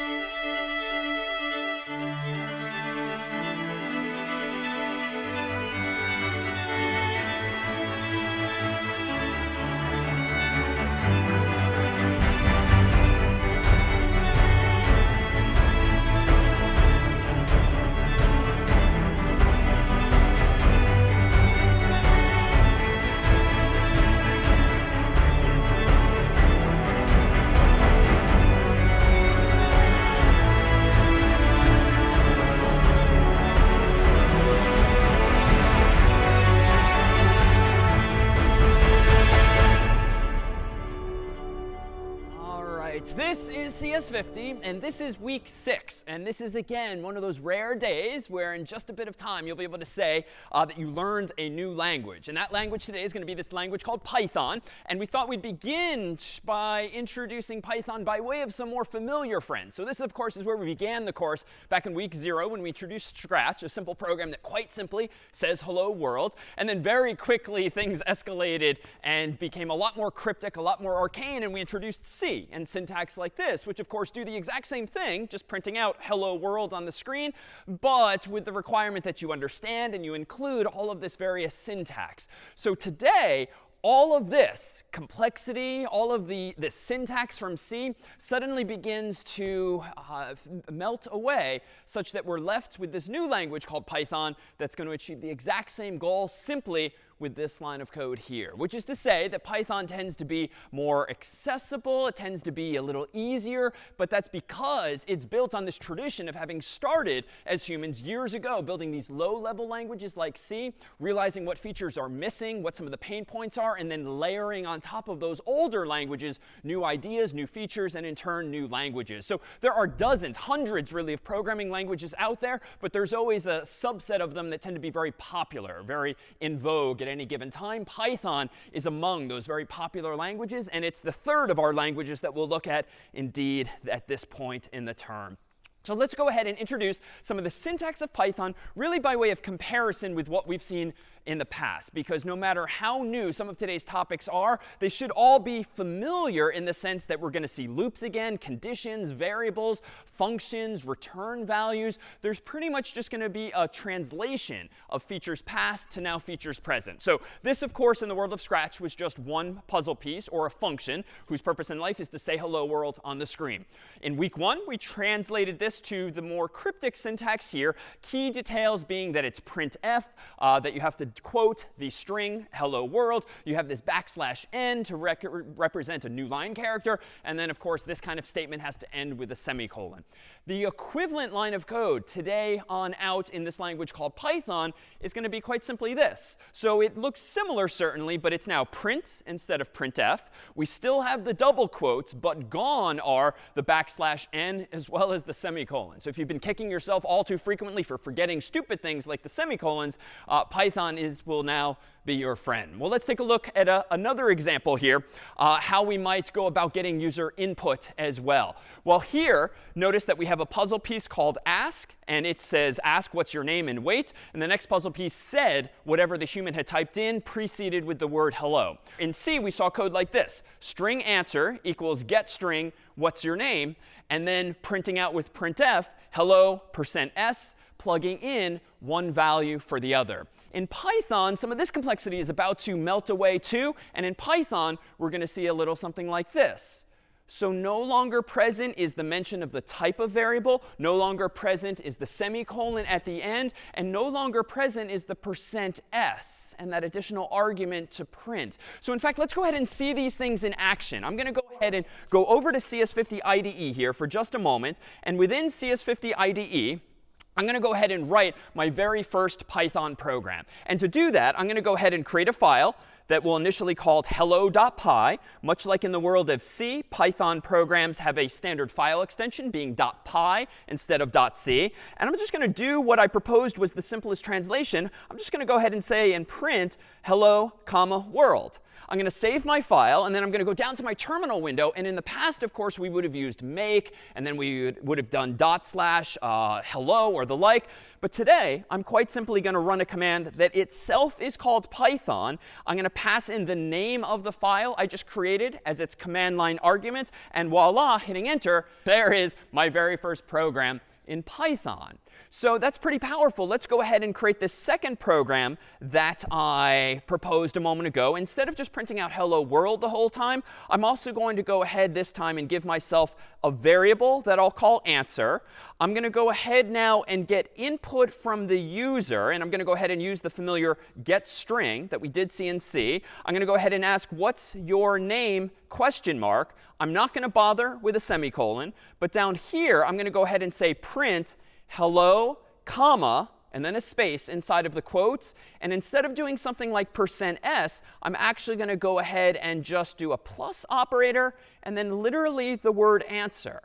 CS50, and this is week six. This is, again, one of those rare days where in just a bit of time you'll be able to say uh, that you learned a new language. And that language today is going to be this language called Python. And we thought we'd begin by introducing Python by way of some more familiar friends. So this, of course, is where we began the course back in week zero when we introduced Scratch, a simple program that quite simply says hello world. And then very quickly things escalated and became a lot more cryptic, a lot more arcane, and we introduced C and syntax like this, which of course, do the exact same thing, just printing out hello world on the screen, but with the requirement that you understand and you include all of this various syntax. So today, all of this complexity, all of the, the syntax from C suddenly begins to uh, melt away such that we're left with this new language called Python that's going to achieve the exact same goal simply with this line of code here, which is to say that Python tends to be more accessible. It tends to be a little easier. But that's because it's built on this tradition of having started as humans years ago, building these low-level languages like C, realizing what features are missing, what some of the pain points are, and then layering on top of those older languages new ideas, new features, and in turn, new languages. So there are dozens, hundreds really, of programming languages out there. But there's always a subset of them that tend to be very popular, very in vogue any given time. Python is among those very popular languages, and it's the third of our languages that we'll look at indeed at this point in the term. So let's go ahead and introduce some of the syntax of Python, really by way of comparison with what we've seen in the past. Because no matter how new some of today's topics are, they should all be familiar in the sense that we're going to see loops again, conditions, variables, functions, return values. There's pretty much just going to be a translation of features past to now features present. So this, of course, in the world of Scratch was just one puzzle piece or a function whose purpose in life is to say hello world on the screen. In week one, we translated this to the more cryptic syntax here, key details being that it's printf, uh, that you have to quote the string hello world. You have this backslash n to rec represent a new line character. And then, of course, this kind of statement has to end with a semicolon. The equivalent line of code today on out in this language called Python is going to be quite simply this. So it looks similar, certainly, but it's now print instead of printf. We still have the double quotes, but gone are the backslash n as well as the semicolon. So if you've been kicking yourself all too frequently for forgetting stupid things like the semicolons, uh, Python is, will now be your friend. Well, let's take a look at a, another example here, uh, how we might go about getting user input as well. Well, here, notice that we have a puzzle piece called ask, and it says ask what's your name and wait. And the next puzzle piece said whatever the human had typed in, preceded with the word hello. In C, we saw code like this. String answer equals get string, what's your name? And then printing out with printf, hello, percent %s, plugging in one value for the other. In Python, some of this complexity is about to melt away too. And in Python, we're going to see a little something like this. So no longer present is the mention of the type of variable. No longer present is the semicolon at the end. And no longer present is the percent %s and that additional argument to print. So in fact, let's go ahead and see these things in action. I'm going to go ahead and go over to CS50 IDE here for just a moment. And within CS50 IDE, I'm going to go ahead and write my very first Python program. And to do that, I'm going to go ahead and create a file that will initially called hello.py. Much like in the world of C, Python programs have a standard file extension being .py instead of .c. And I'm just going to do what I proposed was the simplest translation. I'm just going to go ahead and say and print hello, comma, world. I'm going to save my file, and then I'm going to go down to my terminal window. And in the past, of course, we would have used make, and then we would, have done dot slash uh, hello or the like. But today, I'm quite simply going to run a command that itself is called Python. I'm going to pass in the name of the file I just created as its command line argument. And voila, hitting enter, there is my very first program in Python. So that's pretty powerful. Let's go ahead and create this second program that I proposed a moment ago. Instead of just printing out hello world the whole time, I'm also going to go ahead this time and give myself a variable that I'll call answer. I'm going to go ahead now and get input from the user. And I'm going to go ahead and use the familiar get string that we did see in C. I'm going to go ahead and ask, what's your name, question mark. I'm not going to bother with a semicolon. But down here, I'm going to go ahead and say print hello, comma, and then a space inside of the quotes. And instead of doing something like percent %s, I'm actually going to go ahead and just do a plus operator and then literally the word answer.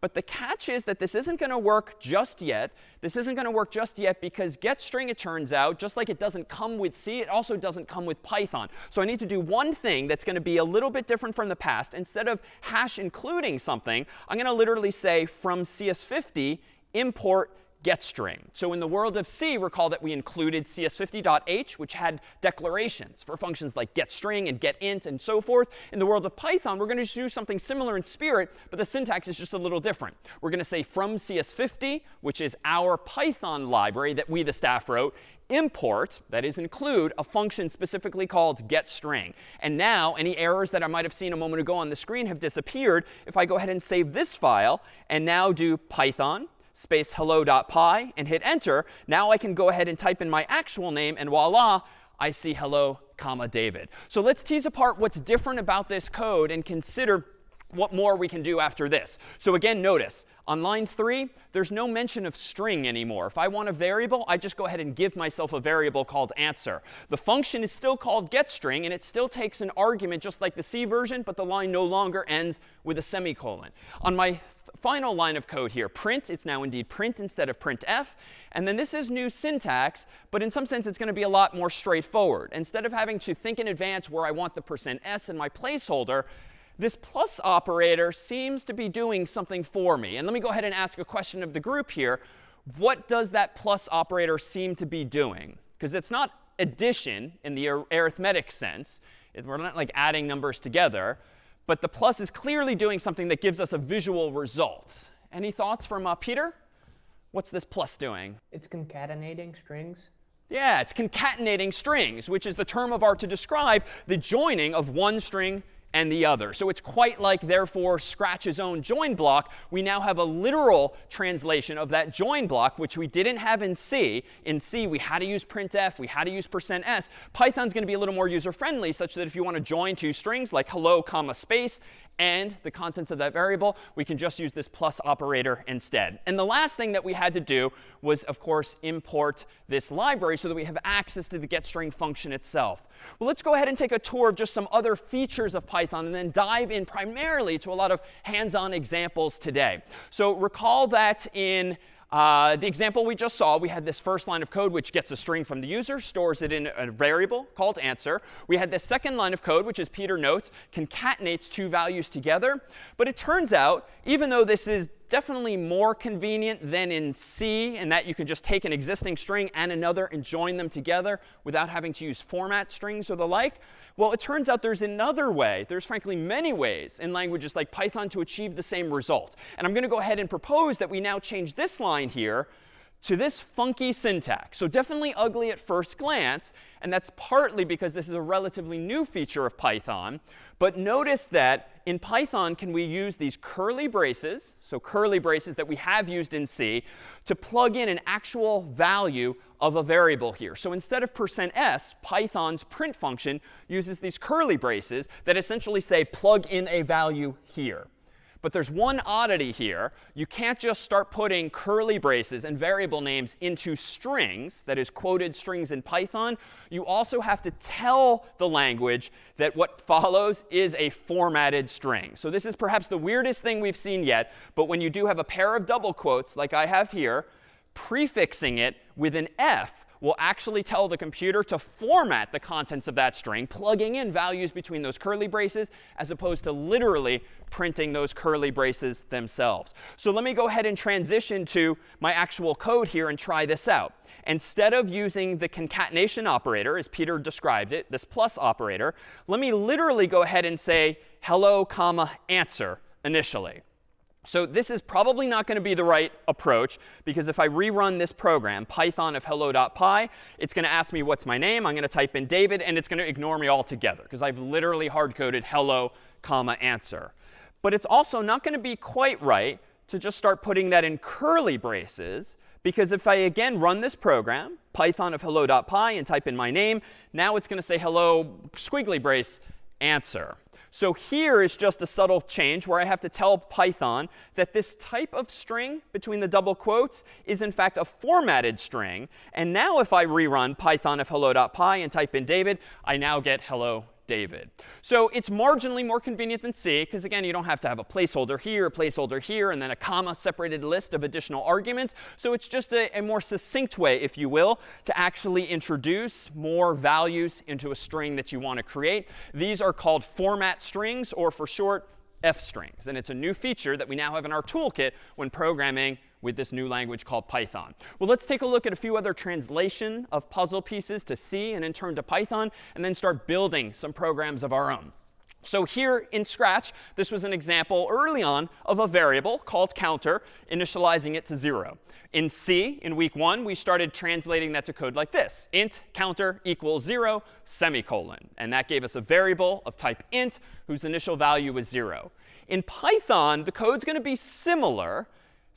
But the catch is that this isn't going to work just yet. This isn't going to work just yet because getString, it turns out, just like it doesn't come with C, it also doesn't come with Python. So I need to do one thing that's going to be a little bit different from the past. Instead of hash including something, I'm going to literally say from CS50 import getString. So in the world of C, recall that we included cs50.h, which had declarations for functions like getString and getInt and so forth. In the world of Python, we're going to do something similar in spirit, but the syntax is just a little different. We're going to say from cs50, which is our Python library that we, the staff, wrote, import, that is include, a function specifically called getString. And now any errors that I might have seen a moment ago on the screen have disappeared if I go ahead and save this file and now do Python space hello.py and hit enter, now I can go ahead and type in my actual name, and voila, I see hello, comma, David. So let's tease apart what's different about this code and consider what more we can do after this. So again, notice, on line 3, there's no mention of string anymore. If I want a variable, I just go ahead and give myself a variable called answer. The function is still called getString, and it still takes an argument just like the C version, but the line no longer ends with a semicolon. On my final line of code here, print, it's now indeed print instead of printf. And then this is new syntax, but in some sense it's going to be a lot more straightforward. Instead of having to think in advance where I want the percent %s in my placeholder, this plus operator seems to be doing something for me. And let me go ahead and ask a question of the group here. What does that plus operator seem to be doing? Because it's not addition in the arithmetic sense. We're not like adding numbers together. But the plus is clearly doing something that gives us a visual result. Any thoughts from uh, Peter? What's this plus doing? It's concatenating strings. Yeah, it's concatenating strings, which is the term of art to describe the joining of one string and the other. So it's quite like, therefore, Scratch's own join block. We now have a literal translation of that join block, which we didn't have in C. In C, we had to use printf. We had to use percent %s. Python's going to be a little more user-friendly, such that if you want to join two strings, like hello, comma, space, and the contents of that variable, we can just use this plus operator instead. And the last thing that we had to do was, of course, import this library so that we have access to the getString function itself. Well, let's go ahead and take a tour of just some other features of Python and then dive in primarily to a lot of hands-on examples today. So recall that in uh, the example we just saw, we had this first line of code which gets a string from the user, stores it in a variable called answer. We had this second line of code, which as Peter notes, concatenates two values together. But it turns out, even though this is definitely more convenient than in C, in that you can just take an existing string and another and join them together without having to use format strings or the like. Well, it turns out there's another way. There's frankly many ways in languages like Python to achieve the same result. And I'm going to go ahead and propose that we now change this line here to this funky syntax. So definitely ugly at first glance. And that's partly because this is a relatively new feature of Python. But notice that in Python, can we use these curly braces, so curly braces that we have used in C, to plug in an actual value of a variable here. So instead of %s, Python's print function uses these curly braces that essentially say plug in a value here. But there's one oddity here. You can't just start putting curly braces and variable names into strings, that is quoted strings in Python. You also have to tell the language that what follows is a formatted string. So this is perhaps the weirdest thing we've seen yet. But when you do have a pair of double quotes, like I have here, prefixing it with an f will actually tell the computer to format the contents of that string, plugging in values between those curly braces as opposed to literally printing those curly braces themselves. So let me go ahead and transition to my actual code here and try this out. Instead of using the concatenation operator, as Peter described it, this plus operator, let me literally go ahead and say hello, comma, answer initially. So this is probably not going to be the right approach, because if I rerun this program, python of hello.py, it's going to ask me what's my name. I'm going to type in David, and it's going to ignore me altogether, because I've literally hard-coded hello, comma, answer. But it's also not going to be quite right to just start putting that in curly braces, because if I, again, run this program, python of hello.py, and type in my name, now it's going to say hello, squiggly brace, answer. So here is just a subtle change where I have to tell Python that this type of string between the double quotes is in fact a formatted string. And now if I rerun python of hello.py and type in David, I now get hello David. So it's marginally more convenient than C, because again, you don't have to have a placeholder here, a placeholder here, and then a comma separated list of additional arguments. So it's just a, a, more succinct way, if you will, to actually introduce more values into a string that you want to create. These are called format strings, or for short, f strings. And it's a new feature that we now have in our toolkit when programming with this new language called Python. Well, let's take a look at a few other translation of puzzle pieces to C and in turn to Python, and then start building some programs of our own. So here in Scratch, this was an example early on of a variable called counter, initializing it to 0. In C, in week 1, we started translating that to code like this. int counter equals 0, semicolon. And that gave us a variable of type int whose initial value was 0. In Python, the code's going to be similar,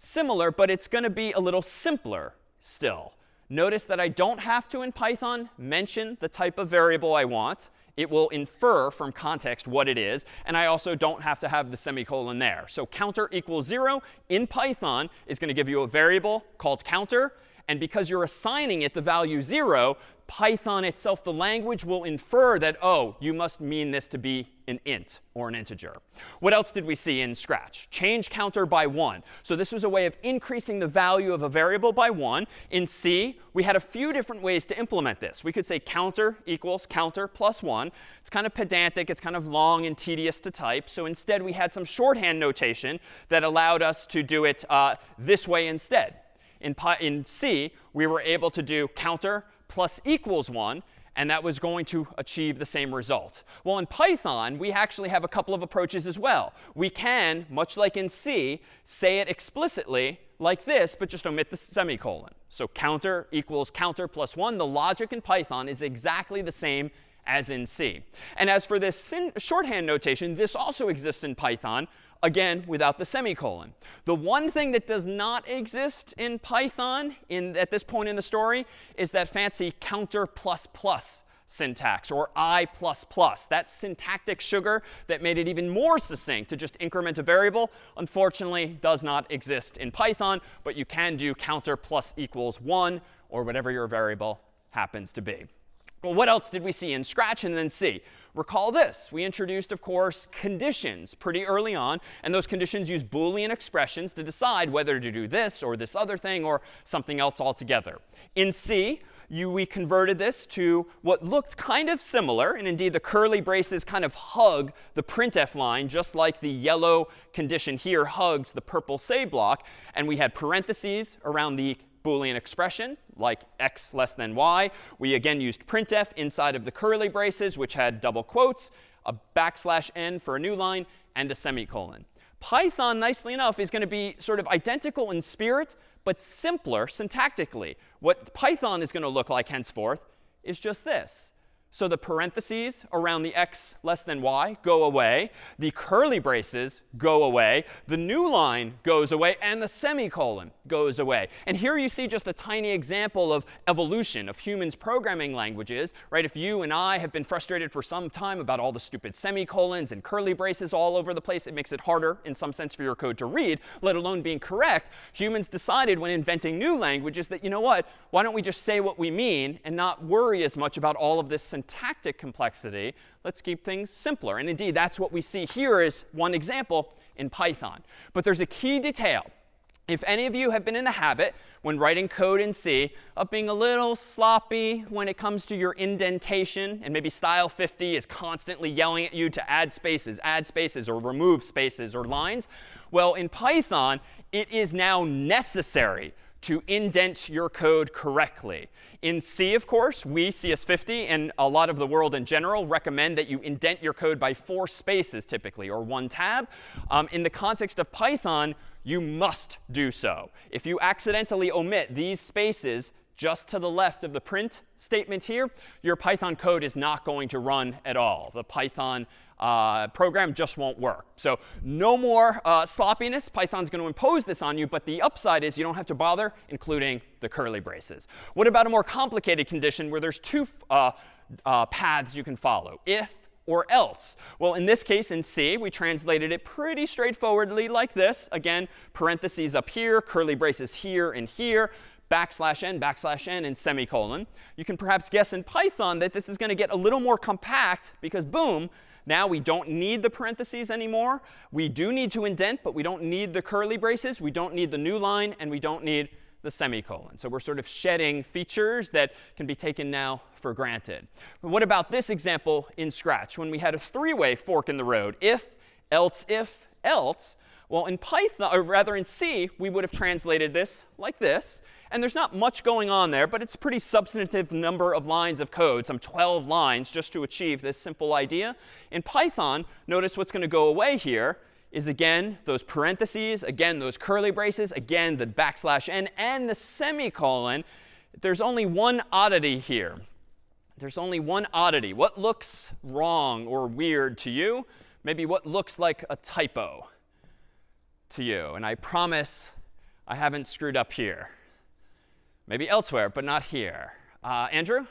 similar, but it's going to be a little simpler still. Notice that I don't have to, in Python, mention the type of variable I want. It will infer from context what it is. And I also don't have to have the semicolon there. So counter equals 0 in Python is going to give you a variable called counter. And because you're assigning it the value 0, Python itself, the language, will infer that, oh, you must mean this to be an int or an integer. What else did we see in Scratch? Change counter by 1. So this was a way of increasing the value of a variable by 1. In C, we had a few different ways to implement this. We could say counter equals counter plus 1. It's kind of pedantic. It's kind of long and tedious to type. So instead, we had some shorthand notation that allowed us to do it uh, this way instead. In, in C, we were able to do counter plus equals 1, and that was going to achieve the same result. Well, in Python, we actually have a couple of approaches as well. We can, much like in C, say it explicitly like this, but just omit the semicolon. So counter equals counter plus 1. The logic in Python is exactly the same as in C. And as for this shorthand notation, this also exists in Python, again, without the semicolon. The one thing that does not exist in Python in, at this point in the story is that fancy counter plus plus syntax or I++. That syntactic sugar that made it even more succinct to just increment a variable, unfortunately, does not exist in Python. But you can do counter plus equals 1 or whatever your variable happens to be. Well, what else did we see in Scratch and then C? Recall this. We introduced, of course, conditions pretty early on. And those conditions use Boolean expressions to decide whether to do this or this other thing or something else altogether. In C, you, we converted this to what looked kind of similar. And indeed, the curly braces kind of hug the printf line, just like the yellow condition here hugs the purple say block. And we had parentheses around the Boolean expression, like x less than y. We again used printf inside of the curly braces, which had double quotes, a backslash n for a new line, and a semicolon. Python, nicely enough, is going to be sort of identical in spirit, but simpler syntactically. What Python is going to look like henceforth is just this. So the parentheses around the x less than y go away. The curly braces go away. The new line goes away. And the semicolon goes away. And here you see just a tiny example of evolution of humans programming languages. Right? If you and I have been frustrated for some time about all the stupid semicolons and curly braces all over the place, it makes it harder in some sense for your code to read, let alone being correct. Humans decided when inventing new languages that, you know what, why don't we just say what we mean and not worry as much about all of this syntactic complexity. Let's keep things simpler. And indeed, that's what we see here is one example in Python. But there's a key detail if any of you have been in the habit when writing code in C of being a little sloppy when it comes to your indentation, and maybe style 50 is constantly yelling at you to add spaces, add spaces, or remove spaces or lines, well, in Python, it is now necessary to indent your code correctly. In C, of course, we, CS50, and a lot of the world in general recommend that you indent your code by four spaces typically, or one tab. Um, in the context of Python, you must do so. If you accidentally omit these spaces just to the left of the print statement here, your Python code is not going to run at all. The Python uh, program just won't work. So no more uh, sloppiness. Python's going to impose this on you. But the upside is you don't have to bother including the curly braces. What about a more complicated condition where there's two uh, uh paths you can follow? If or else? Well, in this case, in C, we translated it pretty straightforwardly like this. Again, parentheses up here, curly braces here and here, backslash n, backslash n, and semicolon. You can perhaps guess in Python that this is going to get a little more compact because, boom, now we don't need the parentheses anymore. We do need to indent, but we don't need the curly braces. We don't need the new line, and we don't need the semicolon. So we're sort of shedding features that can be taken now for granted. But what about this example in Scratch when we had a three-way fork in the road? If, else, if, else. Well, in Python, or rather in C, we would have translated this like this. And there's not much going on there, but it's a pretty substantive number of lines of code, some 12 lines, just to achieve this simple idea. In Python, notice what's going to go away here is again those parentheses, again those curly braces, again the backslash n, and the semicolon. There's only one oddity here. There's only one oddity. What looks wrong or weird to you? Maybe what looks like a typo to you. And I promise I haven't screwed up here. Maybe elsewhere, but not here. Uh, Andrew?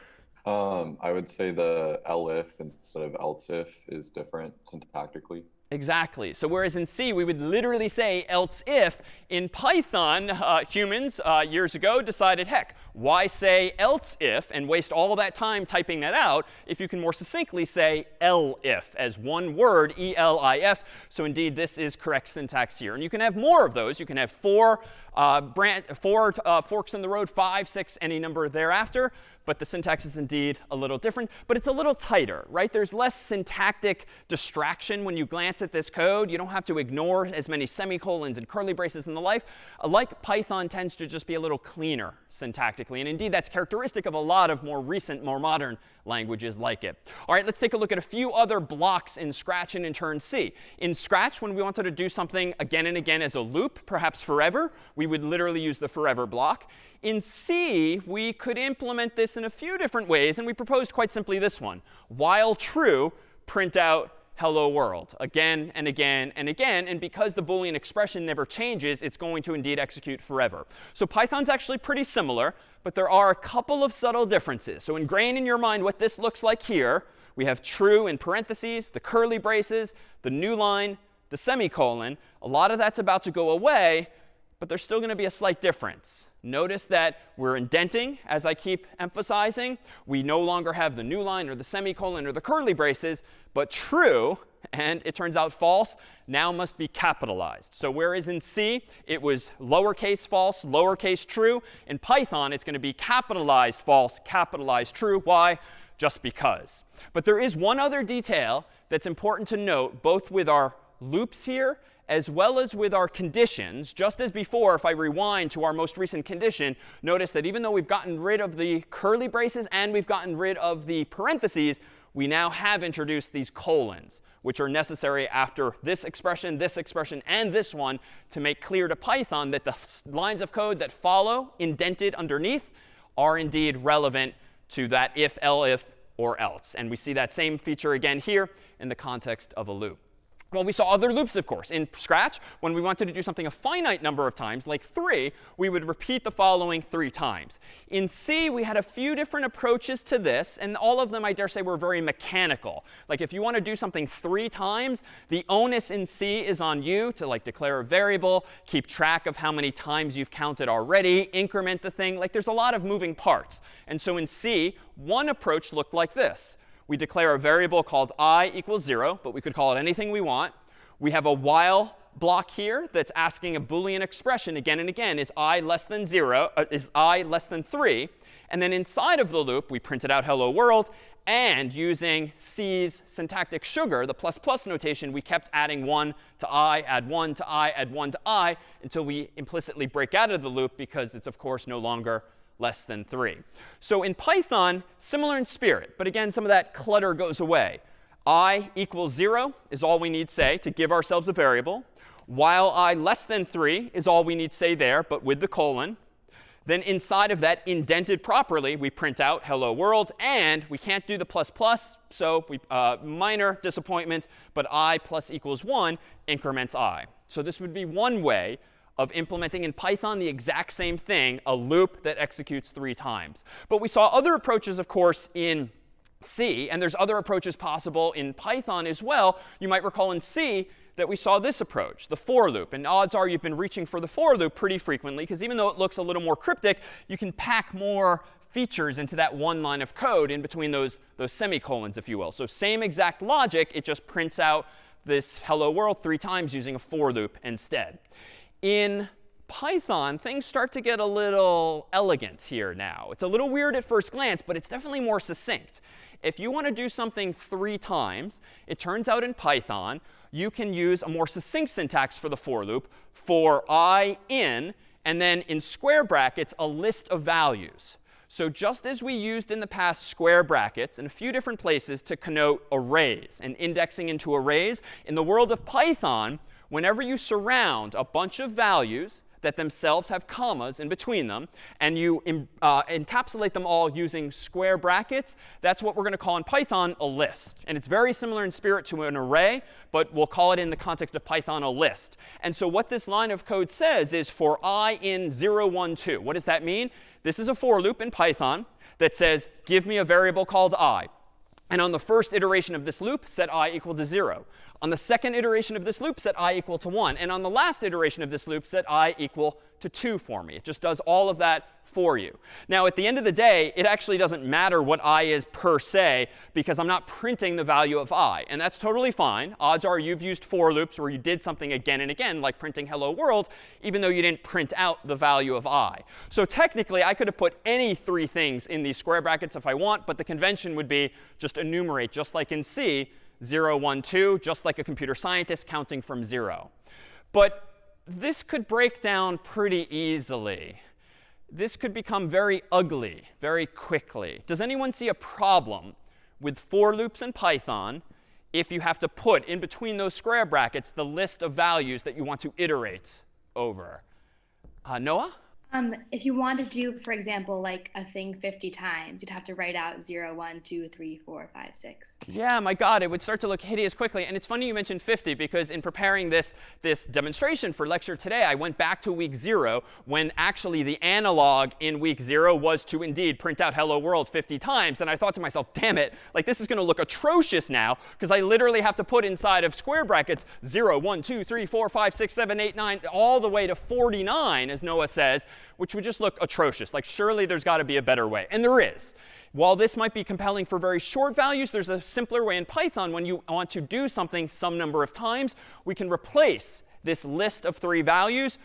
Um, I would say the elif instead of else if is different syntactically. Exactly. So whereas in C, we would literally say else if, in Python, uh, humans uh, years ago decided, heck, why say else if and waste all that time typing that out if you can more succinctly say elif as one word, E-L-I-F. So indeed, this is correct syntax here. And you can have more of those. You can have four, uh, branch, four uh, forks in the road, five, six, any number thereafter but the syntax is indeed a little different. But it's a little tighter, right? There's less syntactic distraction when you glance at this code. You don't have to ignore as many semicolons and curly braces and the like. Uh, like Python tends to just be a little cleaner syntactically. And indeed, that's characteristic of a lot of more recent, more modern languages like it. All right, let's take a look at a few other blocks in Scratch and in turn C. In Scratch, when we wanted to do something again and again as a loop, perhaps forever, we would literally use the forever block. In C, we could implement this in a few different ways. And we proposed quite simply this one. While true, print out hello world again and again and again. And because the Boolean expression never changes, it's going to indeed execute forever. So Python's actually pretty similar, but there are a couple of subtle differences. So ingrain in your mind what this looks like here. We have true in parentheses, the curly braces, the new line, the semicolon. A lot of that's about to go away, but there's still going to be a slight difference. Notice that we're indenting, as I keep emphasizing. We no longer have the new line or the semicolon or the curly braces, but true, and it turns out false, now must be capitalized. So whereas in C, it was lowercase false, lowercase true, in Python, it's going to be capitalized false, capitalized true. Why? Just because. But there is one other detail that's important to note, both with our loops here as well as with our conditions, just as before, if I rewind to our most recent condition, notice that even though we've gotten rid of the curly braces and we've gotten rid of the parentheses, we now have introduced these colons, which are necessary after this expression, this expression, and this one to make clear to Python that the lines of code that follow, indented underneath, are indeed relevant to that if, elif, or else. And we see that same feature again here in the context of a loop. Well, we saw other loops, of course. In Scratch, when we wanted to do something a finite number of times, like 3, we would repeat the following three times. In C, we had a few different approaches to this, and all of them, I dare say, were very mechanical. Like if you want to do something three times, the onus in C is on you to like declare a variable, keep track of how many times you've counted already, increment the thing. Like there's a lot of moving parts. And so in C, one approach looked like this we declare a variable called i equals 0, but we could call it anything we want. We have a while block here that's asking a Boolean expression again and again. Is i less than 0? Uh, is i less than 3? And then inside of the loop, we printed out hello world. And using C's syntactic sugar, the plus plus notation, we kept adding 1 to i, add 1 to i, add 1 to i, until we implicitly break out of the loop because it's, of course, no longer less than 3. So in Python, similar in spirit. But again, some of that clutter goes away. i equals 0 is all we need say to give ourselves a variable. While i less than 3 is all we need say there, but with the colon. Then inside of that, indented properly, we print out hello world. And we can't do the plus plus, so we, uh, minor disappointment, but i plus equals 1 increments i. So this would be one way of implementing in Python the exact same thing, a loop that executes three times. But we saw other approaches, of course, in C, and there's other approaches possible in Python as well. You might recall in C, that we saw this approach, the for loop. And odds are you've been reaching for the for loop pretty frequently, because even though it looks a little more cryptic, you can pack more features into that one line of code in between those, those semicolons, if you will. So same exact logic, it just prints out this hello world three times using a for loop instead. In Python, things start to get a little elegant here now. It's a little weird at first glance, but it's definitely more succinct. If you want to do something three times, it turns out in Python, you can use a more succinct syntax for the for loop for i in, and then in square brackets, a list of values. So just as we used in the past square brackets in a few different places to connote arrays and indexing into arrays, in the world of Python, whenever you surround a bunch of values that themselves have commas in between them, and you uh, encapsulate them all using square brackets, that's what we're going to call in Python a list. And it's very similar in spirit to an array, but we'll call it in the context of Python a list. And so what this line of code says is for i in 0, 1, 2. What does that mean? This is a for loop in Python that says, give me a variable called i. And on the first iteration of this loop, set i equal to 0. On the second iteration of this loop, set i equal to 1. And on the last iteration of this loop, set i equal to 2 for me. It just does all of that for you. Now, at the end of the day, it actually doesn't matter what i is per se, because I'm not printing the value of i. And that's totally fine. Odds are you've used for loops where you did something again and again, like printing hello world, even though you didn't print out the value of i. So technically, I could have put any three things in these square brackets if I want, but the convention would be just enumerate, just like in C, 0, 1, 2, just like a computer scientist counting from 0. But this could break down pretty easily. This could become very ugly very quickly. Does anyone see a problem with for loops in Python if you have to put in between those square brackets the list of values that you want to iterate over? Uh, Noah? Um, if you want to do, for example, like a thing 50 times, you'd have to write out 0, 1, 2, 3, 4, 5, 6. Yeah, my God, it would start to look hideous quickly. And it's funny you mentioned 50 because in preparing this, this demonstration for lecture today, I went back to week 0 when actually the analog in week 0 was to indeed print out hello world 50 times. And I thought to myself, damn it, like this is going to look atrocious now because I literally have to put inside of square brackets 0, 1, 2, 3, 4, 5, 6, 7, 8, 9, all the way to 49, as Noah says which would just look atrocious. Like, surely there's got to be a better way. And there is. While this might be compelling for very short values, there's a simpler way in Python when you want to do something some number of times. We can replace this list of three values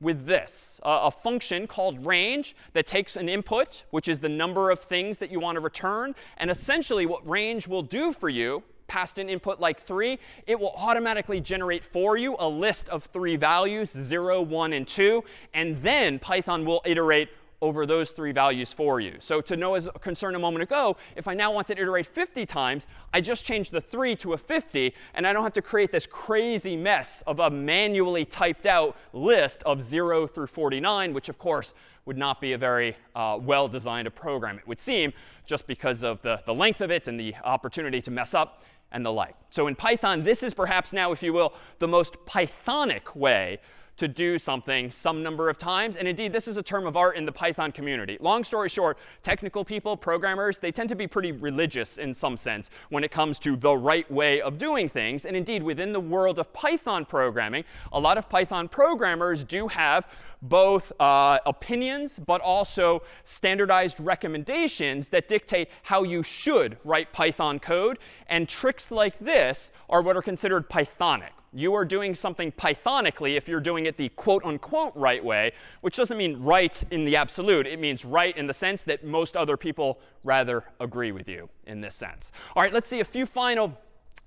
with this, a function called range that takes an input, which is the number of things that you want to return. And essentially what range will do for you passed an input like 3, it will automatically generate for you a list of three values, 0, 1, and 2. And then Python will iterate over those three values for you. So to Noah's concern a moment ago, if I now want to iterate 50 times, I just change the 3 to a 50, and I don't have to create this crazy mess of a manually typed out list of 0 through 49, which of course would not be a very uh, well-designed a program, it would seem, just because of the, the length of it and the opportunity to mess up and the like. So in Python, this is perhaps now, if you will, the most Pythonic way to do something some number of times. And indeed, this is a term of art in the Python community. Long story short, technical people, programmers, they tend to be pretty religious in some sense when it comes to the right way of doing things. And indeed, within the world of Python programming, a lot of Python programmers do have both uh, opinions but also standardized recommendations that dictate how you should write Python code. And tricks like this are what are considered Pythonic. You are doing something Pythonically if you're doing it the quote unquote right way, which doesn't mean right in the absolute. It means right in the sense that most other people rather agree with you in this sense. All right, let's see a few final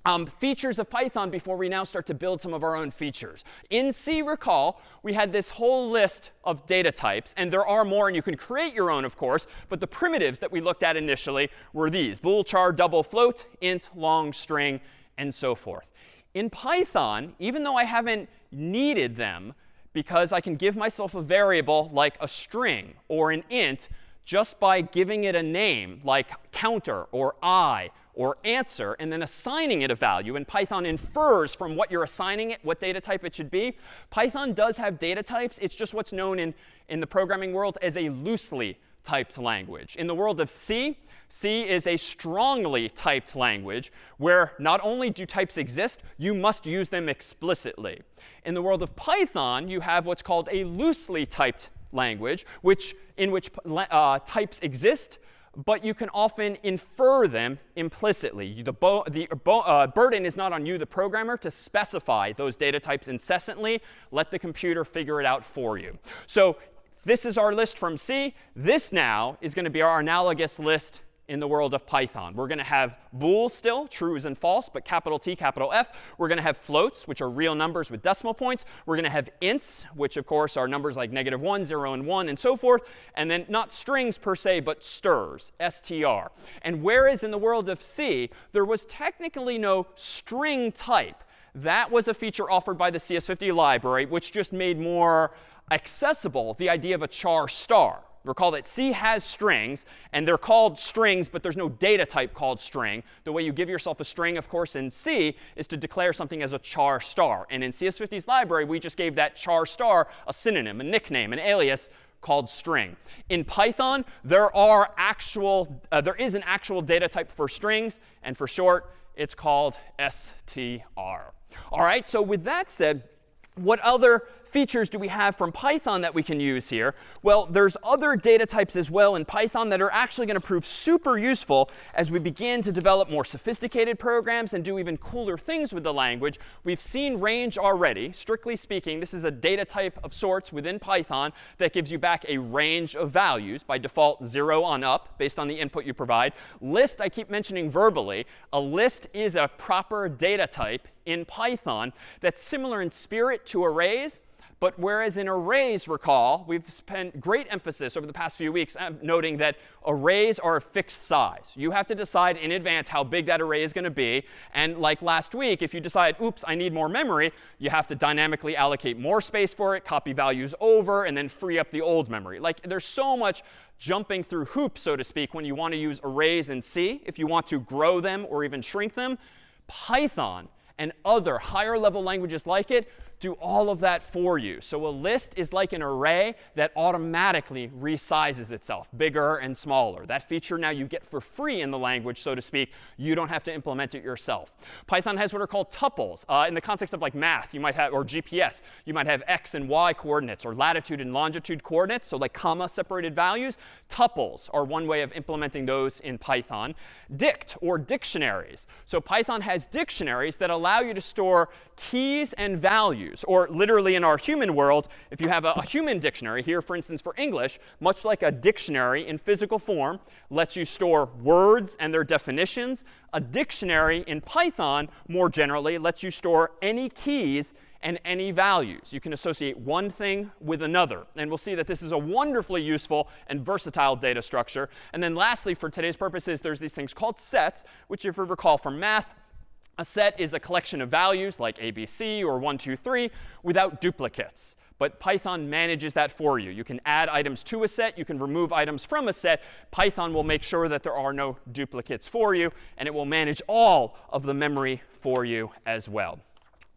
um, features of Python before we now start to build some of our own features. In C, recall, we had this whole list of data types. And there are more, and you can create your own, of course. But the primitives that we looked at initially were these, bool, char, double, float, int, long, string, and so forth. In Python, even though I haven't needed them, because I can give myself a variable like a string or an int just by giving it a name like counter or i or answer and then assigning it a value. And Python infers from what you're assigning it what data type it should be. Python does have data types. It's just what's known in, in the programming world as a loosely typed language. In the world of C, C is a strongly typed language where not only do types exist, you must use them explicitly. In the world of Python, you have what's called a loosely typed language, which, in which uh, types exist, but you can often infer them implicitly. The, the uh, burden is not on you, the programmer, to specify those data types incessantly. Let the computer figure it out for you. So this is our list from C. This now is going to be our analogous list in the world of Python. We're going to have bool still, trues and false, but capital T, capital F. We're going to have floats, which are real numbers with decimal points. We're going to have ints, which of course are numbers like negative 1, 0, and 1, and so forth. And then not strings per se, but strs, str. And whereas in the world of C, there was technically no string type, that was a feature offered by the CS50 library, which just made more accessible the idea of a char star. Recall that C has strings, and they're called strings, but there's no data type called string. The way you give yourself a string, of course, in C is to declare something as a char star. And in CS50's library, we just gave that char star a synonym, a nickname, an alias called string. In Python, there are actual, uh, there is an actual data type for strings, and for short, it's called str. All right, so with that said, what other features do we have from Python that we can use here? Well, there's other data types as well in Python that are actually going to prove super useful as we begin to develop more sophisticated programs and do even cooler things with the language. We've seen range already. Strictly speaking, this is a data type of sorts within Python that gives you back a range of values, by default 0 on up, based on the input you provide. List, I keep mentioning verbally. A list is a proper data type in Python that's similar in spirit to arrays, but whereas in arrays, recall, we've spent great emphasis over the past few weeks um, noting that arrays are a fixed size. You have to decide in advance how big that array is going to be. And like last week, if you decide, oops, I need more memory, you have to dynamically allocate more space for it, copy values over, and then free up the old memory. Like there's so much jumping through hoops, so to speak, when you want to use arrays in C, if you want to grow them or even shrink them. Python and other higher level languages like it do all of that for you. So a list is like an array that automatically resizes itself, bigger and smaller. That feature now you get for free in the language, so to speak. You don't have to implement it yourself. Python has what are called tuples. Uh, in the context of like math, you might have, or GPS, you might have x and y coordinates, or latitude and longitude coordinates, so like comma separated values. Tuples are one way of implementing those in Python. Dict, or dictionaries. So Python has dictionaries that allow you to store keys and values. Or literally in our human world, if you have a, a, human dictionary, here for instance for English, much like a dictionary in physical form lets you store words and their definitions, a dictionary in Python more generally lets you store any keys and any values. You can associate one thing with another. And we'll see that this is a wonderfully useful and versatile data structure. And then lastly, for today's purposes, there's these things called sets, which if you recall from math, a set is a collection of values like ABC or 1, 2, 3 without duplicates. But Python manages that for you. You can add items to a set. You can remove items from a set. Python will make sure that there are no duplicates for you. And it will manage all of the memory for you as well.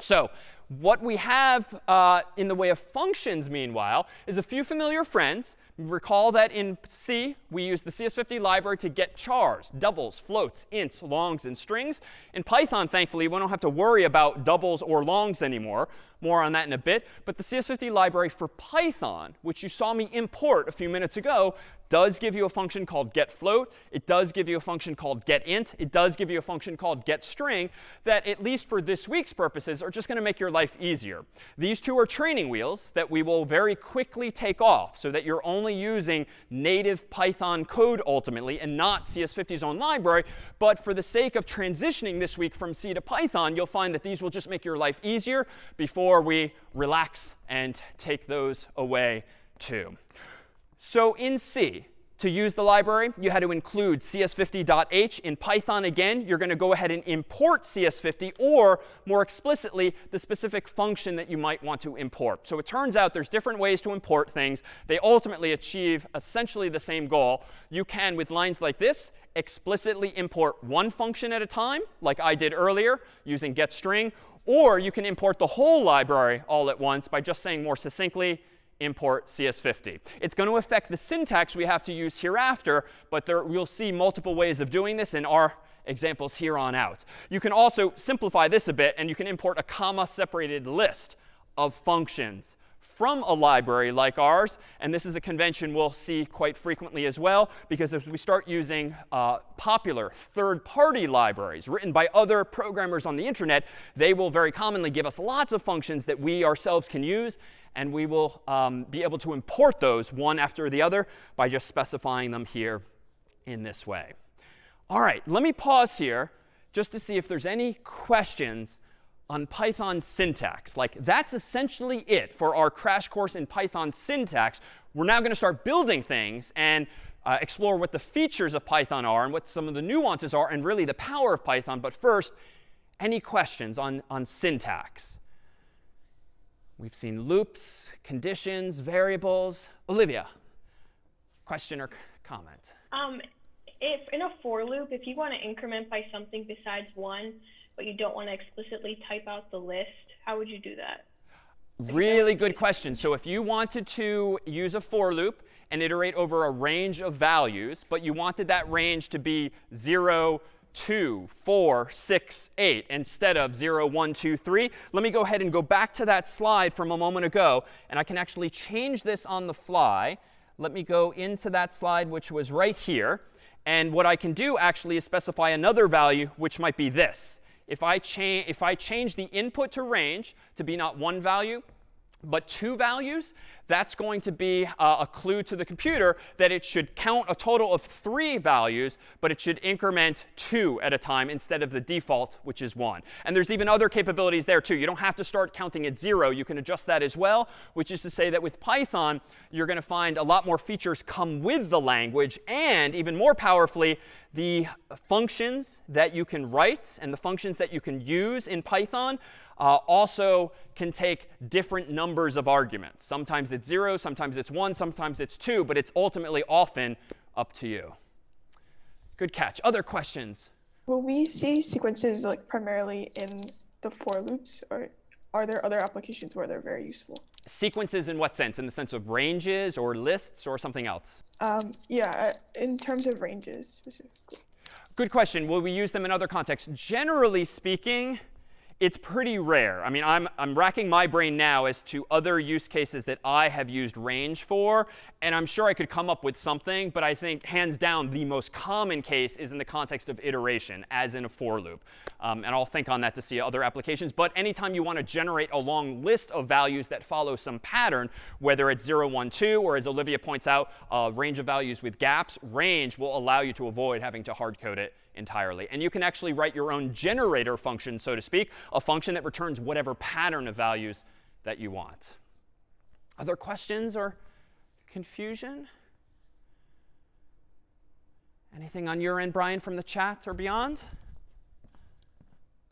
So what we have uh, in the way of functions, meanwhile, is a few familiar friends. Recall that in C, we use the CS50 library to get chars, doubles, floats, ints, longs, and strings. In Python, thankfully, we don't have to worry about doubles or longs anymore. More on that in a bit. But the CS50 library for Python, which you saw me import a few minutes ago, does give you a function called getFloat. It does give you a function called getInt. It does give you a function called getString that, at least for this week's purposes, are just going to make your life easier. These two are training wheels that we will very quickly take off so that you're only using native Python code ultimately and not CS50's own library. But for the sake of transitioning this week from C to Python, you'll find that these will just make your life easier before we relax and take those away too. So in C, to use the library, you had to include cs50.h. In Python, again, you're going to go ahead and import cs50 or, more explicitly, the specific function that you might want to import. So it turns out there's different ways to import things. They ultimately achieve essentially the same goal. You can, with lines like this, explicitly import one function at a time, like I did earlier using getString. Or you can import the whole library all at once by just saying more succinctly, import CS50. It's going to affect the syntax we have to use hereafter, but there, we'll see multiple ways of doing this in our examples here on out. You can also simplify this a bit, and you can import a comma-separated list of functions from a library like ours. And this is a convention we'll see quite frequently as well, because as we start using uh, popular third-party libraries written by other programmers on the internet, they will very commonly give us lots of functions that we ourselves can use. And we will um, be able to import those one after the other by just specifying them here in this way. All right, let me pause here just to see if there's any questions on Python syntax. Like, that's essentially it for our crash course in Python syntax. We're now going to start building things and uh, explore what the features of Python are and what some of the nuances are and really the power of Python. But first, any questions on, on syntax? We've seen loops, conditions, variables. Olivia, question or comment? Um, if in a for loop, if you want to increment by something besides one, but you don't want to explicitly type out the list, how would you do that? Really good question. So if you wanted to use a for loop and iterate over a range of values, but you wanted that range to be 0, 2, 4, 6, 8 instead of 0, 1, 2, 3. Let me go ahead and go back to that slide from a moment ago. And I can actually change this on the fly. Let me go into that slide, which was right here. And what I can do actually is specify another value, which might be this if I, if I change the input to range to be not one value, but two values, that's going to be uh, a clue to the computer that it should count a total of three values, but it should increment two at a time instead of the default, which is one. And there's even other capabilities there, too. You don't have to start counting at zero. You can adjust that as well, which is to say that with Python, you're going to find a lot more features come with the language. And even more powerfully, the functions that you can write and the functions that you can use in Python uh, also can take different numbers of arguments. Sometimes it's 0, sometimes it's 1, sometimes it's 2, but it's ultimately often up to you. Good catch. Other questions? Will we see sequences like primarily in the for loops, or are there other applications where they're very useful? Sequences in what sense? In the sense of ranges or lists or something else? Um, yeah, uh, in terms of ranges specifically. Good question. Will we use them in other contexts? Generally speaking, it's pretty rare. I mean, I'm, I'm racking my brain now as to other use cases that I have used range for. And I'm sure I could come up with something. But I think, hands down, the most common case is in the context of iteration, as in a for loop. Um, and I'll think on that to see other applications. But anytime you want to generate a long list of values that follow some pattern, whether it's 0, 1, 2, or as Olivia points out, a range of values with gaps, range will allow you to avoid having to hard code it entirely. And you can actually write your own generator function, so to speak, a function that returns whatever pattern of values that you want. Other questions or confusion? Anything on your end, Brian, from the chat or beyond?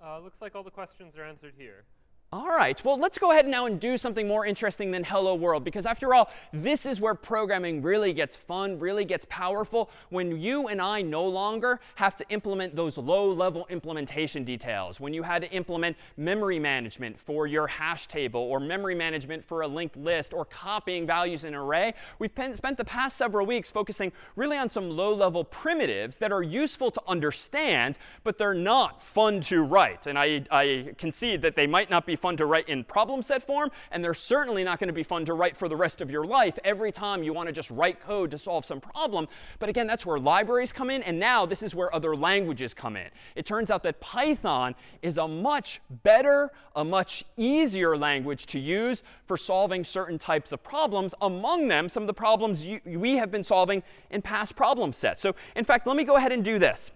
Uh, looks like all the questions are answered here. All right, well, let's go ahead now and do something more interesting than hello world. Because after all, this is where programming really gets fun, really gets powerful, when you and I no longer have to implement those low-level implementation details. When you had to implement memory management for your hash table, or memory management for a linked list, or copying values in an array, we've spent the past several weeks focusing really on some low-level primitives that are useful to understand, but they're not fun to write. And I, I concede that they might not be fun to write in problem set form, and they're certainly not going to be fun to write for the rest of your life every time you want to just write code to solve some problem. But again, that's where libraries come in, and now this is where other languages come in. It turns out that Python is a much better, a much easier language to use for solving certain types of problems, among them some of the problems you, we have been solving in past problem sets. So in fact, let me go ahead and do this.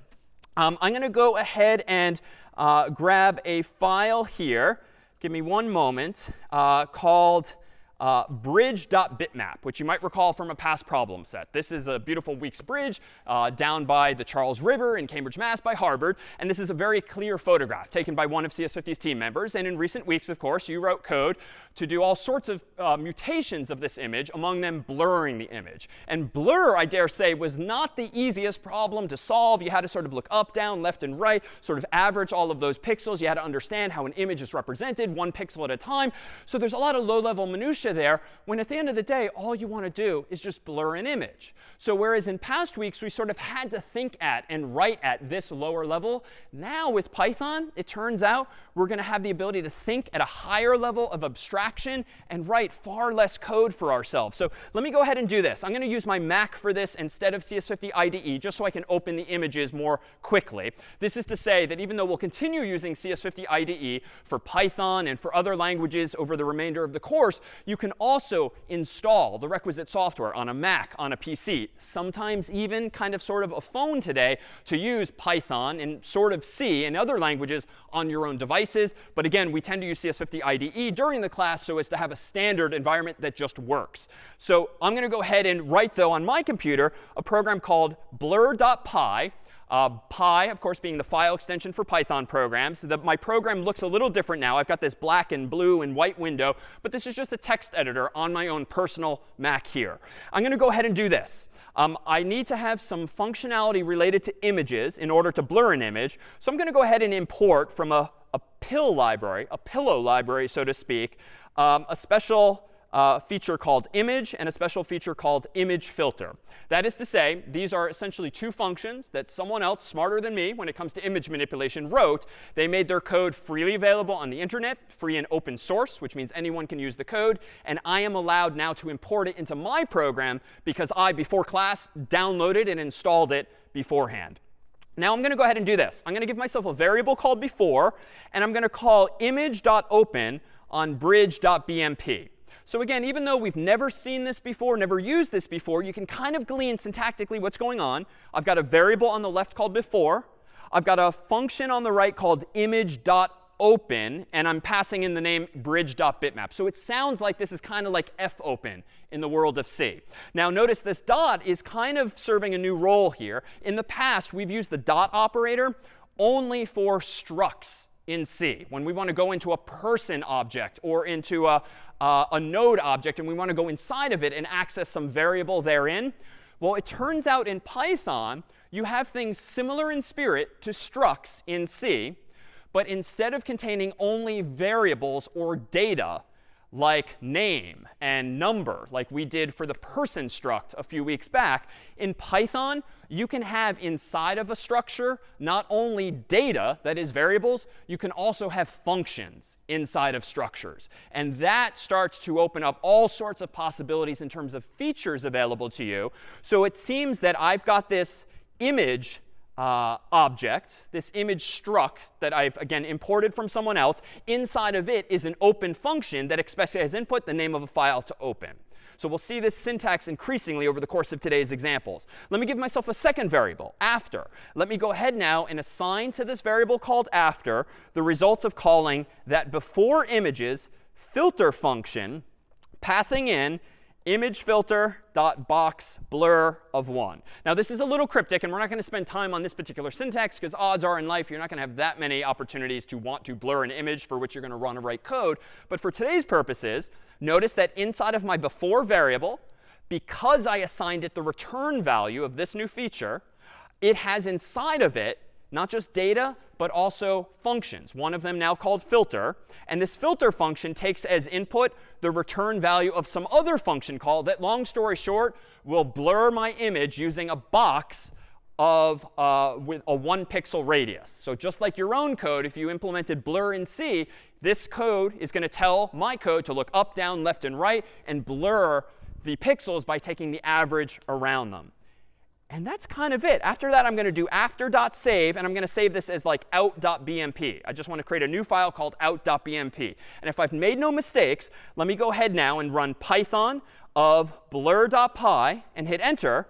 Um, I'm going to go ahead and uh, grab a file here give me one moment, uh, called uh, bridge.bitmap, which you might recall from a past problem set. This is a beautiful Weeks bridge uh, down by the Charles River in Cambridge, Mass. by Harvard. And this is a very clear photograph taken by one of CS50's team members. And in recent weeks, of course, you wrote code to do all sorts of uh, mutations of this image, among them blurring the image. And blur, I dare say, was not the easiest problem to solve. You had to sort of look up, down, left, and right, sort of average all of those pixels. You had to understand how an image is represented, one pixel at a time. So there's a lot of low-level minutia there, when at the end of the day, all you want to do is just blur an image. So whereas in past weeks, we sort of had to think at and write at this lower level, now with Python, it turns out we're going to have the ability to think at a higher level of abstraction and write far less code for ourselves. So let me go ahead and do this. I'm going to use my Mac for this instead of CS50 IDE, just so I can open the images more quickly. This is to say that even though we'll continue using CS50 IDE for Python and for other languages over the remainder of the course, you can also install the requisite software on a Mac, on a PC, sometimes even kind of sort of a phone today to use Python and sort of C and other languages on your own devices. But again, we tend to use CS50 IDE during the class so as to have a standard environment that just works. So I'm going to go ahead and write, though, on my computer, a program called blur.py. Uh, Py, of course, being the file extension for Python programs. So that my program looks a little different now. I've got this black and blue and white window. But this is just a text editor on my own personal Mac here. I'm going to go ahead and do this. Um, I need to have some functionality related to images in order to blur an image. So I'm going to go ahead and import from a a PIL library, a pillow library, so to speak, um, a special uh, feature called image and a special feature called image filter. That is to say, these are essentially two functions that someone else smarter than me when it comes to image manipulation wrote. They made their code freely available on the internet, free and open source, which means anyone can use the code. And I am allowed now to import it into my program because I, before class, downloaded and installed it beforehand. Now I'm going to go ahead and do this. I'm going to give myself a variable called before, and I'm going to call image.open on bridge.bmp. So again, even though we've never seen this before, never used this before, you can kind of glean syntactically what's going on. I've got a variable on the left called before. I've got a function on the right called image.open open, and I'm passing in the name bridge.bitmap. So it sounds like this is kind of like fopen in the world of C. Now notice this dot is kind of serving a new role here. In the past, we've used the dot operator only for structs in C. When we want to go into a person object or into a, uh, a node object and we want to go inside of it and access some variable therein, well, it turns out in Python, you have things similar in spirit to structs in C. But instead of containing only variables or data, like name and number, like we did for the person struct a few weeks back, in Python, you can have inside of a structure not only data, that is variables, you can also have functions inside of structures. And that starts to open up all sorts of possibilities in terms of features available to you. So it seems that I've got this image uh, object, this image struct that I've, again, imported from someone else, inside of it is an open function that expects as input the name of a file to open. So we'll see this syntax increasingly over the course of today's examples. Let me give myself a second variable, after. Let me go ahead now and assign to this variable called after the results of calling that before images filter function, passing in image filter dot box blur of 1. Now, this is a little cryptic, and we're not going to spend time on this particular syntax because odds are in life you're not going to have that many opportunities to want to blur an image for which you're going to run or write code. But for today's purposes, notice that inside of my before variable, because I assigned it the return value of this new feature, it has inside of it not just data, but also functions, one of them now called filter. And this filter function takes as input the return value of some other function call that, long story short, will blur my image using a box of uh, with a one pixel radius. So just like your own code, if you implemented blur in C, this code is going to tell my code to look up, down, left, and right and blur the pixels by taking the average around them. And that's kind of it. After that, I'm going to do after.save, and I'm going to save this as like out.bmp. I just want to create a new file called out.bmp. And if I've made no mistakes, let me go ahead now and run python of blur.py and hit enter.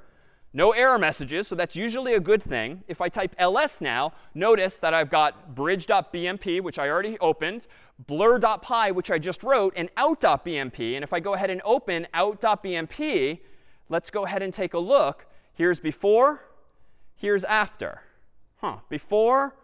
No error messages, so that's usually a good thing. If I type ls now, notice that I've got bridge.bmp, which I already opened, blur.py, which I just wrote, and out.bmp. And if I go ahead and open out.bmp, let's go ahead and take a look. Here's before, here's after. Huh, before,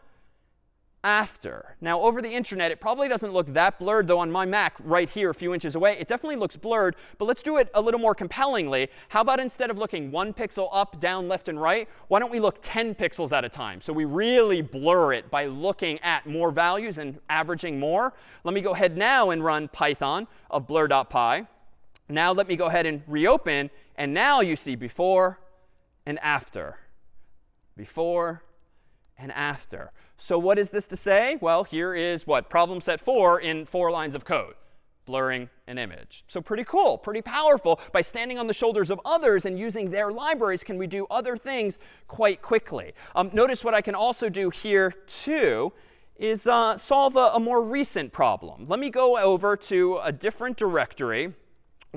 after. Now, over the internet, it probably doesn't look that blurred, though on my Mac right here a few inches away, it definitely looks blurred. But let's do it a little more compellingly. How about instead of looking one pixel up, down, left, and right, why don't we look 10 pixels at a time? So we really blur it by looking at more values and averaging more. Let me go ahead now and run python of blur.py. Now let me go ahead and reopen. And now you see before, and after. Before and after. So what is this to say? Well, here is what? Problem set 4 in four lines of code. Blurring an image. So pretty cool, pretty powerful. By standing on the shoulders of others and using their libraries, can we do other things quite quickly? Um, notice what I can also do here, too, is uh, solve a, a more recent problem. Let me go over to a different directory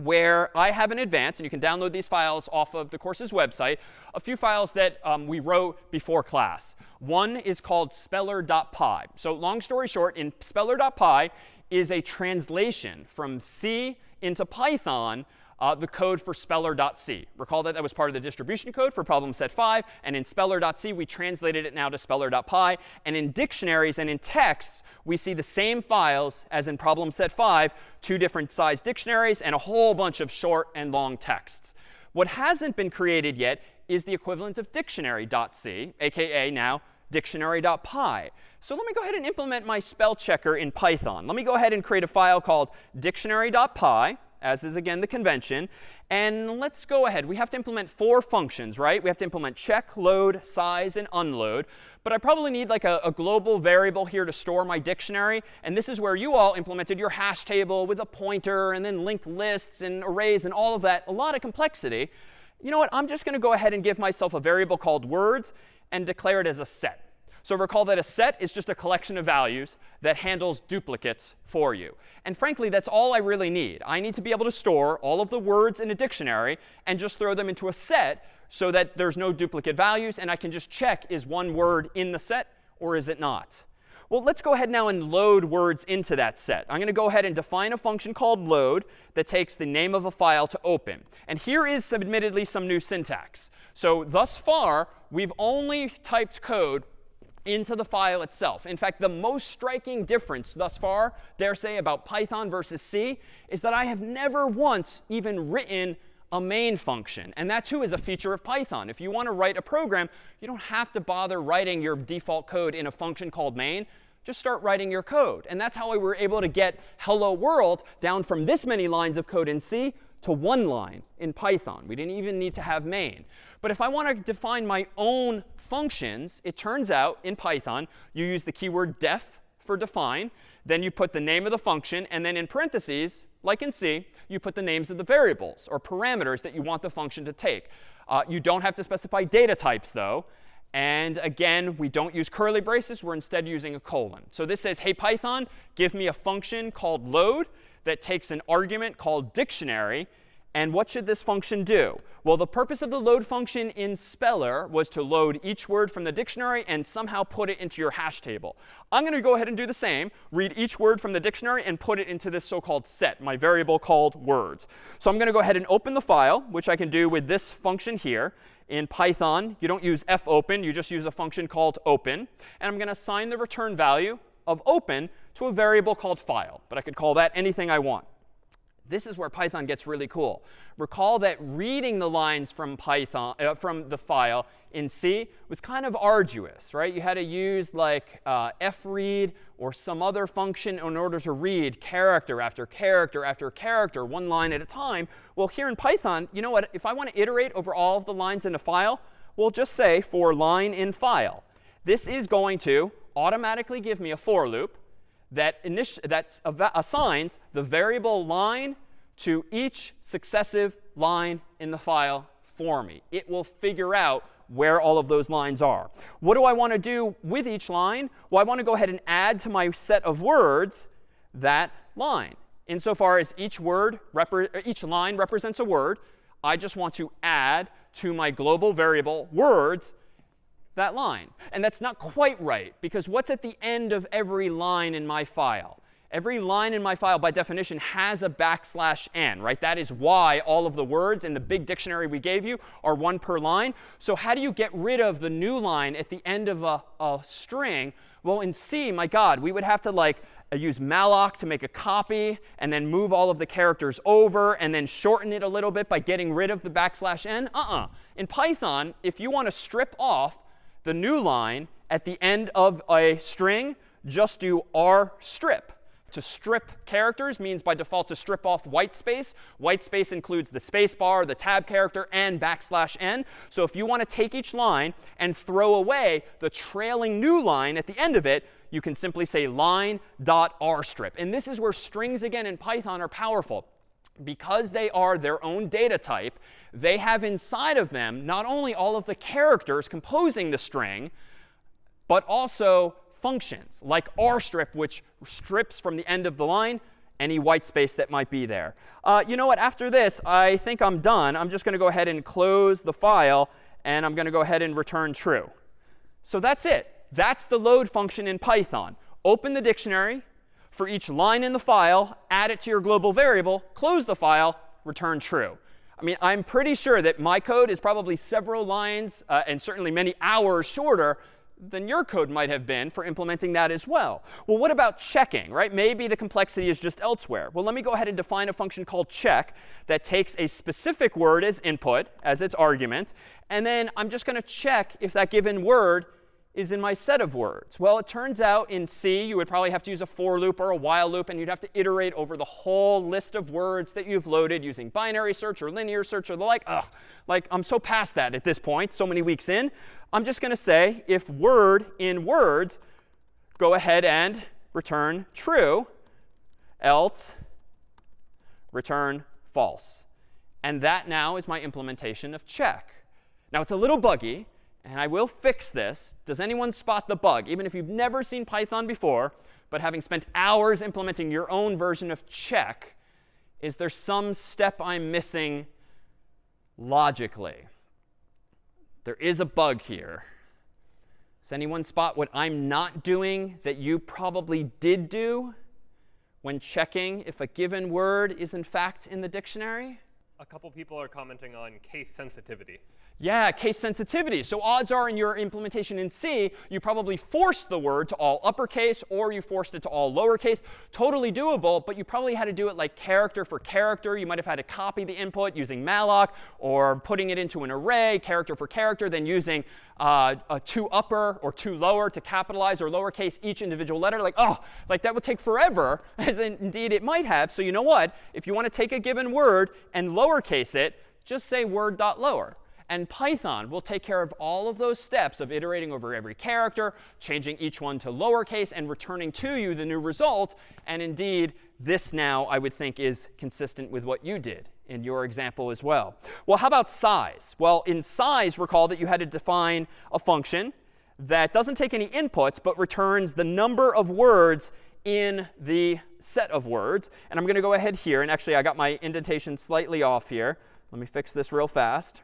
where I have in advance, and you can download these files off of the course's website, a few files that um, we wrote before class. One is called speller.py. So long story short, in speller.py is a translation from C into Python uh, the code for speller.c. Recall that that was part of the distribution code for problem set 5. And in speller.c, we translated it now to speller.py. And in dictionaries and in texts, we see the same files as in problem set 5, two different size dictionaries and a whole bunch of short and long texts. What hasn't been created yet is the equivalent of dictionary.c, aka now dictionary.py. So let me go ahead and implement my spell checker in Python. Let me go ahead and create a file called dictionary.py as is again the convention. And let's go ahead. We have to implement four functions, right? We have to implement check, load, size, and unload. But I probably need like a, a, global variable here to store my dictionary. And this is where you all implemented your hash table with a pointer and then linked lists and arrays and all of that. A lot of complexity. You know what? I'm just going to go ahead and give myself a variable called words and declare it as a set. So recall that a set is just a collection of values that handles duplicates for you. And frankly, that's all I really need. I need to be able to store all of the words in a dictionary and just throw them into a set so that there's no duplicate values. And I can just check, is one word in the set or is it not? Well, let's go ahead now and load words into that set. I'm going to go ahead and define a function called load that takes the name of a file to open. And here is admittedly some new syntax. So thus far, we've only typed code into the file itself. In fact, the most striking difference thus far, dare say, about Python versus C is that I have never once even written a main function. And that, too, is a feature of Python. If you want to write a program, you don't have to bother writing your default code in a function called main. Just start writing your code. And that's how we were able to get hello world down from this many lines of code in C to one line in Python. We didn't even need to have main. But if I want to define my own functions, it turns out in Python, you use the keyword def for define. Then you put the name of the function. And then in parentheses, like in C, you put the names of the variables or parameters that you want the function to take. Uh, you don't have to specify data types, though. And again, we don't use curly braces. We're instead using a colon. So this says, hey, Python, give me a function called load that takes an argument called dictionary And what should this function do? Well, the purpose of the load function in Speller was to load each word from the dictionary and somehow put it into your hash table. I'm going to go ahead and do the same, read each word from the dictionary and put it into this so-called set, my variable called words. So I'm going to go ahead and open the file, which I can do with this function here. In Python, you don't use fopen, you just use a function called open. And I'm going to assign the return value of open to a variable called file. But I could call that anything I want. This is where Python gets really cool. Recall that reading the lines from Python uh, from the file in C was kind of arduous, right? You had to use like uh, fread or some other function in order to read character after character after character, one line at a time. Well, here in Python, you know what? If I want to iterate over all of the lines in a file, we'll just say for line in file. This is going to automatically give me a for loop that, that assigns the variable line to each successive line in the file for me. It will figure out where all of those lines are. What do I want to do with each line? Well, I want to go ahead and add to my set of words that line. Insofar as each word, each line represents a word, I just want to add to my global variable words that line. And that's not quite right, because what's at the end of every line in my file? Every line in my file, by definition, has a backslash n, right? That is why all of the words in the big dictionary we gave you are one per line. So how do you get rid of the new line at the end of a, a string? Well, in C, my God, we would have to like use malloc to make a copy and then move all of the characters over and then shorten it a little bit by getting rid of the backslash n. Uh-uh. In Python, if you want to strip off the new line at the end of a string, just do r strip. To strip characters means by default to strip off white space. White space includes the space bar, the tab character, and backslash n. So if you want to take each line and throw away the trailing new line at the end of it, you can simply say line.rstrip. And this is where strings, again, in Python are powerful. Because they are their own data type, they have inside of them not only all of the characters composing the string, but also functions like rstrip, which strips from the end of the line any white space that might be there. Uh, you know what? After this, I think I'm done. I'm just going to go ahead and close the file. And I'm going to go ahead and return true. So that's it. That's the load function in Python. Open the dictionary for each line in the file, add it to your global variable, close the file, return true. I mean, I'm pretty sure that my code is probably several lines uh, and certainly many hours shorter than your code might have been for implementing that as well. Well, what about checking, right? Maybe the complexity is just elsewhere. Well, let me go ahead and define a function called check that takes a specific word as input, as its argument, and then I'm just going to check if that given word is in my set of words? Well, it turns out in C, you would probably have to use a for loop or a while loop, and you'd have to iterate over the whole list of words that you've loaded using binary search or linear search or the like. Ugh, like I'm so past that at this point, so many weeks in. I'm just going to say if word in words, go ahead and return true, else return false. And that now is my implementation of check. Now, it's a little buggy and I will fix this. Does anyone spot the bug? Even if you've never seen Python before, but having spent hours implementing your own version of check, is there some step I'm missing logically? There is a bug here. Does anyone spot what I'm not doing that you probably did do when checking if a given word is in fact in the dictionary? A couple people are commenting on case sensitivity. Yeah, case sensitivity. So odds are in your implementation in C, you probably forced the word to all uppercase or you forced it to all lowercase. Totally doable, but you probably had to do it like character for character. You might have had to copy the input using malloc or putting it into an array, character for character, then using uh, a toupper or tolower to capitalize or lowercase each individual letter. Like, oh, like that would take forever, as indeed it might have. So you know what? If you want to take a given word and lowercase it, just say word.lower. And Python will take care of all of those steps of iterating over every character, changing each one to lowercase, and returning to you the new result. And indeed, this now, I would think, is consistent with what you did in your example as well. Well, how about size? Well, in size, recall that you had to define a function that doesn't take any inputs, but returns the number of words in the set of words. And I'm going to go ahead here. And actually, I got my indentation slightly off here. Let me fix this real fast.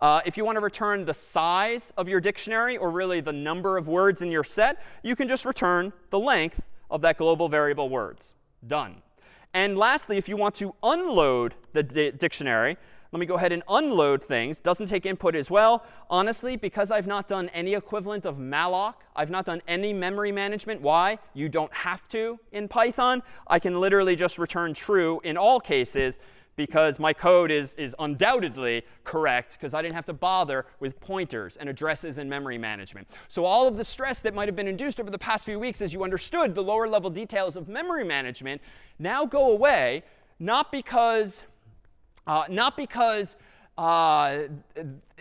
Uh, if you want to return the size of your dictionary, or really the number of words in your set, you can just return the length of that global variable words. Done. And lastly, if you want to unload the di dictionary, let me go ahead and unload things. Doesn't take input as well. Honestly, because I've not done any equivalent of malloc, I've not done any memory management. Why? You don't have to in Python. I can literally just return true in all cases because my code is, is undoubtedly correct because I didn't have to bother with pointers and addresses and memory management. So all of the stress that might have been induced over the past few weeks as you understood the lower level details of memory management now go away, not because, uh, not because uh,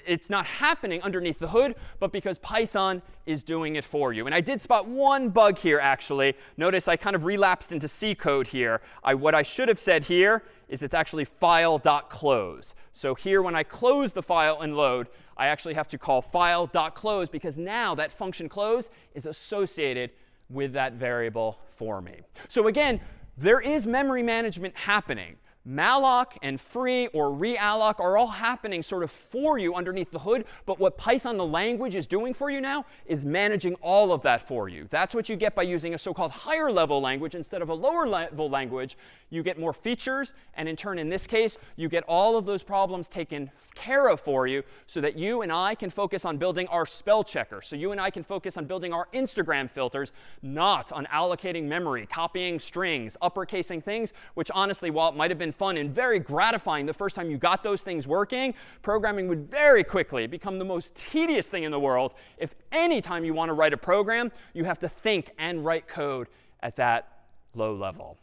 it's not happening underneath the hood, but because Python is doing it for you. And I did spot one bug here, actually. Notice I kind of relapsed into C code here. I, what I should have said here is it's actually file.close. So here, when I close the file and load, I actually have to call file.close because now that function close is associated with that variable for me. So again, there is memory management happening malloc and free or realloc are all happening sort of for you underneath the hood. But what Python, the language, is doing for you now is managing all of that for you. That's what you get by using a so-called higher level language instead of a lower level language. You get more features. And in turn, in this case, you get all of those problems taken care of for you so that you and I can focus on building our spell checker. So you and I can focus on building our Instagram filters, not on allocating memory, copying strings, uppercasing things, which honestly, while it might have been fun and very gratifying the first time you got those things working, programming would very quickly become the most tedious thing in the world if any time you want to write a program, you have to think and write code at that low level.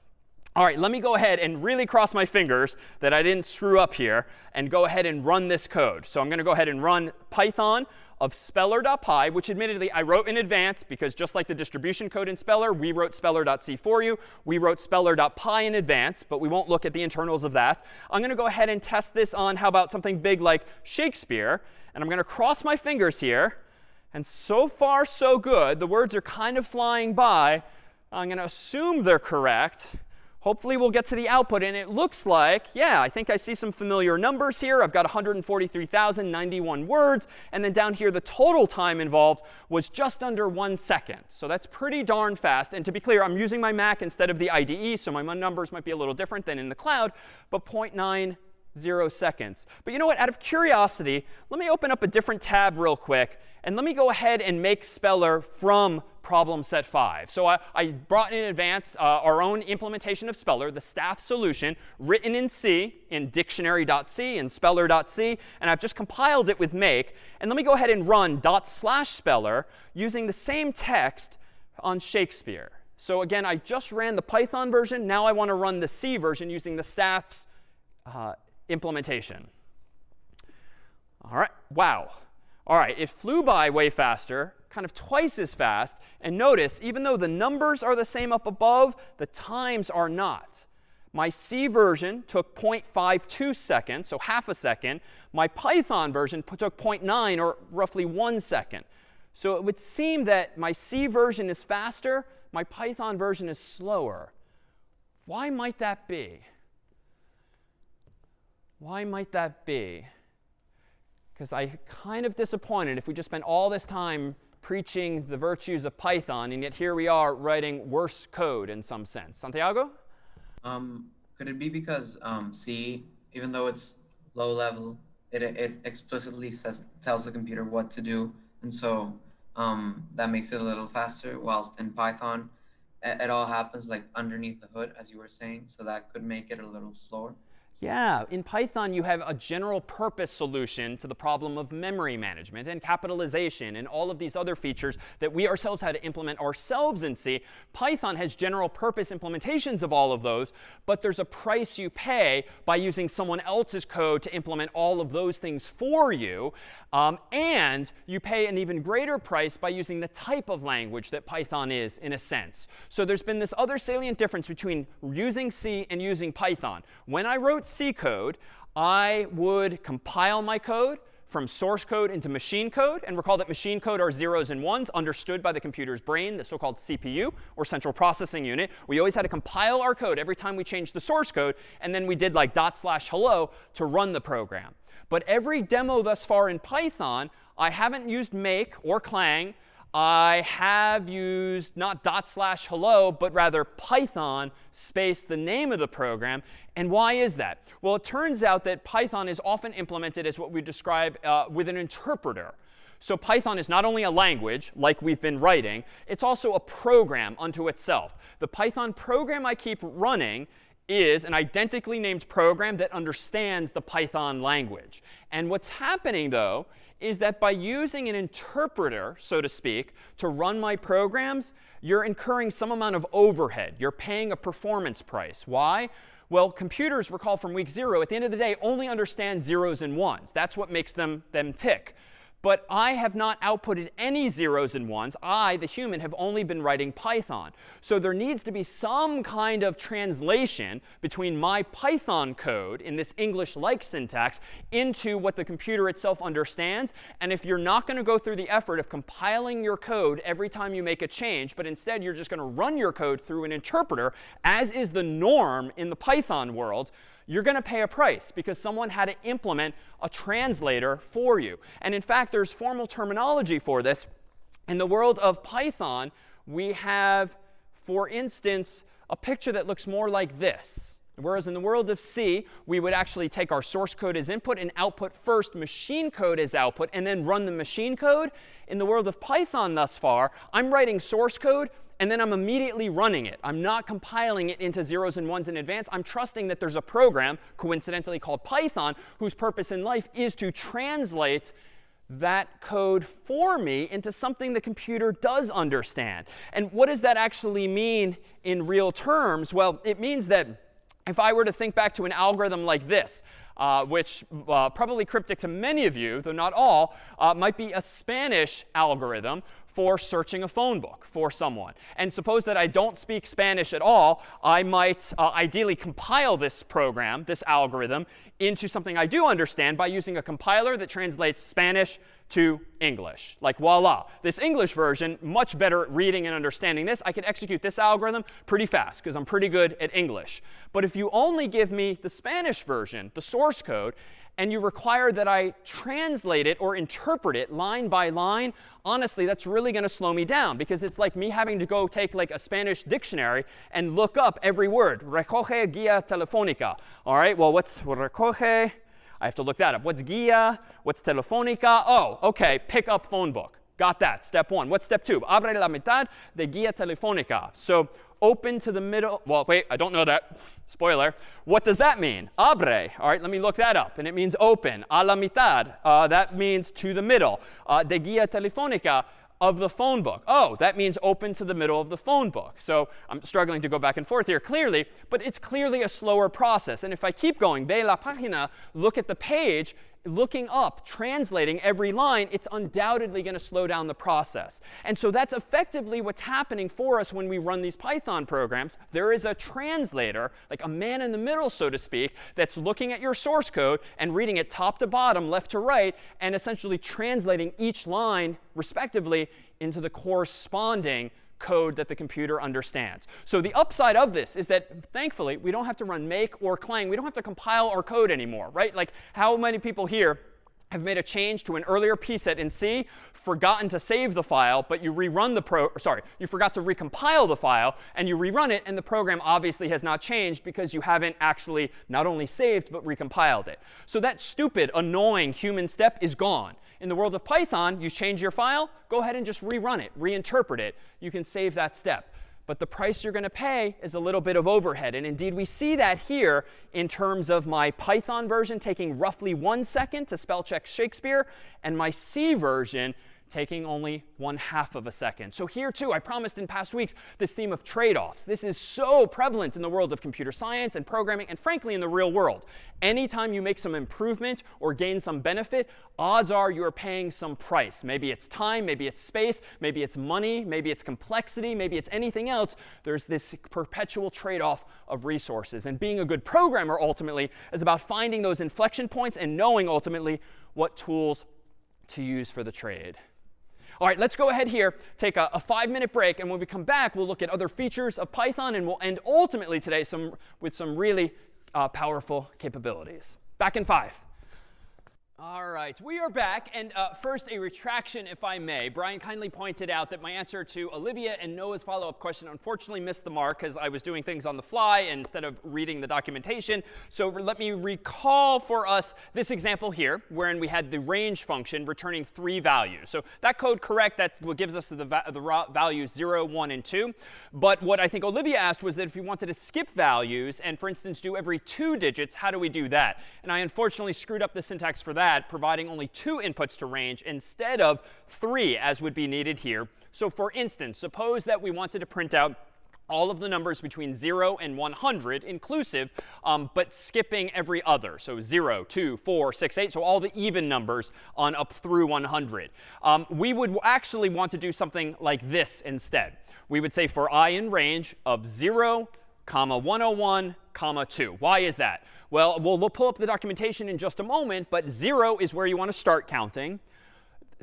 All right, let me go ahead and really cross my fingers that I didn't screw up here and go ahead and run this code. So I'm going to go ahead and run Python of speller.py, which admittedly I wrote in advance because just like the distribution code in Speller, we wrote speller.c for you. We wrote speller.py in advance, but we won't look at the internals of that. I'm going to go ahead and test this on how about something big like Shakespeare. And I'm going to cross my fingers here. And so far, so good. The words are kind of flying by. I'm going to assume they're correct. Hopefully we'll get to the output. And it looks like, yeah, I think I see some familiar numbers here. I've got 143,091 words. And then down here, the total time involved was just under one second. So that's pretty darn fast. And to be clear, I'm using my Mac instead of the IDE. So my numbers might be a little different than in the cloud. But 0.90 seconds. But you know what? Out of curiosity, let me open up a different tab real quick. And let me go ahead and make Speller from problem set 5. So I, I brought in advance uh, our own implementation of Speller, the staff solution, written in C, in dictionary.c and speller.c. And I've just compiled it with make. And let me go ahead and run dot slash speller using the same text on Shakespeare. So again, I just ran the Python version. Now I want to run the C version using the staff's uh, implementation. All right. Wow. All right, it flew by way faster, kind of twice as fast. And notice, even though the numbers are the same up above, the times are not. My C version took 0.52 seconds, so half a second. My Python version took 0.9, or roughly one second. So it would seem that my C version is faster, my Python version is slower. Why might that be? Why might that be? because I kind of disappointed if we just spent all this time preaching the virtues of Python, and yet here we are writing worse code in some sense. Santiago? Um, could it be because um, C, even though it's low level, it, it explicitly says tells the computer what to do, and so um, that makes it a little faster. Whilst in Python, it, it all happens like underneath the hood, as you were saying, so that could make it a little slower. Yeah, in Python, you have a general purpose solution to the problem of memory management and capitalization and all of these other features that we ourselves had to implement ourselves in C. Python has general purpose implementations of all of those, but there's a price you pay by using someone else's code to implement all of those things for you. Um, and you pay an even greater price by using the type of language that Python is, in a sense. So there's been this other salient difference between using C and using Python. When I wrote C code, I would compile my code from source code into machine code. And recall that machine code are zeros and ones understood by the computer's brain, the so-called CPU, or central processing unit. We always had to compile our code every time we changed the source code. And then we did like dot slash hello to run the program. But every demo thus far in Python, I haven't used make or clang. I have used not dot slash hello, but rather Python space the name of the program. And why is that? Well, it turns out that Python is often implemented as what we describe uh, with an interpreter. So Python is not only a language, like we've been writing, it's also a program unto itself. The Python program I keep running is an identically named program that understands the Python language. And what's happening, though, is that by using an interpreter, so to speak, to run my programs, you're incurring some amount of overhead. You're paying a performance price. Why? Well, computers, recall from week zero, at the end of the day, only understand zeros and ones. That's what makes them, them tick. But I have not outputted any zeros and ones. I, the human, have only been writing Python. So there needs to be some kind of translation between my Python code in this English-like syntax into what the computer itself understands. And if you're not going to go through the effort of compiling your code every time you make a change, but instead you're just going to run your code through an interpreter, as is the norm in the Python world, you're going to pay a price because someone had to implement a translator for you. And in fact, there's formal terminology for this. In the world of Python, we have, for instance, a picture that looks more like this. Whereas in the world of C, we would actually take our source code as input and output first, machine code as output, and then run the machine code. In the world of Python thus far, I'm writing source code, and then I'm immediately running it. I'm not compiling it into zeros and ones in advance. I'm trusting that there's a program, coincidentally called Python, whose purpose in life is to translate that code for me into something the computer does understand. And what does that actually mean in real terms? Well, it means that if I were to think back to an algorithm like this, uh, which uh, probably cryptic to many of you, though not all, uh, might be a Spanish algorithm for searching a phone book for someone. And suppose that I don't speak Spanish at all, I might uh, ideally compile this program, this algorithm, into something I do understand by using a compiler that translates Spanish to English. Like voila, this English version, much better at reading and understanding this. I can execute this algorithm pretty fast because I'm pretty good at English. But if you only give me the Spanish version, the source code, and you require that I translate it or interpret it line by line, honestly, that's really going to slow me down because it's like me having to go take like a Spanish dictionary and look up every word. Recoge guía telefónica. All right, well, what's recoge? I have to look that up. What's guía? What's telefónica? Oh, OK, pick up phone book. Got that. Step one. What's step two? Abre la mitad de guía telefónica. So open to the middle. Well, wait, I don't know that. Spoiler. What does that mean? Abre. All right, let me look that up. And it means open. A la mitad. Uh, that means to the middle. Uh, de guía telefónica of the phone book. Oh, that means open to the middle of the phone book. So I'm struggling to go back and forth here clearly, but it's clearly a slower process. And if I keep going, ve la página, look at the page, looking up, translating every line, it's undoubtedly going to slow down the process. And so that's effectively what's happening for us when we run these Python programs. There is a translator, like a man in the middle, so to speak, that's looking at your source code and reading it top to bottom, left to right, and essentially translating each line, respectively, into the corresponding code that the computer understands. So the upside of this is that, thankfully, we don't have to run make or clang. We don't have to compile our code anymore, right? Like how many people here have made a change to an earlier pset set in C, forgotten to save the file, but you rerun the pro sorry, you forgot to recompile the file, and you rerun it, and the program obviously has not changed because you haven't actually not only saved, but recompiled it. So that stupid, annoying human step is gone. In the world of Python, you change your file, go ahead and just rerun it, reinterpret it. You can save that step. But the price you're going to pay is a little bit of overhead. And indeed, we see that here in terms of my Python version taking roughly one second to spell check Shakespeare, and my C version taking only one half of a second. So here too, I promised in past weeks this theme of trade-offs. This is so prevalent in the world of computer science and programming and frankly in the real world. Anytime you make some improvement or gain some benefit, odds are you're paying some price. Maybe it's time, maybe it's space, maybe it's money, maybe it's complexity, maybe it's anything else. There's this perpetual trade-off of resources. And being a good programmer ultimately is about finding those inflection points and knowing ultimately what tools to use for the trade. All right, let's go ahead here, take a, a five-minute break, and when we come back, we'll look at other features of Python, and we'll end ultimately today some, with some really uh, powerful capabilities. Back in five. All right, we are back. And uh, first, a retraction, if I may. Brian kindly pointed out that my answer to Olivia and Noah's follow-up question unfortunately missed the mark because I was doing things on the fly instead of reading the documentation. So let me recall for us this example here, wherein we had the range function returning three values. So that code correct, that's what gives us the, va the values 0, 1, and 2. But what I think Olivia asked was that if we wanted to skip values and, for instance, do every two digits, how do we do that? And I unfortunately screwed up the syntax for that that, providing only two inputs to range instead of three, as would be needed here. So for instance, suppose that we wanted to print out all of the numbers between 0 and 100 inclusive, um, but skipping every other. So 0, 2, 4, 6, 8. So all the even numbers on up through 100. Um, we would actually want to do something like this instead. We would say for i in range of 0, comma 101, comma 2. Why is that? Well, we'll, pull up the documentation in just a moment, but 0 is where you want to start counting.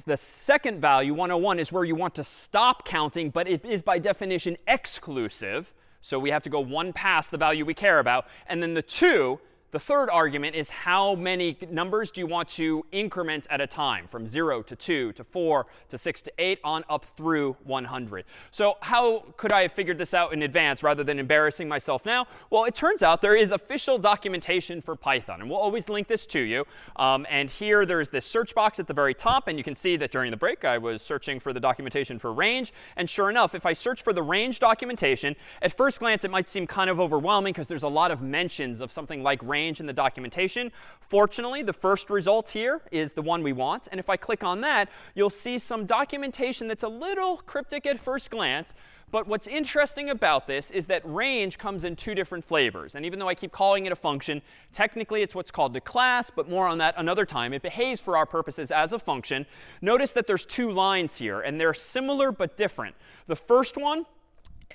The second value, 101, is where you want to stop counting, but it is by definition exclusive. So we have to go one past the value we care about. And then the 2 the third argument is how many numbers do you want to increment at a time from 0 to 2 to 4 to 6 to 8 on up through 100. So how could I have figured this out in advance rather than embarrassing myself now? Well, it turns out there is official documentation for Python. And we'll always link this to you. Um, and here there's this search box at the very top. And you can see that during the break I was searching for the documentation for range. And sure enough, if I search for the range documentation, at first glance it might seem kind of overwhelming because there's a lot of mentions of something like range range in the documentation. Fortunately, the first result here is the one we want. And if I click on that, you'll see some documentation that's a little cryptic at first glance. But what's interesting about this is that range comes in two different flavors. And even though I keep calling it a function, technically it's what's called a class, but more on that another time. It behaves for our purposes as a function. Notice that there's two lines here, and they're similar but different. The first one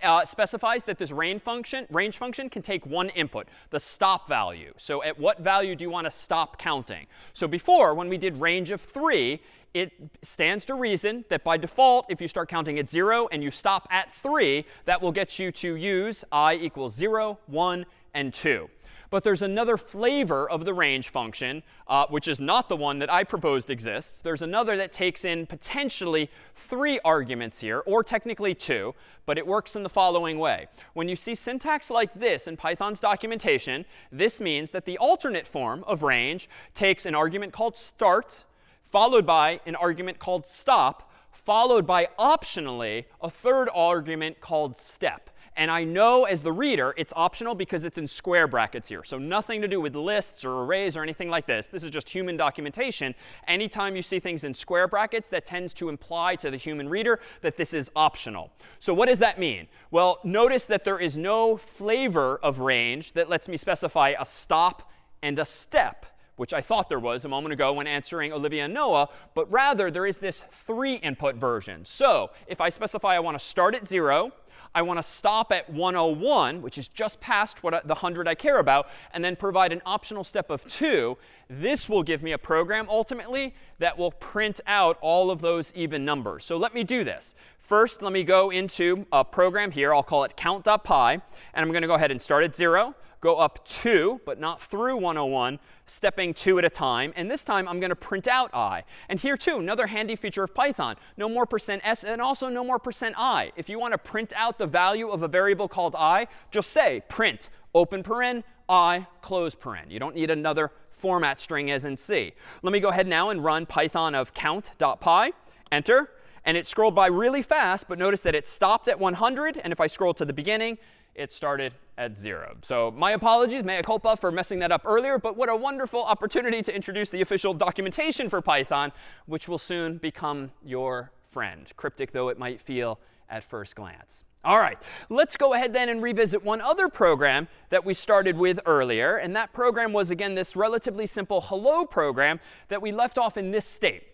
uh, specifies that this range function, range function can take one input, the stop value. So at what value do you want to stop counting? So before, when we did range of 3, it stands to reason that by default, if you start counting at 0 and you stop at 3, that will get you to use i equals 0, 1, and 2. But there's another flavor of the range function, uh, which is not the one that I proposed exists. There's another that takes in potentially three arguments here, or technically two. But it works in the following way. When you see syntax like this in Python's documentation, this means that the alternate form of range takes an argument called start, followed by an argument called stop, followed by optionally a third argument called step. And I know as the reader, it's optional because it's in square brackets here. So nothing to do with lists or arrays or anything like this. This is just human documentation. Anytime you see things in square brackets, that tends to imply to the human reader that this is optional. So what does that mean? Well, notice that there is no flavor of range that lets me specify a stop and a step which I thought there was a moment ago when answering Olivia and Noah, but rather there is this three input version. So if I specify I want to start at 0, I want to stop at 101, which is just past what I, the 100 I care about, and then provide an optional step of 2. This will give me a program, ultimately, that will print out all of those even numbers. So let me do this. First, let me go into a program here. I'll call it count.py. And I'm going to go ahead and start at 0 go up 2, but not through 101, stepping 2 at a time. And this time, I'm going to print out i. And here, too, another handy feature of Python. No more percent %s and also no more percent %i. If you want to print out the value of a variable called i, just say print open paren i close paren. You don't need another format string as in C. Let me go ahead now and run python of count.py. Enter. And it scrolled by really fast, but notice that it stopped at 100. And if I scroll to the beginning, it started at 0. So my apologies, mea culpa, for messing that up earlier. But what a wonderful opportunity to introduce the official documentation for Python, which will soon become your friend, cryptic though it might feel at first glance. All right, let's go ahead then and revisit one other program that we started with earlier. And that program was, again, this relatively simple hello program that we left off in this state.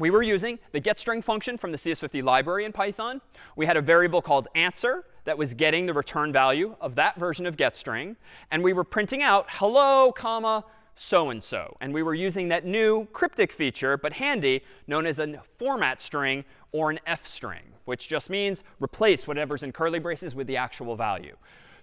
We were using the getString function from the CS50 library in Python. We had a variable called answer that was getting the return value of that version of getString. And we were printing out hello, comma, so-and-so. And we were using that new cryptic feature, but handy, known as a format string or an f string, which just means replace whatever's in curly braces with the actual value.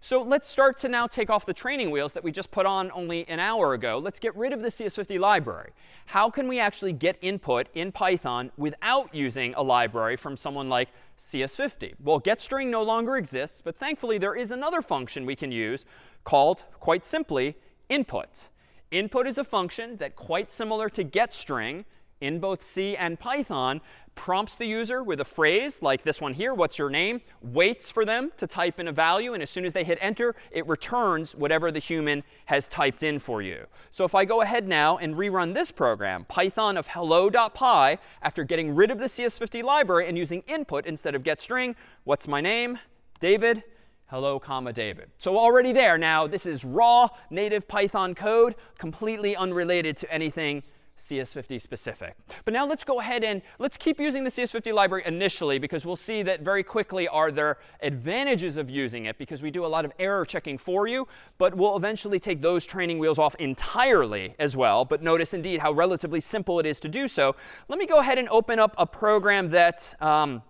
So let's start to now take off the training wheels that we just put on only an hour ago. Let's get rid of the CS50 library. How can we actually get input in Python without using a library from someone like CS50? Well, getString no longer exists, but thankfully there is another function we can use called, quite simply, input. Input is a function that, quite similar to getString in both C and Python, prompts the user with a phrase like this one here, what's your name, waits for them to type in a value, and as soon as they hit enter, it returns whatever the human has typed in for you. So if I go ahead now and rerun this program, Python of hello.py, after getting rid of the CS50 library and using input instead of getString, what's my name? David hello, comma, David. So already there now, this is raw native Python code, completely unrelated to anything CS50 specific. But now let's go ahead and let's keep using the CS50 library initially, because we'll see that very quickly are there advantages of using it, because we do a lot of error checking for you. But we'll eventually take those training wheels off entirely as well. But notice indeed how relatively simple it is to do so. Let me go ahead and open up a program that um,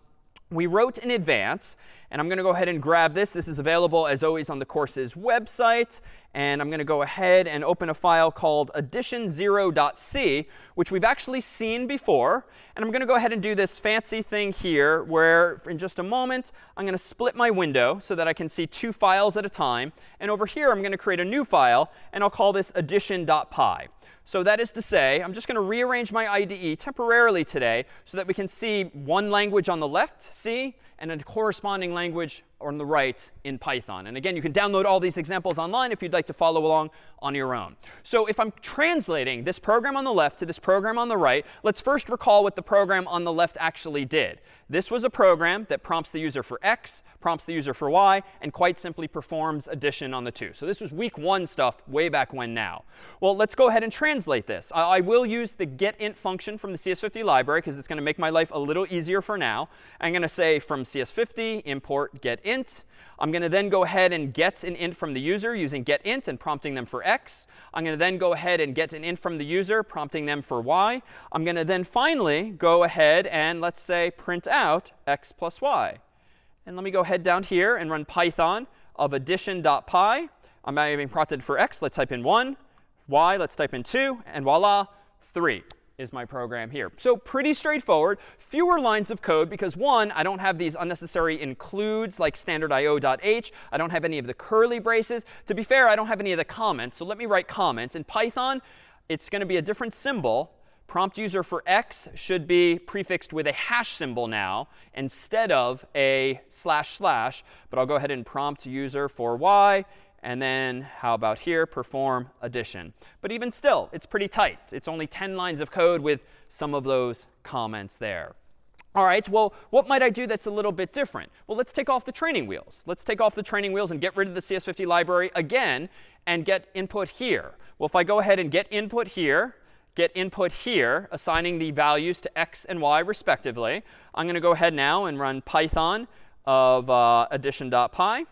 we wrote in advance. And I'm going to go ahead and grab this. This is available, as always, on the course's website. And I'm going to go ahead and open a file called addition0.c, which we've actually seen before. And I'm going to go ahead and do this fancy thing here, where in just a moment, I'm going to split my window so that I can see two files at a time. And over here, I'm going to create a new file, and I'll call this addition.py. So that is to say, I'm just going to rearrange my IDE temporarily today so that we can see one language on the left, C, and a corresponding language on the right in Python. And again, you can download all these examples online if you'd like to follow along on your own. So if I'm translating this program on the left to this program on the right, let's first recall what the program on the left actually did. This was a program that prompts the user for x, prompts the user for y, and quite simply performs addition on the two. So this was week one stuff way back when now. Well, let's go ahead and translate this. I, I will use the getInt function from the CS50 library because it's going to make my life a little easier for now. I'm going to say from CS50 import getInt. I'm going to then go ahead and get an int from the user using getInt and prompting them for x. I'm going to then go ahead and get an int from the user, prompting them for y. I'm going to then finally go ahead and let's say print out x plus y. And let me go ahead down here and run Python of addition.py. I'm now being prompted for x. Let's type in 1. y, let's type in 2. And voila, 3 is my program here. So pretty straightforward. Fewer lines of code because, one, I don't have these unnecessary includes like standard io.h. I don't have any of the curly braces. To be fair, I don't have any of the comments. So let me write comments. In Python, it's going to be a different symbol. Prompt user for x should be prefixed with a hash symbol now instead of a slash slash. But I'll go ahead and prompt user for y and then how about here, perform addition. But even still, it's pretty tight. It's only 10 lines of code with some of those comments there. All right, well, what might I do that's a little bit different? Well, let's take off the training wheels. Let's take off the training wheels and get rid of the CS50 library again and get input here. Well, if I go ahead and get input here, get input here, assigning the values to x and y respectively, I'm going to go ahead now and run python of uh, addition.py.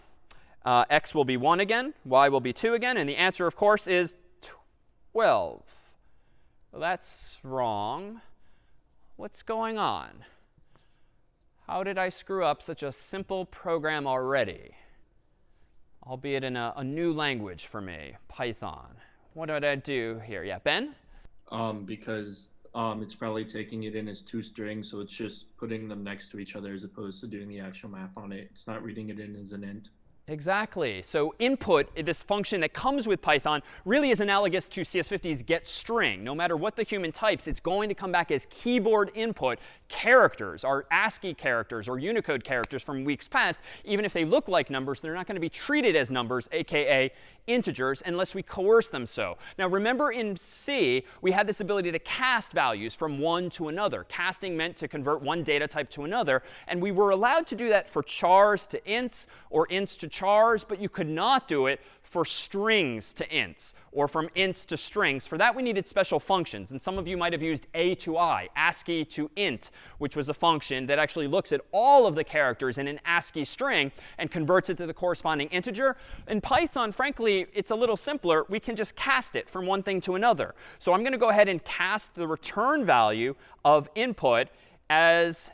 Uh, x will be 1 again, y will be 2 again, and the answer, of course, is 12. Well, that's wrong. What's going on? How did I screw up such a simple program already? Albeit in a, a new language for me, Python. What did I do here? Yeah, Ben? Um, because um, it's probably taking it in as two strings, so it's just putting them next to each other as opposed to doing the actual math on it. It's not reading it in as an int. Exactly. So input, this function that comes with Python, really is analogous to CS50's getString. No matter what the human types, it's going to come back as keyboard input characters, our ASCII characters or Unicode characters from weeks past. Even if they look like numbers, they're not going to be treated as numbers, aka integers, unless we coerce them so. Now remember in C, we had this ability to cast values from one to another. Casting meant to convert one data type to another. And we were allowed to do that for chars to ints or ints to chars, but you could not do it for strings to ints or from ints to strings. For that, we needed special functions. And some of you might have used A to I, ASCII to int, which was a function that actually looks at all of the characters in an ASCII string and converts it to the corresponding integer. In Python, frankly, it's a little simpler. We can just cast it from one thing to another. So I'm going to go ahead and cast the return value of input as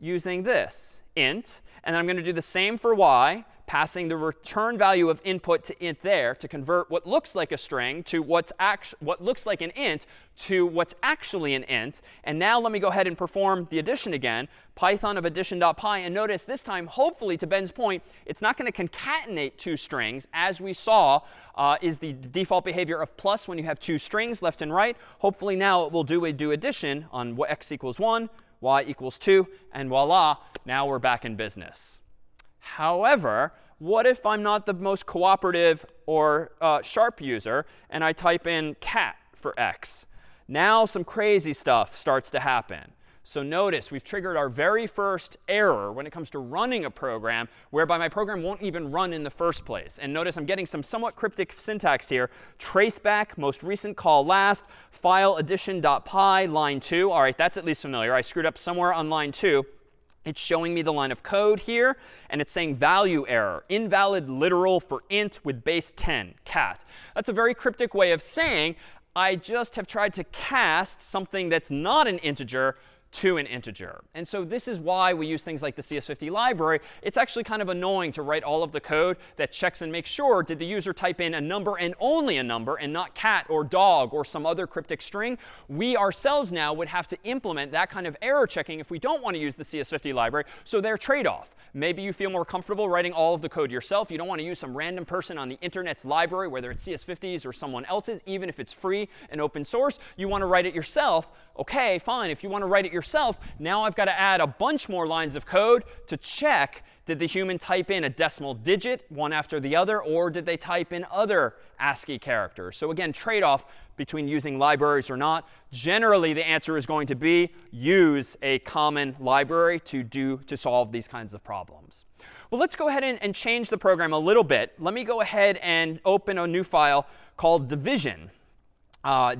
using this, int. And I'm going to do the same for y passing the return value of input to int there to convert what looks like a string to what's what looks like an int to what's actually an int. And now let me go ahead and perform the addition again. Python of addition.py. And notice this time, hopefully, to Ben's point, it's not going to concatenate two strings, as we saw uh, is the default behavior of plus when you have two strings left and right. Hopefully now it will do a do addition on x equals 1, y equals 2, and voila, now we're back in business. However, what if I'm not the most cooperative or uh, sharp user and I type in cat for x? Now some crazy stuff starts to happen. So notice we've triggered our very first error when it comes to running a program, whereby my program won't even run in the first place. And notice I'm getting some somewhat cryptic syntax here. Traceback, most recent call last, file addition.py, line 2. All right, that's at least familiar. I screwed up somewhere on line 2. It's showing me the line of code here, and it's saying value error, invalid literal for int with base 10, cat. That's a very cryptic way of saying I just have tried to cast something that's not an integer to an integer. And so this is why we use things like the CS50 library. It's actually kind of annoying to write all of the code that checks and makes sure did the user type in a number and only a number and not cat or dog or some other cryptic string. We ourselves now would have to implement that kind of error checking if we don't want to use the CS50 library. So they're trade-off. Maybe you feel more comfortable writing all of the code yourself. You don't want to use some random person on the internet's library, whether it's CS50's or someone else's, even if it's free and open source. You want to write it yourself. OK, fine. If you want to write it yourself, now I've got to add a bunch more lines of code to check did the human type in a decimal digit, one after the other, or did they type in other ASCII characters? So again, trade-off between using libraries or not. Generally, the answer is going to be use a common library to do to solve these kinds of problems. Well, let's go ahead and, and change the program a little bit. Let me go ahead and open a new file called division.py, uh,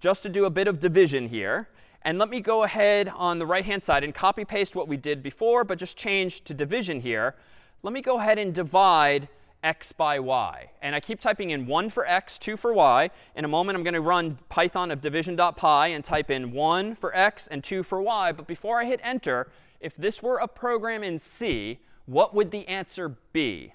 just to do a bit of division here. And let me go ahead on the right-hand side and copy paste what we did before, but just change to division here. Let me go ahead and divide x by y. And I keep typing in 1 for x, 2 for y. In a moment, I'm going to run Python of division.py and type in 1 for x and 2 for y. But before I hit enter, if this were a program in C, what would the answer be?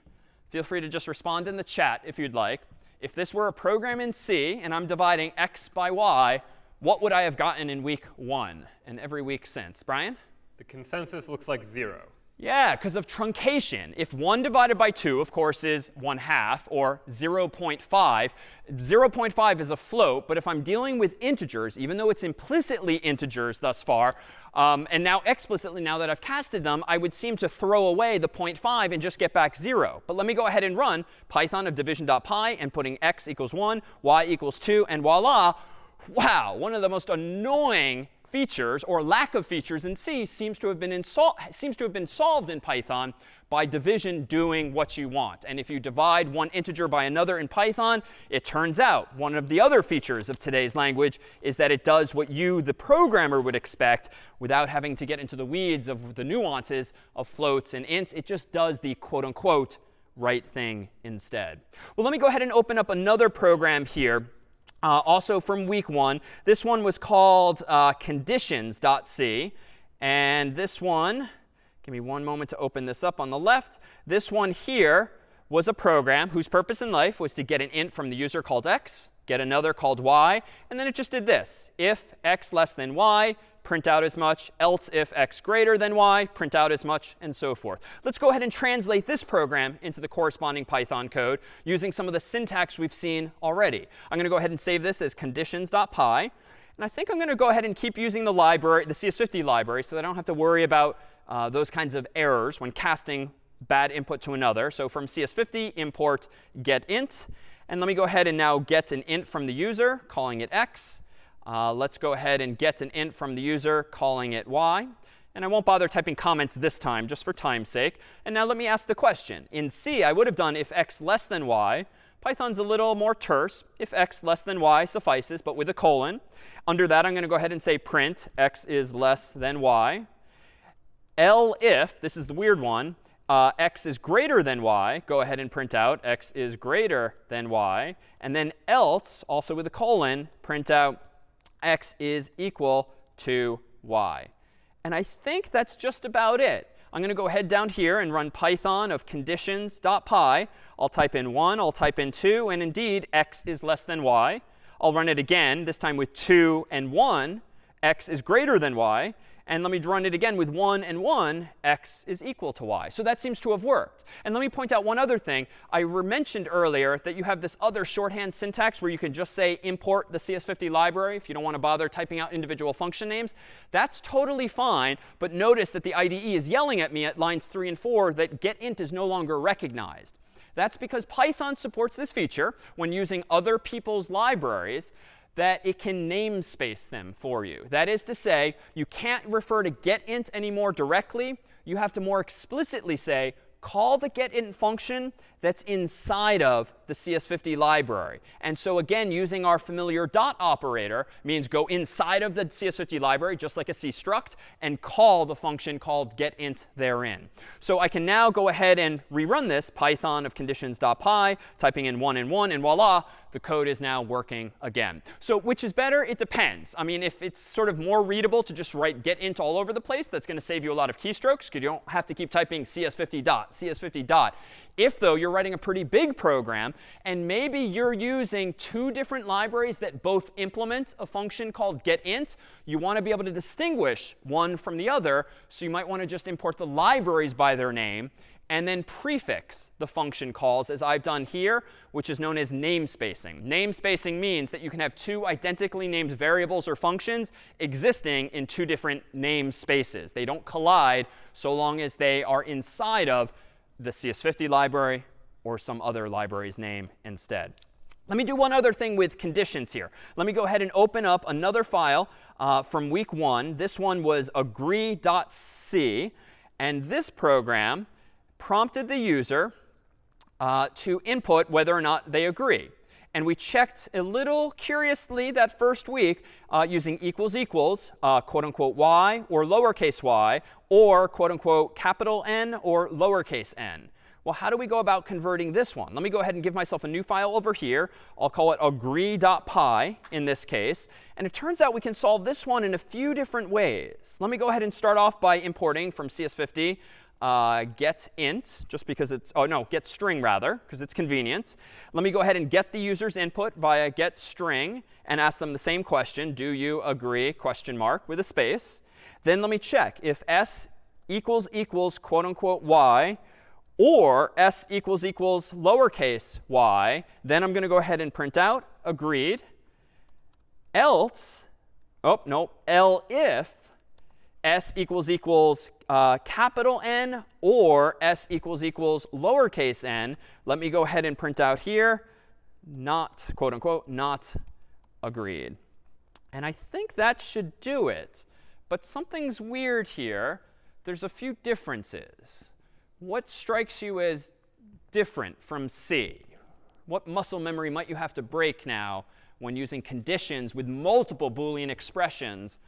Feel free to just respond in the chat if you'd like. If this were a program in C and I'm dividing x by y, what would I have gotten in week one and every week since? Brian? The consensus looks like 0. Yeah, because of truncation. If 1 divided by 2, of course, is 1 half, or 0.5, 0.5 is a float. But if I'm dealing with integers, even though it's implicitly integers thus far, um, and now explicitly, now that I've casted them, I would seem to throw away the 0.5 and just get back 0. But let me go ahead and run Python of division.py and putting x equals 1, y equals 2, and voila, wow, one of the most annoying features or lack of features in C seems to have been seems to have been solved in Python by division doing what you want. And if you divide one integer by another in Python, it turns out one of the other features of today's language is that it does what you, the programmer, would expect without having to get into the weeds of the nuances of floats and ints. It just does the quote unquote right thing instead. Well, let me go ahead and open up another program here uh, also from week one. This one was called uh, conditions.c. And this one, give me one moment to open this up on the left. This one here was a program whose purpose in life was to get an int from the user called x, get another called y, and then it just did this. If x less than y, print out as much, else if x greater than y, print out as much, and so forth. Let's go ahead and translate this program into the corresponding Python code using some of the syntax we've seen already. I'm going to go ahead and save this as conditions.py. And I think I'm going to go ahead and keep using the library, the CS50 library, so that I don't have to worry about uh, those kinds of errors when casting bad input to another. So from CS50, import getInt. And let me go ahead and now get an int from the user, calling it x. Uh, let's go ahead and get an int from the user, calling it y. And I won't bother typing comments this time, just for time's sake. And now let me ask the question. In C, I would have done if x less than y. Python's a little more terse. If x less than y suffices, but with a colon. Under that, I'm going to go ahead and say print x is less than y. elif, this is the weird one, uh, x is greater than y, go ahead and print out x is greater than y. And then else, also with a colon, print out x is equal to y. And I think that's just about it. I'm going to go ahead down here and run python of conditions.py. I'll type in 1, I'll type in 2, and indeed, x is less than y. I'll run it again, this time with 2 and 1. x is greater than y. And let me run it again with 1 and 1, x is equal to y. So that seems to have worked. And let me point out one other thing. I mentioned earlier that you have this other shorthand syntax where you can just say import the CS50 library if you don't want to bother typing out individual function names. That's totally fine. But notice that the IDE is yelling at me at lines 3 and 4 that getInt is no longer recognized. That's because Python supports this feature when using other people's libraries that it can namespace them for you. That is to say, you can't refer to getInt anymore directly. You have to more explicitly say, call the getInt function that's inside of the CS50 library. And so again, using our familiar dot operator means go inside of the CS50 library, just like a C struct, and call the function called getInt therein. So I can now go ahead and rerun this python of conditions.py, typing in 1 and 1, and voila, the code is now working again. So which is better? It depends. I mean, if it's sort of more readable to just write getInt all over the place, that's going to save you a lot of keystrokes because you don't have to keep typing cs50 dot, cs50 dot. If, though, you're writing a pretty big program, and maybe you're using two different libraries that both implement a function called getInt, you want to be able to distinguish one from the other. So you might want to just import the libraries by their name and then prefix the function calls, as I've done here, which is known as namespacing. Namespacing means that you can have two identically named variables or functions existing in two different namespaces. They don't collide so long as they are inside of the CS50 library or some other library's name instead. Let me do one other thing with conditions here. Let me go ahead and open up another file uh, from week one. This one was agree.c. And this program prompted the user uh, to input whether or not they agree. And we checked a little curiously that first week uh, using equals equals, uh, quote unquote y or lowercase y, or quote unquote capital N or lowercase n. Well, how do we go about converting this one? Let me go ahead and give myself a new file over here. I'll call it agree.py in this case. And it turns out we can solve this one in a few different ways. Let me go ahead and start off by importing from CS50 uh, get int, just because it's, oh no, get string rather, because it's convenient. Let me go ahead and get the user's input via get string and ask them the same question, do you agree, question mark, with a space. Then let me check if s equals equals quote unquote y or s equals equals lowercase y, then I'm going to go ahead and print out agreed. Else, oh, no, elif s equals equals uh, capital N or s equals equals lowercase n, let me go ahead and print out here, not, quote unquote, not agreed. And I think that should do it. But something's weird here. There's a few differences. What strikes you as different from C? What muscle memory might you have to break now when using conditions with multiple Boolean expressions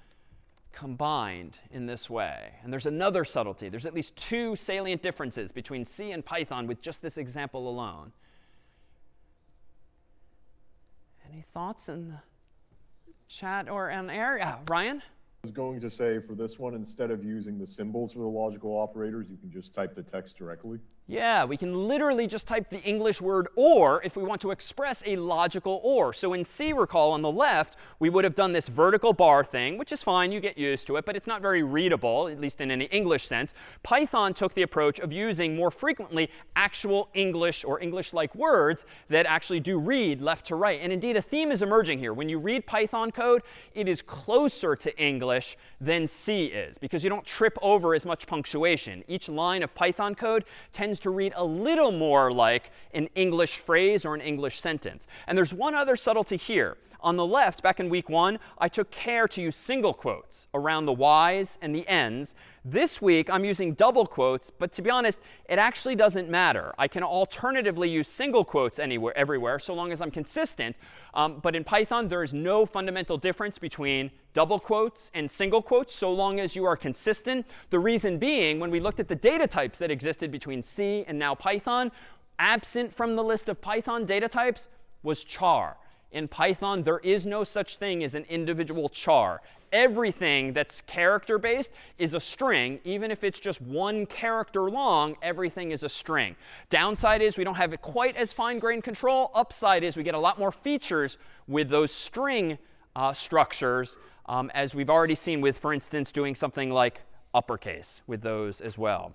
combined in this way. And there's another subtlety. There's at least two salient differences between C and Python with just this example alone. Any thoughts in the chat or on air? Yeah, Ryan? I was going to say for this one, instead of using the symbols for the logical operators, you can just type the text directly. Yeah, we can literally just type the English word or if we want to express a logical or. So in C, recall, on the left, we would have done this vertical bar thing, which is fine. You get used to it. But it's not very readable, at least in any English sense. Python took the approach of using more frequently actual English or English-like words that actually do read left to right. And indeed, a theme is emerging here. When you read Python code, it is closer to English than C is because you don't trip over as much punctuation. Each line of Python code tends to read a little more like an English phrase or an English sentence. And there's one other subtlety here. On the left, back in week one, I took care to use single quotes around the y's and the n's. This week, I'm using double quotes. But to be honest, it actually doesn't matter. I can alternatively use single quotes anywhere, everywhere, so long as I'm consistent. Um, but in Python, there is no fundamental difference between double quotes and single quotes, so long as you are consistent. The reason being, when we looked at the data types that existed between C and now Python, absent from the list of Python data types was char. In Python, there is no such thing as an individual char. Everything that's character based is a string. Even if it's just one character long, everything is a string. Downside is we don't have quite as fine grained control. Upside is we get a lot more features with those string uh, structures, um, as we've already seen with, for instance, doing something like uppercase with those as well.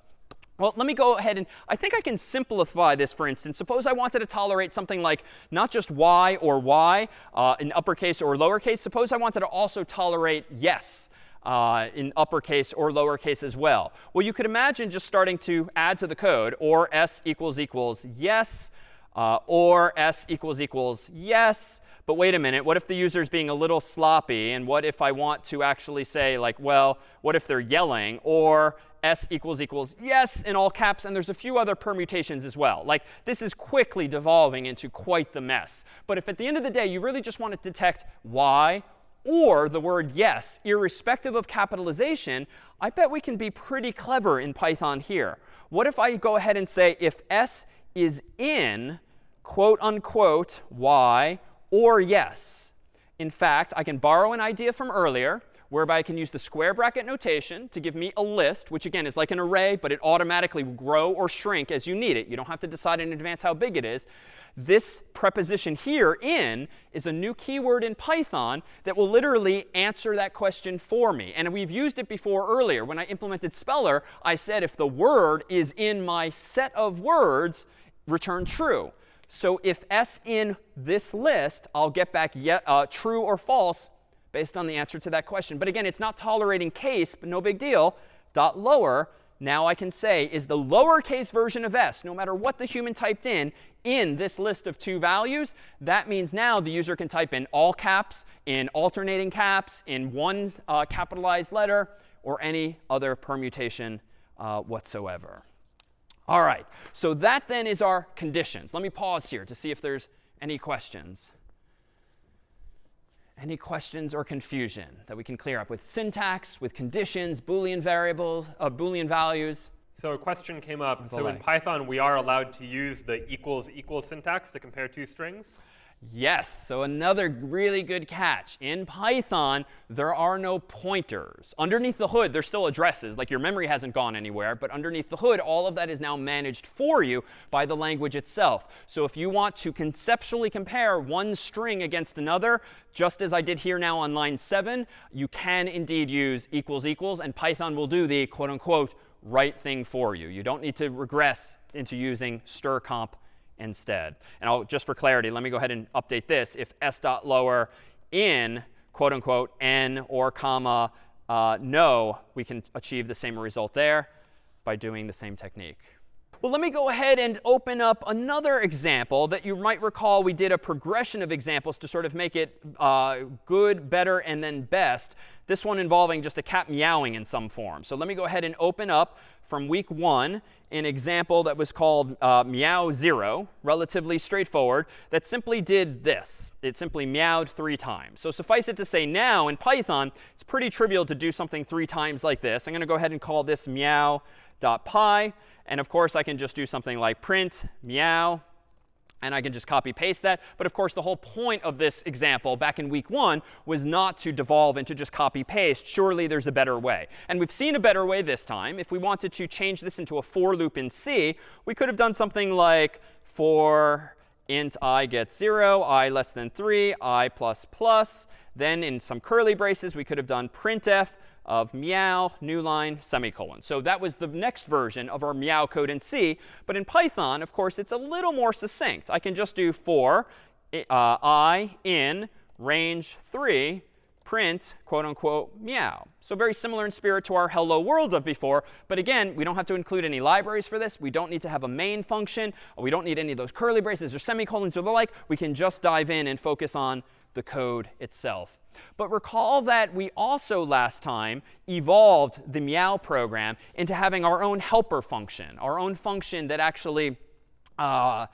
Well, let me go ahead and I think I can simplify this, for instance. Suppose I wanted to tolerate something like not just y or y uh, in uppercase or lowercase. Suppose I wanted to also tolerate yes uh, in uppercase or lowercase as well. Well, you could imagine just starting to add to the code or s equals equals yes uh, or s equals equals yes. But wait a minute, what if the user is being a little sloppy? And what if I want to actually say, like, well, what if they're yelling? Or s equals equals yes in all caps. And there's a few other permutations as well. Like, this is quickly devolving into quite the mess. But if at the end of the day, you really just want to detect y or the word yes, irrespective of capitalization, I bet we can be pretty clever in Python here. What if I go ahead and say if s is in quote unquote y or yes? In fact, I can borrow an idea from earlier whereby I can use the square bracket notation to give me a list, which again is like an array, but it automatically will grow or shrink as you need it. You don't have to decide in advance how big it is. This preposition here, in, is a new keyword in Python that will literally answer that question for me. And we've used it before earlier. When I implemented Speller, I said if the word is in my set of words, return true. So if s in this list, I'll get back yet, uh, true or false based on the answer to that question. But again, it's not tolerating case, but no big deal. Dot lower, now I can say, is the lowercase version of s, no matter what the human typed in, in this list of two values. That means now the user can type in all caps, in alternating caps, in one uh, capitalized letter, or any other permutation uh, whatsoever. All right, so that then is our conditions. Let me pause here to see if there's any questions. Any questions or confusion that we can clear up with syntax, with conditions, Boolean variables, uh, Boolean values? So a question came up. So in Python, we are allowed to use the equals equals syntax to compare two strings? Yes. So another really good catch. In Python, there are no pointers. Underneath the hood, there's still addresses. Like your memory hasn't gone anywhere. But underneath the hood, all of that is now managed for you by the language itself. So if you want to conceptually compare one string against another, just as I did here now on line 7, you can indeed use equals equals. And Python will do the quote unquote right thing for you. You don't need to regress into using strcmp instead. And I'll, just for clarity, let me go ahead and update this. If s dot lower in quote unquote n or comma uh, no, we can achieve the same result there by doing the same technique. Well, let me go ahead and open up another example that you might recall we did a progression of examples to sort of make it uh, good, better, and then best. This one involving just a cat meowing in some form. So let me go ahead and open up from week one an example that was called uh, meow 0, relatively straightforward, that simply did this. It simply meowed three times. So suffice it to say now in Python, it's pretty trivial to do something three times like this. I'm going to go ahead and call this meow.py. And of course, I can just do something like print meow and I can just copy paste that. But of course, the whole point of this example back in week one was not to devolve into just copy paste. Surely there's a better way. And we've seen a better way this time. If we wanted to change this into a for loop in C, we could have done something like for int i gets 0, i less than 3, i plus plus. Then in some curly braces, we could have done printf of meow, new line, semicolon. So that was the next version of our meow code in C. But in Python, of course, it's a little more succinct. I can just do for uh, i in range 3 print quote unquote meow. So very similar in spirit to our hello world of before. But again, we don't have to include any libraries for this. We don't need to have a main function. We don't need any of those curly braces or semicolons or the like. We can just dive in and focus on the code itself. But recall that we also last time evolved the meow program into having our own helper function, our own function that actually uh,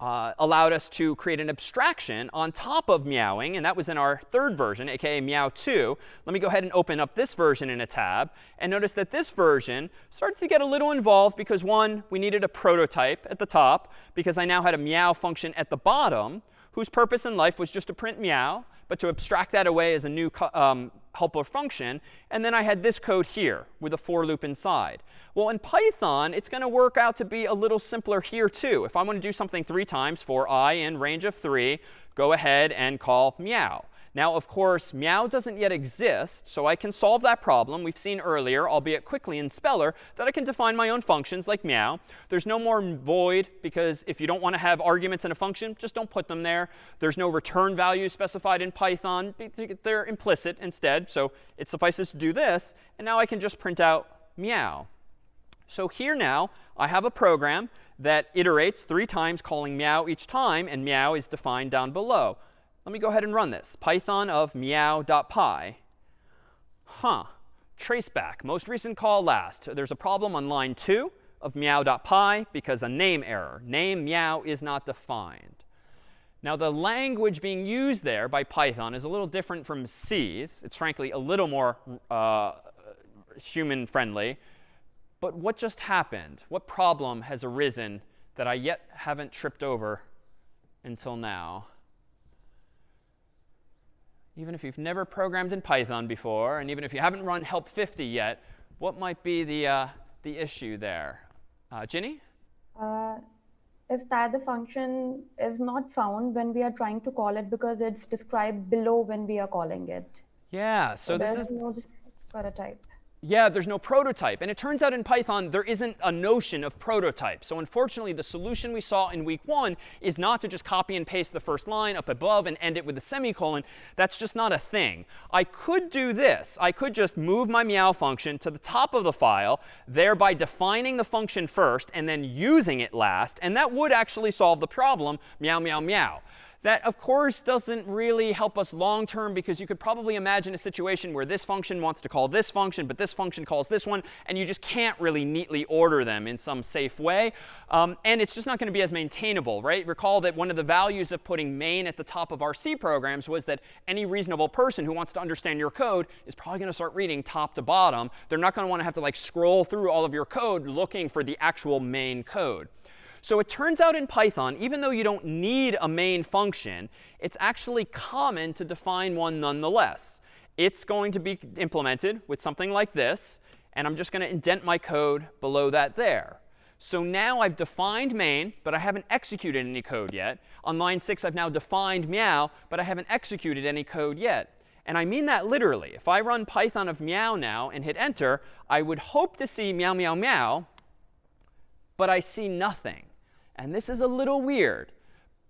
uh, allowed us to create an abstraction on top of meowing. And that was in our third version, aka meow 2. Let me go ahead and open up this version in a tab. And notice that this version starts to get a little involved because, one, we needed a prototype at the top because I now had a meow function at the bottom whose purpose in life was just to print meow, but to abstract that away as a new um, helper function. And then I had this code here with a for loop inside. Well, in Python, it's going to work out to be a little simpler here, too. If I want to do something three times for i in range of 3, go ahead and call meow. Now, of course, meow doesn't yet exist, so I can solve that problem. We've seen earlier, albeit quickly in Speller, that I can define my own functions like meow. There's no more void, because if you don't want to have arguments in a function, just don't put them there. There's no return value specified in Python. They're implicit instead, so it suffices to do this. And now I can just print out meow. So here now, I have a program that iterates three times, calling meow each time, and meow is defined down below. Let me go ahead and run this. Python of meow.py. Huh. Traceback. Most recent call last. There's a problem on line 2 of meow.py because a name error. Name meow is not defined. Now, the language being used there by Python is a little different from C's. It's frankly a little more uh, human friendly. But what just happened? What problem has arisen that I yet haven't tripped over until now? Even if you've never programmed in Python before, and even if you haven't run help 50 yet, what might be the, uh, the issue there? Uh, Ginny? Uh, is that the function is not found when we are trying to call it because it's described below when we are calling it. Yeah, so, so this is no prototype yeah, there's no prototype. And it turns out in Python, there isn't a notion of prototype. So unfortunately, the solution we saw in week one is not to just copy and paste the first line up above and end it with a semicolon. That's just not a thing. I could do this. I could just move my meow function to the top of the file, thereby defining the function first and then using it last. And that would actually solve the problem, meow, meow, meow. That, of course, doesn't really help us long term because you could probably imagine a situation where this function wants to call this function, but this function calls this one, and you just can't really neatly order them in some safe way. Um, and it's just not going to be as maintainable, right? Recall that one of the values of putting main at the top of our C programs was that any reasonable person who wants to understand your code is probably going to start reading top to bottom. They're not going to want to have to like scroll through all of your code looking for the actual main code. So it turns out in Python, even though you don't need a main function, it's actually common to define one nonetheless. It's going to be implemented with something like this. And I'm just going to indent my code below that there. So now I've defined main, but I haven't executed any code yet. On line 6, I've now defined meow, but I haven't executed any code yet. And I mean that literally. If I run Python of meow now and hit enter, I would hope to see meow, meow, meow, but I see nothing. And this is a little weird.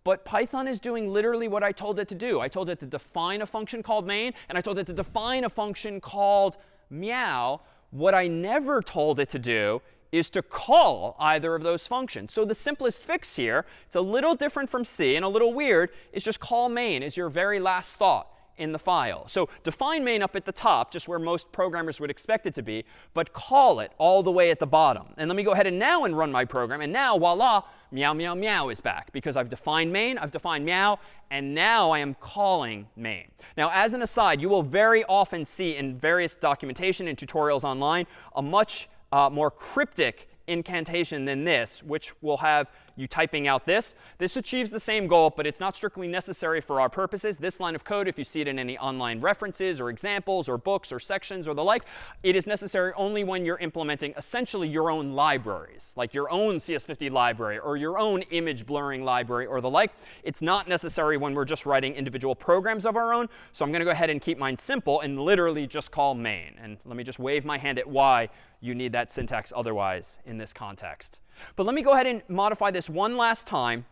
But Python is doing literally what I told it to do. I told it to define a function called main, and I told it to define a function called meow. What I never told it to do is to call either of those functions. So the simplest fix here, it's a little different from C and a little weird, is just call main as your very last thought in the file. So define main up at the top, just where most programmers would expect it to be, but call it all the way at the bottom. And let me go ahead and now and run my program. And now, voila, meow, meow, meow is back. Because I've defined main, I've defined meow, and now I am calling main. Now, as an aside, you will very often see in various documentation and tutorials online a much uh, more cryptic incantation than this, which will have you typing out this. This achieves the same goal, but it's not strictly necessary for our purposes. This line of code, if you see it in any online references or examples or books or sections or the like, it is necessary only when you're implementing essentially your own libraries, like your own CS50 library or your own image blurring library or the like. It's not necessary when we're just writing individual programs of our own. So I'm going to go ahead and keep mine simple and literally just call main. And let me just wave my hand at why you need that syntax otherwise in this context. But let me go ahead and modify this one last time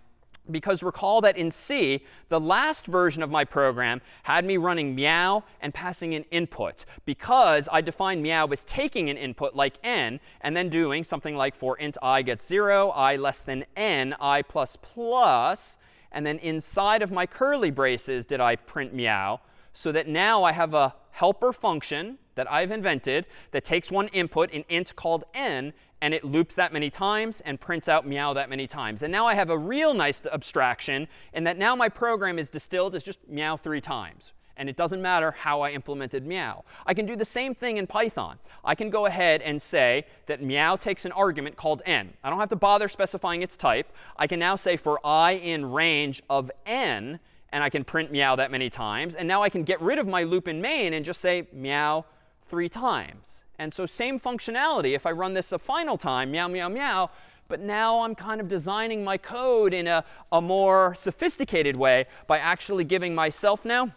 because recall that in C, the last version of my program had me running meow and passing an input because I defined meow as taking an input like n and then doing something like for int i gets 0, i less than n, i plus plus, and then inside of my curly braces did I print meow so that now I have a helper function that I've invented that takes one input, an int called n, and it loops that many times and prints out meow that many times. And now I have a real nice abstraction in that now my program is distilled as just meow three times. And it doesn't matter how I implemented meow. I can do the same thing in Python. I can go ahead and say that meow takes an argument called n. I don't have to bother specifying its type. I can now say for i in range of n, and I can print meow that many times. And now I can get rid of my loop in main and just say meow three times. And so same functionality. If I run this a final time, meow, meow, meow, but now I'm kind of designing my code in a, a more sophisticated way by actually giving myself now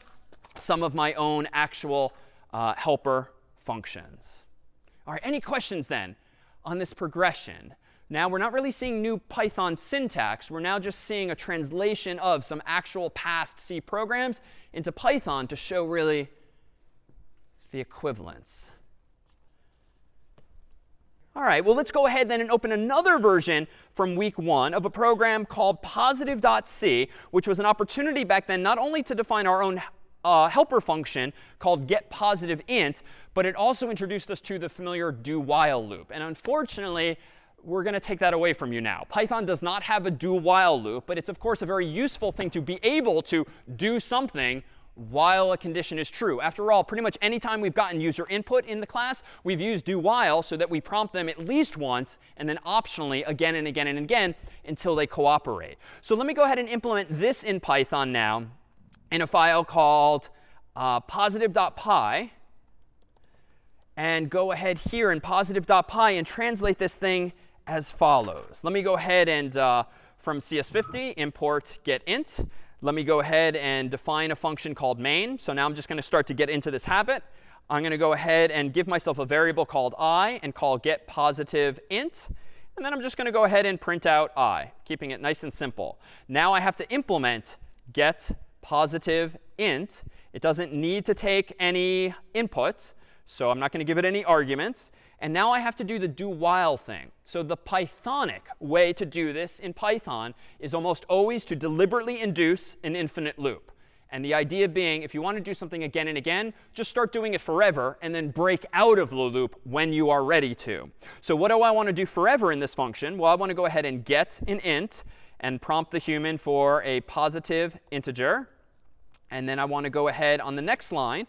some of my own actual uh, helper functions. All right, any questions then on this progression? Now we're not really seeing new Python syntax. We're now just seeing a translation of some actual past C programs into Python to show really the equivalence. All right, well, let's go ahead then and open another version from week one of a program called positive.c, which was an opportunity back then not only to define our own uh, helper function called getPositiveInt, but it also introduced us to the familiar do while loop. And unfortunately, we're going to take that away from you now. Python does not have a do while loop, but it's, of course, a very useful thing to be able to do something while a condition is true. After all, pretty much any time we've gotten user input in the class, we've used do while so that we prompt them at least once and then optionally again and again and again until they cooperate. So let me go ahead and implement this in Python now in a file called uh, positive.py and go ahead here in positive.py and translate this thing as follows. Let me go ahead and uh, from CS50 import getInt. Let me go ahead and define a function called main. So now I'm just going to start to get into this habit. I'm going to go ahead and give myself a variable called i and call get positive int. And then I'm just going to go ahead and print out i, keeping it nice and simple. Now I have to implement get positive int. It doesn't need to take any input, so I'm not going to give it any arguments. And now I have to do the do while thing. So the Pythonic way to do this in Python is almost always to deliberately induce an infinite loop. And the idea being, if you want to do something again and again, just start doing it forever and then break out of the loop when you are ready to. So what do I want to do forever in this function? Well, I want to go ahead and get an int and prompt the human for a positive integer. And then I want to go ahead on the next line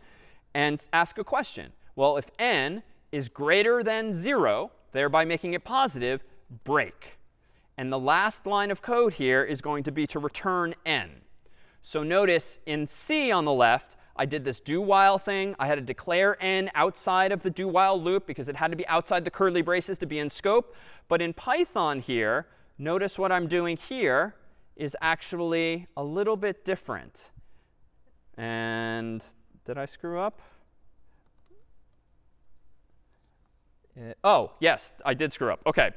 and ask a question. Well, if n is greater than 0, thereby making it positive, break. And the last line of code here is going to be to return n. So notice in C on the left, I did this do while thing. I had to declare n outside of the do while loop because it had to be outside the curly braces to be in scope. But in Python here, notice what I'm doing here is actually a little bit different. And did I screw up? Uh, oh, yes, I did screw up. OK.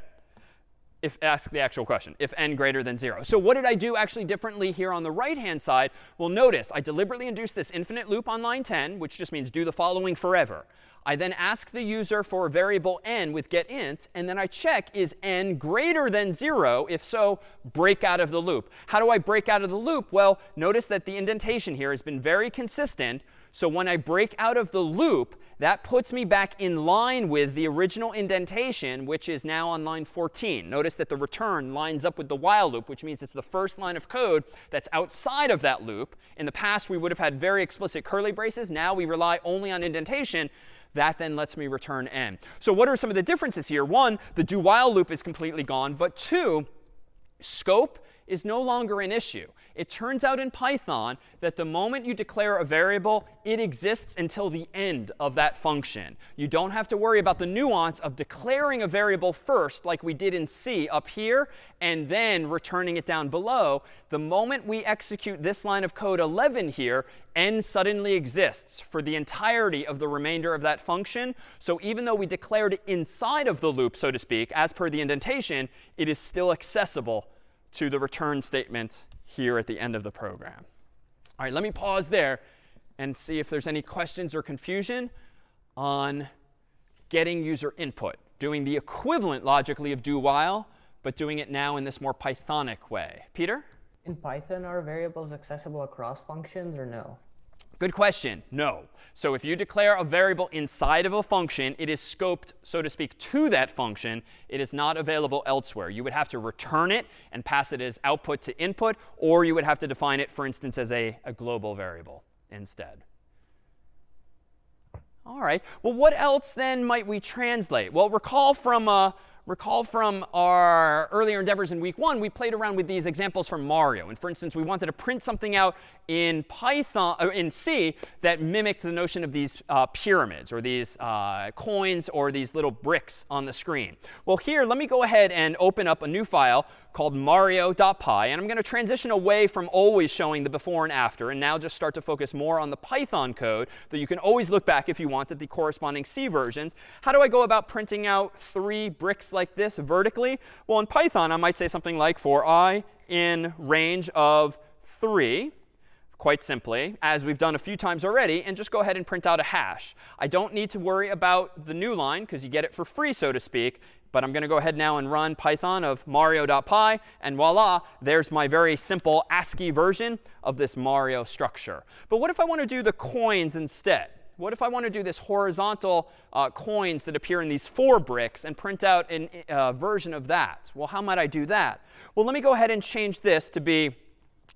If ask the actual question, if n greater than 0. So what did I do actually differently here on the right-hand side? Well, notice I deliberately induced this infinite loop on line 10, which just means do the following forever. I then ask the user for a variable n with getInt, and then I check is n greater than 0? If so, break out of the loop. How do I break out of the loop? Well, notice that the indentation here has been very consistent. So when I break out of the loop, that puts me back in line with the original indentation, which is now on line 14. Notice that the return lines up with the while loop, which means it's the first line of code that's outside of that loop. In the past, we would have had very explicit curly braces. Now we rely only on indentation. That then lets me return n. So what are some of the differences here? One, the do while loop is completely gone. But two, scope is no longer an issue. It turns out in Python that the moment you declare a variable, it exists until the end of that function. You don't have to worry about the nuance of declaring a variable first, like we did in C up here, and then returning it down below. The moment we execute this line of code 11 here, n suddenly exists for the entirety of the remainder of that function. So even though we declared it inside of the loop, so to speak, as per the indentation, it is still accessible to the return statement here at the end of the program. All right, let me pause there and see if there's any questions or confusion on getting user input, doing the equivalent logically of do while, but doing it now in this more Pythonic way. Peter? In Python, are variables accessible across functions or no? Good question. No. So if you declare a variable inside of a function, it is scoped, so to speak, to that function. It is not available elsewhere. You would have to return it and pass it as output to input, or you would have to define it, for instance, as a, a global variable instead. All right. Well, what else then might we translate? Well, recall from uh, recall from our earlier endeavors in week one, we played around with these examples from Mario. And for instance, we wanted to print something out in Python, or in C, that mimicked the notion of these uh, pyramids or these uh, coins or these little bricks on the screen. Well, here, let me go ahead and open up a new file called mario.py. And I'm going to transition away from always showing the before and after and now just start to focus more on the Python code that you can always look back if you want at the corresponding C versions. How do I go about printing out three bricks like this vertically? Well, in Python, I might say something like for i in range of 3 quite simply, as we've done a few times already, and just go ahead and print out a hash. I don't need to worry about the new line, because you get it for free, so to speak. But I'm going to go ahead now and run Python of mario.py. And voila, there's my very simple ASCII version of this Mario structure. But what if I want to do the coins instead? What if I want to do this horizontal uh, coins that appear in these four bricks and print out a uh, version of that? Well, how might I do that? Well, let me go ahead and change this to be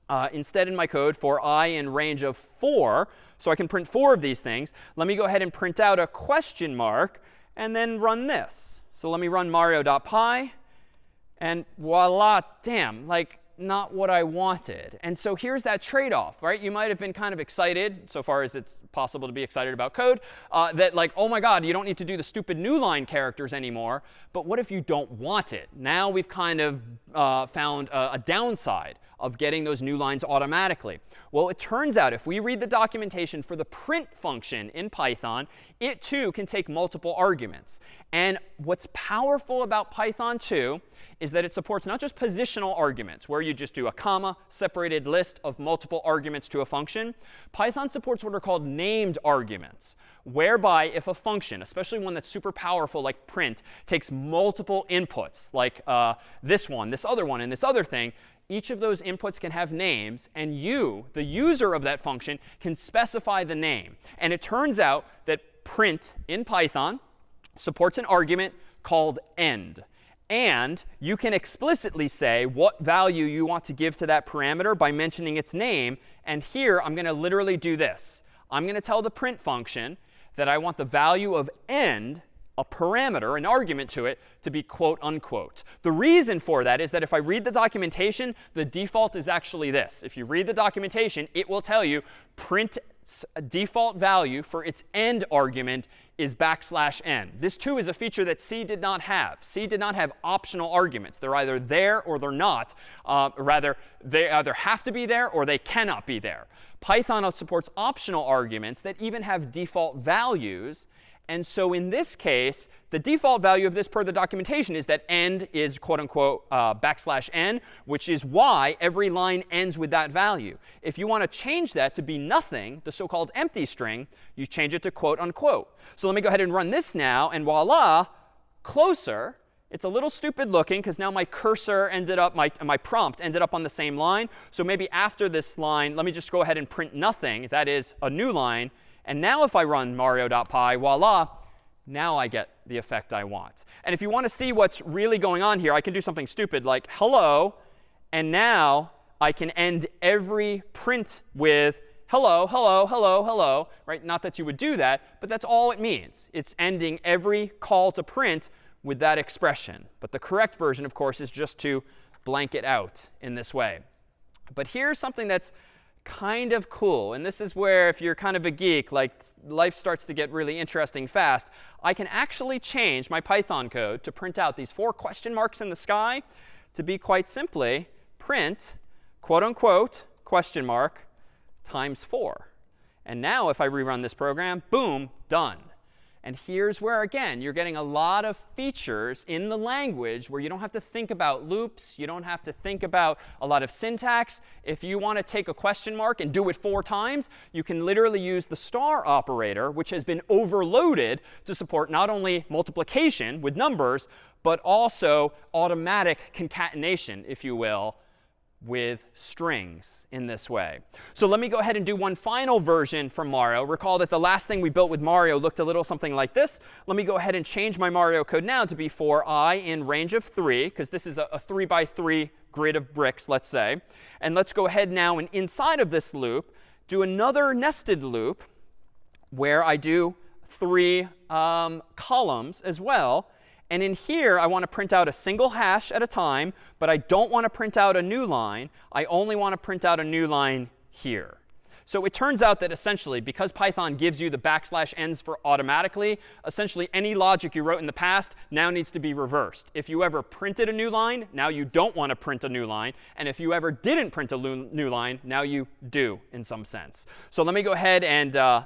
uh, instead in my code for i in range of 4. So I can print four of these things. Let me go ahead and print out a question mark and then run this. So let me run mario.py. And voila, damn, like not what I wanted. And so here's that trade-off, right? You might have been kind of excited, so far as it's possible to be excited about code, uh, that like, oh my god, you don't need to do the stupid new line characters anymore. But what if you don't want it? Now we've kind of uh, found a, a downside of getting those new lines automatically. Well, it turns out if we read the documentation for the print function in Python, it too can take multiple arguments. And what's powerful about Python too is that it supports not just positional arguments, where you just do a comma separated list of multiple arguments to a function. Python supports what are called named arguments, whereby if a function, especially one that's super powerful like print, takes multiple inputs, like uh, this one, this other one, and this other thing, each of those inputs can have names, and you, the user of that function, can specify the name. And it turns out that print in Python supports an argument called end. And you can explicitly say what value you want to give to that parameter by mentioning its name. And here, I'm going to literally do this. I'm going to tell the print function that I want the value of end a parameter, an argument to it, to be quote unquote. The reason for that is that if I read the documentation, the default is actually this. If you read the documentation, it will tell you print default value for its end argument is backslash n. This too is a feature that C did not have. C did not have optional arguments. They're either there or they're not. Uh, rather, they either have to be there or they cannot be there. Python supports optional arguments that even have default values and so in this case, the default value of this per the documentation is that end is quote unquote uh, backslash n, which is why every line ends with that value. If you want to change that to be nothing, the so-called empty string, you change it to quote unquote. So let me go ahead and run this now, and voila, closer. It's a little stupid looking because now my cursor ended up, my, my prompt ended up on the same line. So maybe after this line, let me just go ahead and print nothing. That is a new line. And now if I run mario.py, voila, now I get the effect I want. And if you want to see what's really going on here, I can do something stupid like hello. And now I can end every print with hello, hello, hello, hello. Right? Not that you would do that, but that's all it means. It's ending every call to print with that expression. But the correct version, of course, is just to blank it out in this way. But here's something that's kind of cool. And this is where, if you're kind of a geek, like life starts to get really interesting fast. I can actually change my Python code to print out these four question marks in the sky to be quite simply print quote unquote question mark times 4. And now if I rerun this program, boom, done. And here's where, again, you're getting a lot of features in the language where you don't have to think about loops. You don't have to think about a lot of syntax. If you want to take a question mark and do it four times, you can literally use the star operator, which has been overloaded to support not only multiplication with numbers, but also automatic concatenation, if you will, with strings in this way. So let me go ahead and do one final version from Mario. Recall that the last thing we built with Mario looked a little something like this. Let me go ahead and change my Mario code now to be for i in range of 3, because this is a, a 3 by 3 grid of bricks, let's say. And let's go ahead now and inside of this loop, do another nested loop where I do three um, columns as well. And in here, I want to print out a single hash at a time, but I don't want to print out a new line. I only want to print out a new line here. So it turns out that essentially, because Python gives you the backslash n's for automatically, essentially any logic you wrote in the past now needs to be reversed. If you ever printed a new line, now you don't want to print a new line. And if you ever didn't print a new line, now you do in some sense. So let me go ahead and uh,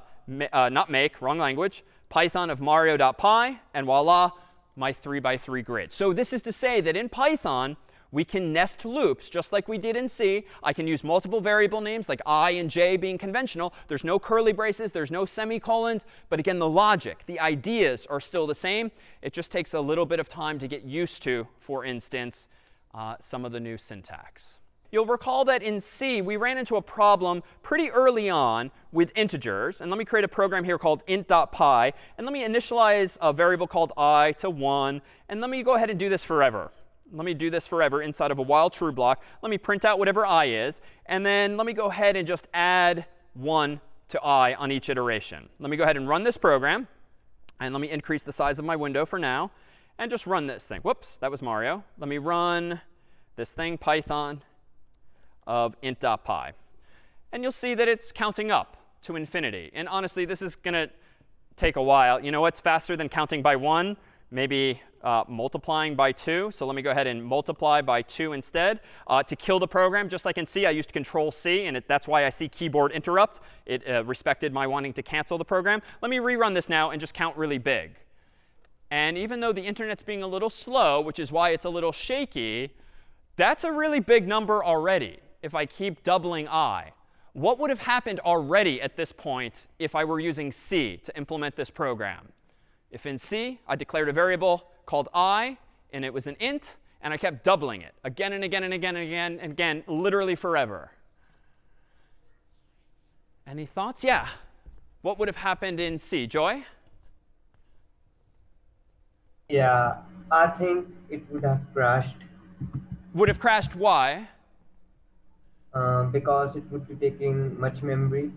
uh, not make, wrong language, python of mario.py, and voila, my 3 by 3 grid. So this is to say that in Python, we can nest loops just like we did in C. I can use multiple variable names like i and j being conventional. There's no curly braces. There's no semicolons. But again, the logic, the ideas are still the same. It just takes a little bit of time to get used to, for instance, uh, some of the new syntax. You'll recall that in C, we ran into a problem pretty early on with integers. And let me create a program here called int.py. And let me initialize a variable called i to 1. And let me go ahead and do this forever. Let me do this forever inside of a while true block. Let me print out whatever i is. And then let me go ahead and just add 1 to i on each iteration. Let me go ahead and run this program. And let me increase the size of my window for now. And just run this thing. Whoops, that was Mario. Let me run this thing, Python of int.py. And you'll see that it's counting up to infinity. And honestly, this is going to take a while. You know what's faster than counting by 1? Maybe uh, multiplying by 2. So let me go ahead and multiply by 2 instead. Uh, to kill the program, just like in C, I used Control C, and it, that's why I see keyboard interrupt. It uh, respected my wanting to cancel the program. Let me rerun this now and just count really big. And even though the internet's being a little slow, which is why it's a little shaky, that's a really big number already if I keep doubling i? What would have happened already at this point if I were using C to implement this program? If in C, I declared a variable called i, and it was an int, and I kept doubling it again and again and again and again and again, literally forever. Any thoughts? Yeah. What would have happened in C? Joy? Yeah, I think it would have crashed. Would have crashed why? Uh, because it would be taking much memory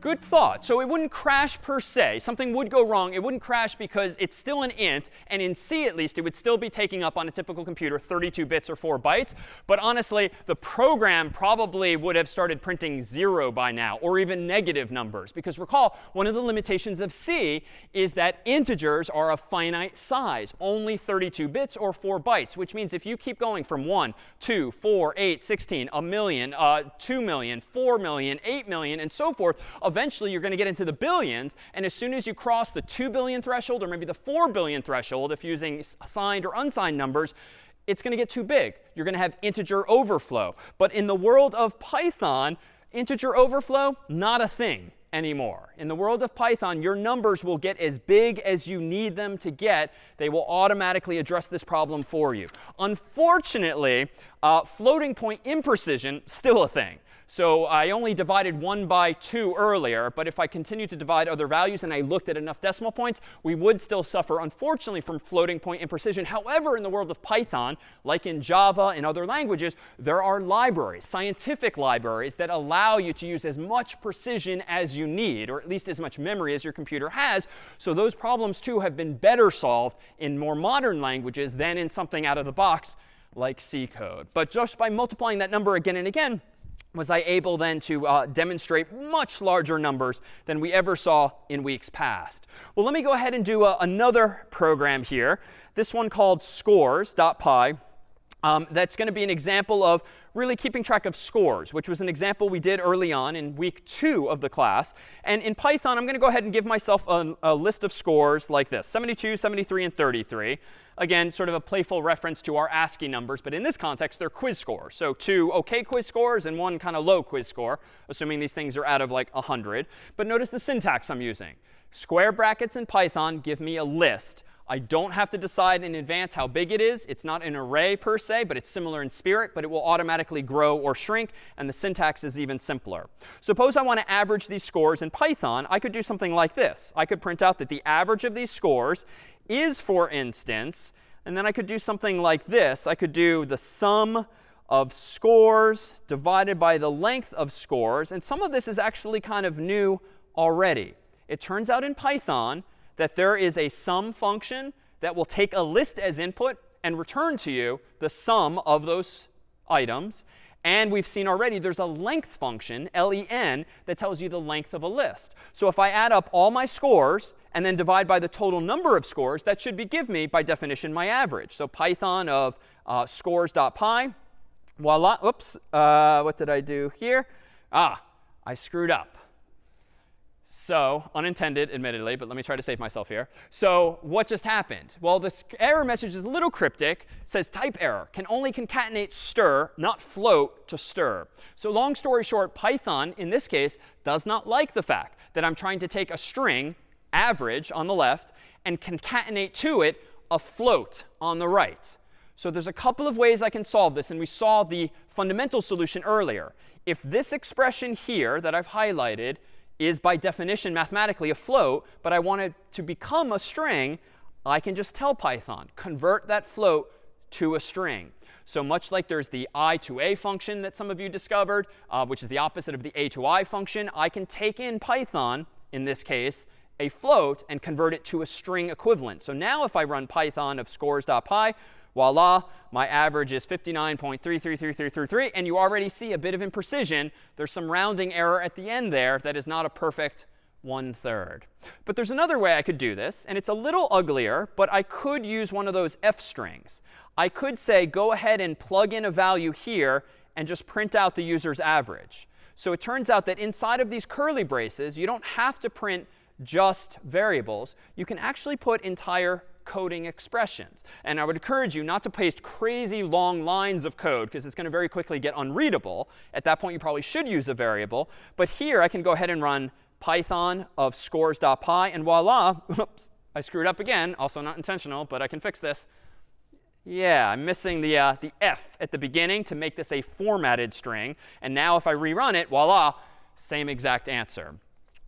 Good thought. So it wouldn't crash per se. Something would go wrong. It wouldn't crash because it's still an int. And in C, at least, it would still be taking up on a typical computer 32 bits or 4 bytes. But honestly, the program probably would have started printing 0 by now, or even negative numbers. Because recall, one of the limitations of C is that integers are a finite size, only 32 bits or 4 bytes, which means if you keep going from 1, 2, 4, 8, 16, a million, uh, 2 million, 4 million, 8 million, and so forth, eventually you're going to get into the billions. And as soon as you cross the 2 billion threshold, or maybe the 4 billion threshold, if using signed or unsigned numbers, it's going to get too big. You're going to have integer overflow. But in the world of Python, integer overflow, not a thing anymore. In the world of Python, your numbers will get as big as you need them to get. They will automatically address this problem for you. Unfortunately, uh, floating point imprecision, still a thing. So I only divided 1 by 2 earlier. But if I continue to divide other values and I looked at enough decimal points, we would still suffer, unfortunately, from floating point imprecision. However, in the world of Python, like in Java and other languages, there are libraries, scientific libraries, that allow you to use as much precision as you need, or at least as much memory as your computer has. So those problems, too, have been better solved in more modern languages than in something out of the box like C code. But just by multiplying that number again and again, was I able then to uh, demonstrate much larger numbers than we ever saw in weeks past. Well, let me go ahead and do uh, another program here, this one called scores.py. Um, that's going to be an example of really keeping track of scores, which was an example we did early on in week two of the class. And in Python, I'm going to go ahead and give myself a, a, list of scores like this, 72, 73, and 33. Again, sort of a playful reference to our ASCII numbers. But in this context, they're quiz scores. So two OK quiz scores and one kind of low quiz score, assuming these things are out of like 100. But notice the syntax I'm using. Square brackets in Python give me a list I don't have to decide in advance how big it is. It's not an array per se, but it's similar in spirit, but it will automatically grow or shrink, and the syntax is even simpler. Suppose I want to average these scores in Python. I could do something like this. I could print out that the average of these scores is, for instance, and then I could do something like this. I could do the sum of scores divided by the length of scores. And some of this is actually kind of new already. It turns out in Python, that there is a sum function that will take a list as input and return to you the sum of those items. And we've seen already there's a length function, len, that tells you the length of a list. So if I add up all my scores and then divide by the total number of scores, that should be give me, by definition, my average. So Python of uh, scores.py, voila, oops, uh, what did I do here? Ah, I screwed up. So, unintended, admittedly, but let me try to save myself here. So what just happened? Well, this error message is a little cryptic. It says type error, can only concatenate str, not float to str. So long story short, Python, in this case, does not like the fact that I'm trying to take a string, average on the left, and concatenate to it a float on the right. So there's a couple of ways I can solve this, and we saw the fundamental solution earlier. If this expression here that I've highlighted is by definition mathematically a float, but I want it to become a string, I can just tell Python, convert that float to a string. So much like there's the itoa function that some of you discovered, uh, which is the opposite of the atoi function, I can take in Python, in this case, a float and convert it to a string equivalent. So now if I run Python of scores.py, voila, my average is 59.333333. And you already see a bit of imprecision. There's some rounding error at the end there that is not a perfect one third. But there's another way I could do this, and it's a little uglier, but I could use one of those f strings. I could say, go ahead and plug in a value here and just print out the user's average. So it turns out that inside of these curly braces, you don't have to print just variables. You can actually put entire coding expressions. And I would encourage you not to paste crazy long lines of code, because it's going to very quickly get unreadable. At that point, you probably should use a variable. But here, I can go ahead and run python of scores.py, and voila, oops, I screwed up again. Also not intentional, but I can fix this. Yeah, I'm missing the, uh, the f at the beginning to make this a formatted string. And now if I rerun it, voila, same exact answer.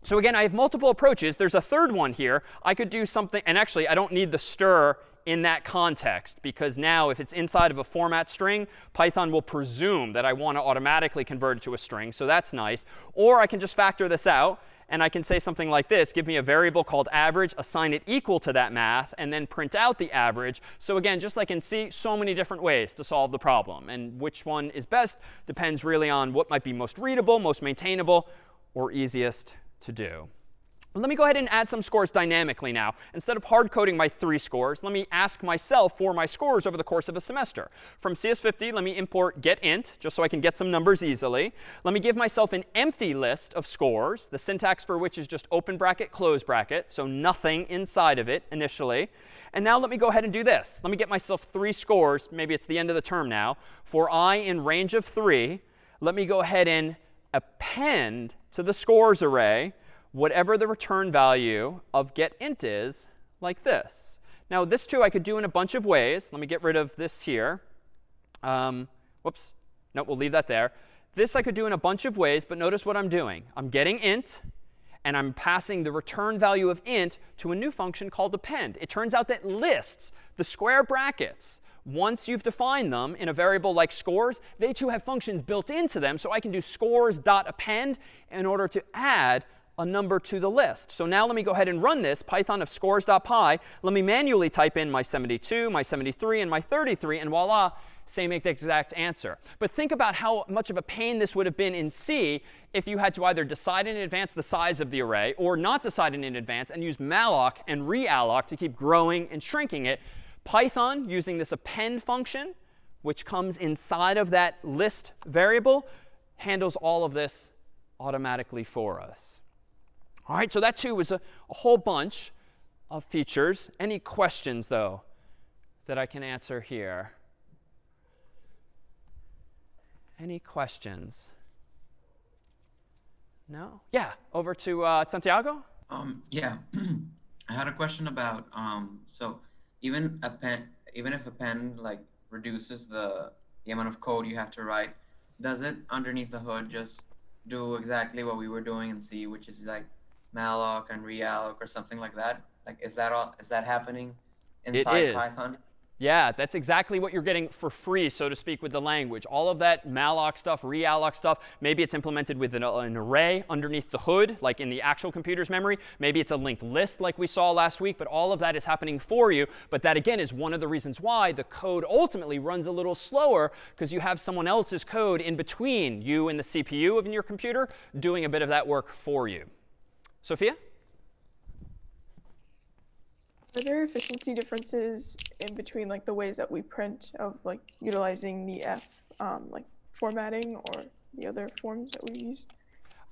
So again, I have multiple approaches. There's a third one here. I could do something, and actually, I don't need the str in that context because now if it's inside of a format string, Python will presume that I want to automatically convert it to a string. So that's nice. Or I can just factor this out. And I can say something like this. Give me a variable called average, assign it equal to that math, and then print out the average. So again, just like in C, so many different ways to solve the problem. And which one is best depends really on what might be most readable, most maintainable, or easiest to do. Let me go ahead and add some scores dynamically now. Instead of hard coding my three scores, let me ask myself for my scores over the course of a semester. From CS50, let me import getInt, just so I can get some numbers easily. Let me give myself an empty list of scores, the syntax for which is just open bracket, close bracket, so nothing inside of it initially. And now let me go ahead and do this. Let me get myself three scores, maybe it's the end of the term now, for i in range of 3. Let me go ahead and append to the scores array whatever the return value of getInt is, like this. Now, this too I could do in a bunch of ways. Let me get rid of this here. Um, whoops. No, we'll leave that there. This I could do in a bunch of ways, but notice what I'm doing. I'm getting int, and I'm passing the return value of int to a new function called append. It turns out that lists, the square brackets, once you've defined them in a variable like scores, they too have functions built into them. So I can do scores.append in order to add a number to the list. So now let me go ahead and run this, python of scores.py. Let me manually type in my 72, my 73, and my 33. And voila, same exact answer. But think about how much of a pain this would have been in C if you had to either decide in advance the size of the array or not decide in advance and use malloc and realloc to keep growing and shrinking it. Python, using this append function, which comes inside of that list variable, handles all of this automatically for us. All right, so that too was a, a whole bunch of features. Any questions, though, that I can answer here? Any questions? No? Yeah, over to uh, Santiago. Um, yeah, I had a question about um, so even append even if append like reduces the the amount of code you have to write, does it underneath the hood just do exactly what we were doing in C, which is like malloc and realloc or something like that? Like, is that all? Is that happening inside Python? Yeah, that's exactly what you're getting for free, so to speak, with the language. All of that malloc stuff, realloc stuff, maybe it's implemented with an, an, array underneath the hood, like in the actual computer's memory. Maybe it's a linked list like we saw last week. But all of that is happening for you. But that, again, is one of the reasons why the code ultimately runs a little slower, because you have someone else's code in between you and the CPU of your computer doing a bit of that work for you. Sophia? Are there efficiency differences in between like the ways that we print of like utilizing the F um, like formatting or the other forms that we use?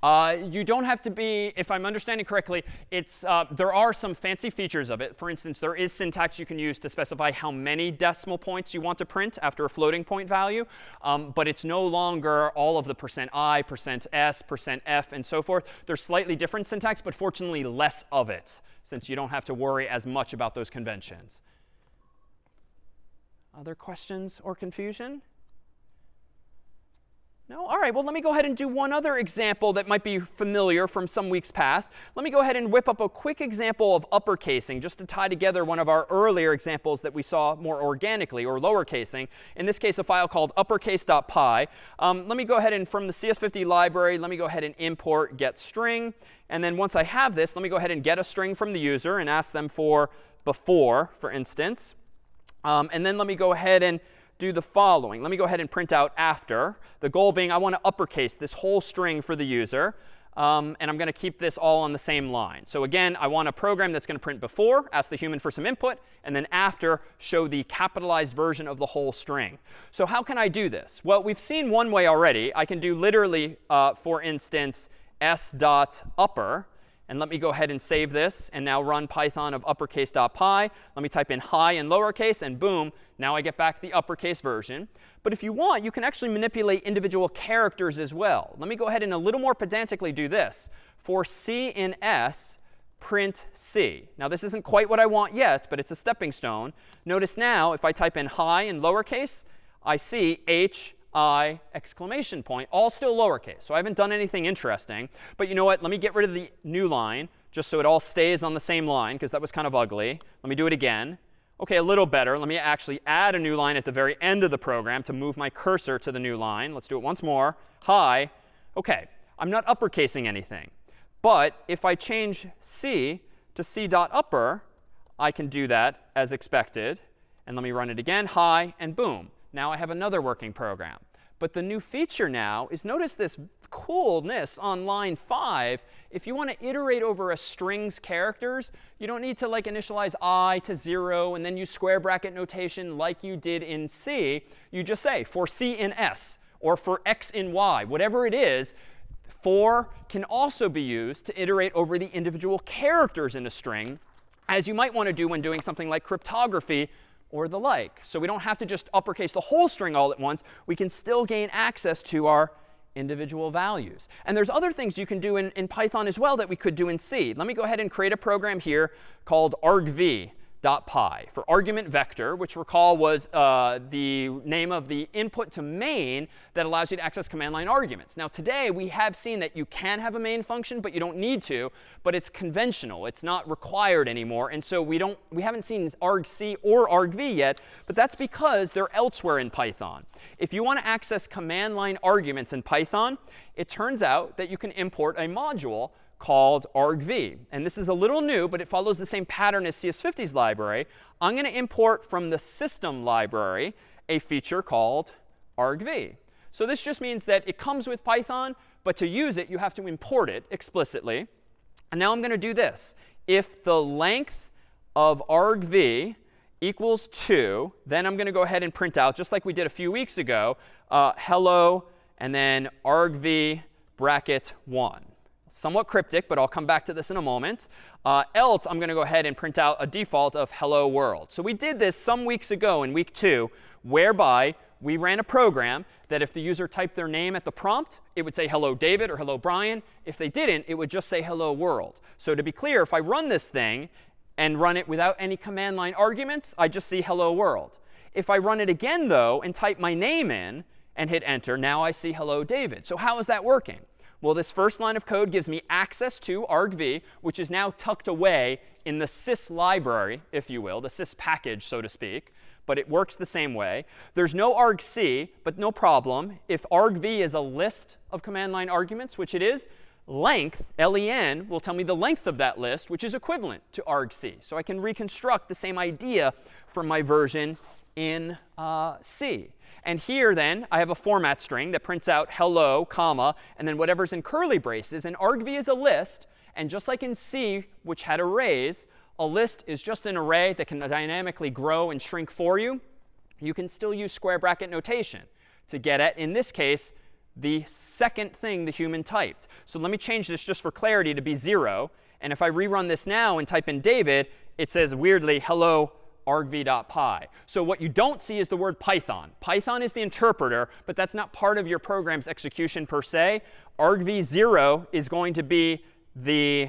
Uh, you don't have to be, if I'm understanding correctly, it's, uh, there are some fancy features of it. For instance, there is syntax you can use to specify how many decimal points you want to print after a floating point value. Um, but it's no longer all of the percent %i, percent %s, percent %f, and so forth. There's slightly different syntax, but fortunately less of it since you don't have to worry as much about those conventions. Other questions or confusion? No? All right, well, let me go ahead and do one other example that might be familiar from some weeks past. Let me go ahead and whip up a quick example of uppercasing just to tie together one of our earlier examples that we saw more organically, or lowercasing. In this case, a file called uppercase.py. Um, let me go ahead and, from the CS50 library, let me go ahead and import get string. And then once I have this, let me go ahead and get a string from the user and ask them for before, for instance. Um, and then let me go ahead and do the following. Let me go ahead and print out after. The goal being I want to uppercase this whole string for the user. Um, and I'm going to keep this all on the same line. So again, I want a program that's going to print before, ask the human for some input, and then after, show the capitalized version of the whole string. So how can I do this? Well, we've seen one way already. I can do literally, uh, for instance, s dot upper. And let me go ahead and save this and now run python of uppercase.py. Let me type in hi and lowercase, and boom, now I get back the uppercase version. But if you want, you can actually manipulate individual characters as well. Let me go ahead and a little more pedantically do this. For C in S, print C. Now, this isn't quite what I want yet, but it's a stepping stone. Notice now, if I type in hi and lowercase, I see H I exclamation point, all still lowercase. So I haven't done anything interesting. But you know what? Let me get rid of the new line just so it all stays on the same line, because that was kind of ugly. Let me do it again. OK, a little better. Let me actually add a new line at the very end of the program to move my cursor to the new line. Let's do it once more. Hi. OK, I'm not uppercasing anything. But if I change C to C dot upper, I can do that as expected. And let me run it again. Hi, and boom. Now I have another working program. But the new feature now is notice this coolness on line 5. If you want to iterate over a string's characters, you don't need to like initialize i to 0 and then use square bracket notation like you did in C. You just say for C in S or for X in Y, whatever it is, for can also be used to iterate over the individual characters in a string, as you might want to do when doing something like cryptography or the like. So we don't have to just uppercase the whole string all at once. We can still gain access to our individual values. And there's other things you can do in, in Python as well that we could do in C. Let me go ahead and create a program here called argv py for argument vector, which recall was uh, the name of the input to main that allows you to access command line arguments. Now today we have seen that you can have a main function, but you don't need to. But it's conventional. It's not required anymore. And so we don't we haven't seen argc or argv yet. But that's because they're elsewhere in Python. If you want to access command line arguments in Python, it turns out that you can import a module called argv. And this is a little new, but it follows the same pattern as CS50's library. I'm going to import from the system library a feature called argv. So this just means that it comes with Python, but to use it, you have to import it explicitly. And now I'm going to do this. If the length of argv equals 2, then I'm going to go ahead and print out, just like we did a few weeks ago, uh, hello, and then argv bracket 1. Somewhat cryptic, but I'll come back to this in a moment. Uh, else, I'm going to go ahead and print out a default of hello world. So we did this some weeks ago in week 2, whereby we ran a program that if the user typed their name at the prompt, it would say hello David or hello Brian. If they didn't, it would just say hello world. So to be clear, if I run this thing and run it without any command line arguments, I just see hello world. If I run it again, though, and type my name in and hit enter, now I see hello David. So how is that working? Well, this first line of code gives me access to argv, which is now tucked away in the sys library, if you will, the sys package, so to speak but it works the same way. There's no argc, but no problem. If argv is a list of command line arguments, which it is, length, len, will tell me the length of that list, which is equivalent to argc. So I can reconstruct the same idea from my version in uh, C. And here, then, I have a format string that prints out hello, comma, and then whatever's in curly braces. And argv is a list. And just like in C, which had arrays, a list is just an array that can dynamically grow and shrink for you, you can still use square bracket notation to get at, in this case, the second thing the human typed. So let me change this just for clarity to be 0. And if I rerun this now and type in David, it says weirdly, hello argv.py. So what you don't see is the word Python. Python is the interpreter, but that's not part of your program's execution per se. argv0 is going to be the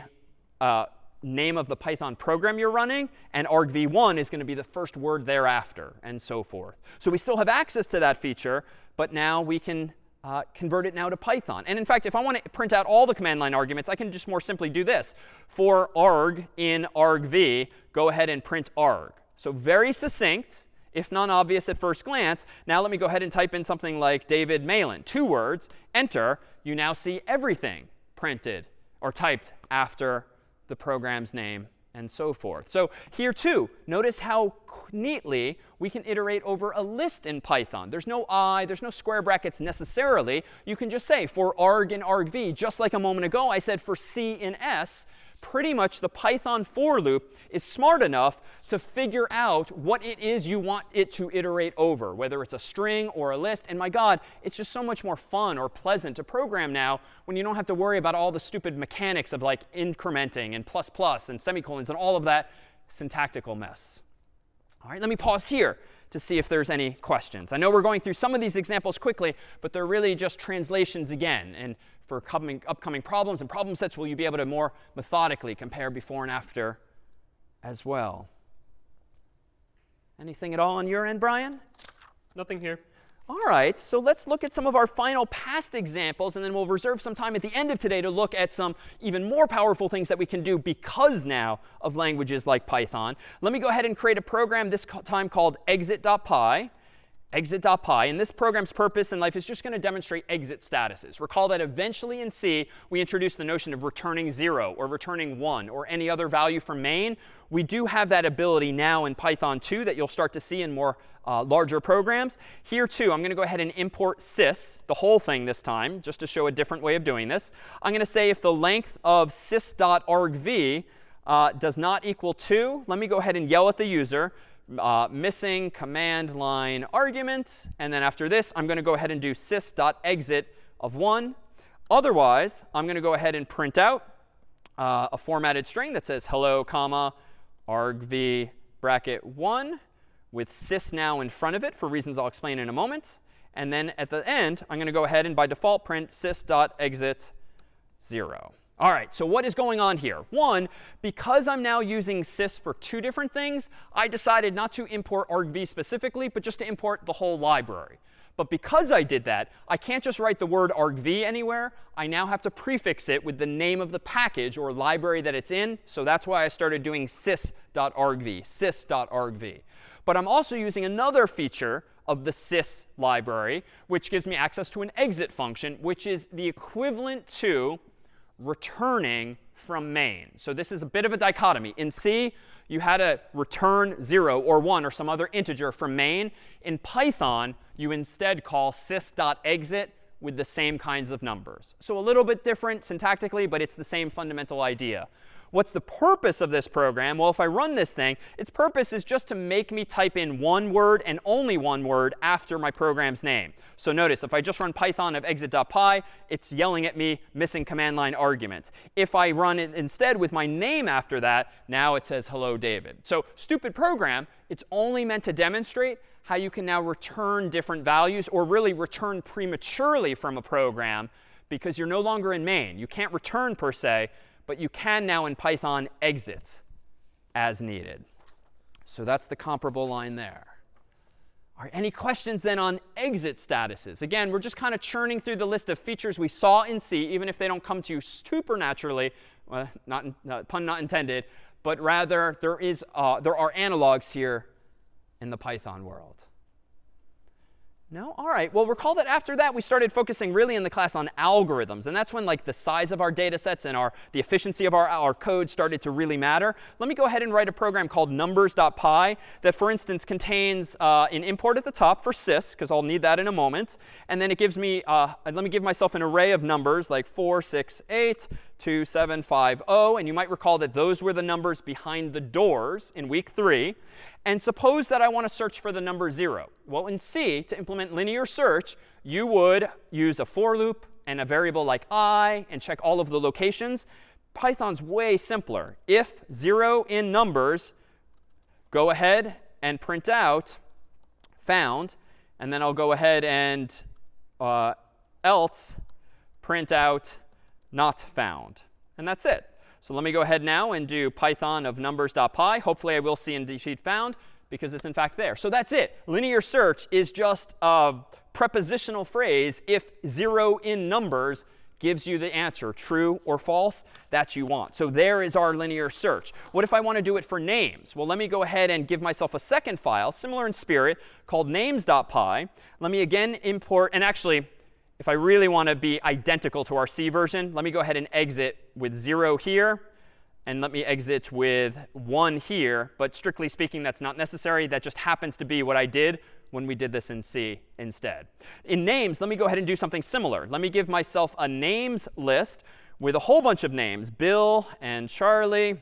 uh, name of the Python program you're running, and argv1 is going to be the first word thereafter, and so forth. So we still have access to that feature, but now we can uh, convert it now to Python. And in fact, if I want to print out all the command line arguments, I can just more simply do this. For arg in argv, go ahead and print arg. So very succinct, if non-obvious at first glance. Now let me go ahead and type in something like David Malan, two words, enter. You now see everything printed or typed after the program's name, and so forth. So here too, notice how neatly we can iterate over a list in Python. There's no i, there's no square brackets necessarily. You can just say for arg and argv, just like a moment ago I said for c in s, pretty much the Python for loop is smart enough to figure out what it is you want it to iterate over, whether it's a string or a list. And my God, it's just so much more fun or pleasant to program now when you don't have to worry about all the stupid mechanics of like incrementing and plus plus and semicolons and all of that syntactical mess. All right, let me pause here to see if there's any questions. I know we're going through some of these examples quickly, but they're really just translations again. And for coming, upcoming problems and problem sets will you be able to more methodically compare before and after as well. Anything at all on your end, Brian? Nothing here. All right, so let's look at some of our final past examples, and then we'll reserve some time at the end of today to look at some even more powerful things that we can do because now of languages like Python. Let me go ahead and create a program this time called exit.py exit.py. And this program's purpose in life is just going to demonstrate exit statuses. Recall that eventually in C, we introduced the notion of returning 0 or returning 1 or any other value from main. We do have that ability now in Python too that you'll start to see in more uh, larger programs. Here, too, I'm going to go ahead and import sys, the whole thing this time, just to show a different way of doing this. I'm going to say if the length of sys.argv uh, does not equal 2, let me go ahead and yell at the user uh, missing command line argument. And then after this, I'm going to go ahead and do sys.exit of 1. Otherwise, I'm going to go ahead and print out uh, a formatted string that says hello, comma, argv bracket 1 with sys now in front of it for reasons I'll explain in a moment. And then at the end, I'm going to go ahead and by default print sys.exit 0. All right, so what is going on here? One, because I'm now using sys for two different things, I decided not to import argv specifically, but just to import the whole library. But because I did that, I can't just write the word argv anywhere. I now have to prefix it with the name of the package or library that it's in. So that's why I started doing sys.argv, sys.argv. But I'm also using another feature of the sys library, which gives me access to an exit function, which is the equivalent to returning from main. So this is a bit of a dichotomy. In C, you had to return 0 or 1 or some other integer from main. In Python, you instead call sys.exit with the same kinds of numbers. So a little bit different syntactically, but it's the same fundamental idea. What's the purpose of this program? Well, if I run this thing, its purpose is just to make me type in one word and only one word after my program's name. So notice, if I just run python of exit.py, it's yelling at me missing command line arguments. If I run it instead with my name after that, now it says hello, David. So stupid program, it's only meant to demonstrate how you can now return different values or really return prematurely from a program because you're no longer in main. You can't return per se, but you can now in Python exit as needed. So that's the comparable line there. Right, any questions then on exit statuses? Again, we're just kind of churning through the list of features we saw in C, even if they don't come to you supernaturally, well, not, pun not intended, but rather there, is, uh, there are analogs here in the Python world. No? All right. Well, recall that after that, we started focusing really in the class on algorithms. And that's when like the size of our data sets and our, the efficiency of our, our code started to really matter. Let me go ahead and write a program called numbers.py that, for instance, contains uh, an import at the top for sys, because I'll need that in a moment. And then it gives me, uh, let me give myself an array of numbers like 4, 6, 8, 2, 7, 5, 0. And you might recall that those were the numbers behind the doors in week 3. And suppose that I want to search for the number 0. Well, in C, to implement linear search, you would use a for loop and a variable like i and check all of the locations. Python's way simpler. If 0 in numbers, go ahead and print out found. And then I'll go ahead and uh, else print out not found. And that's it. So let me go ahead now and do python of numbers.py. Hopefully I will see indeed found because it's in fact there. So that's it. Linear search is just a prepositional phrase if 0 in numbers gives you the answer, true or false, that you want. So there is our linear search. What if I want to do it for names? Well, let me go ahead and give myself a second file, similar in spirit, called names.py. Let me again import, and actually, if I really want to be identical to our C version, let me go ahead and exit with 0 here. And let me exit with 1 here. But strictly speaking, that's not necessary. That just happens to be what I did when we did this in C instead. In names, let me go ahead and do something similar. Let me give myself a names list with a whole bunch of names. Bill and Charlie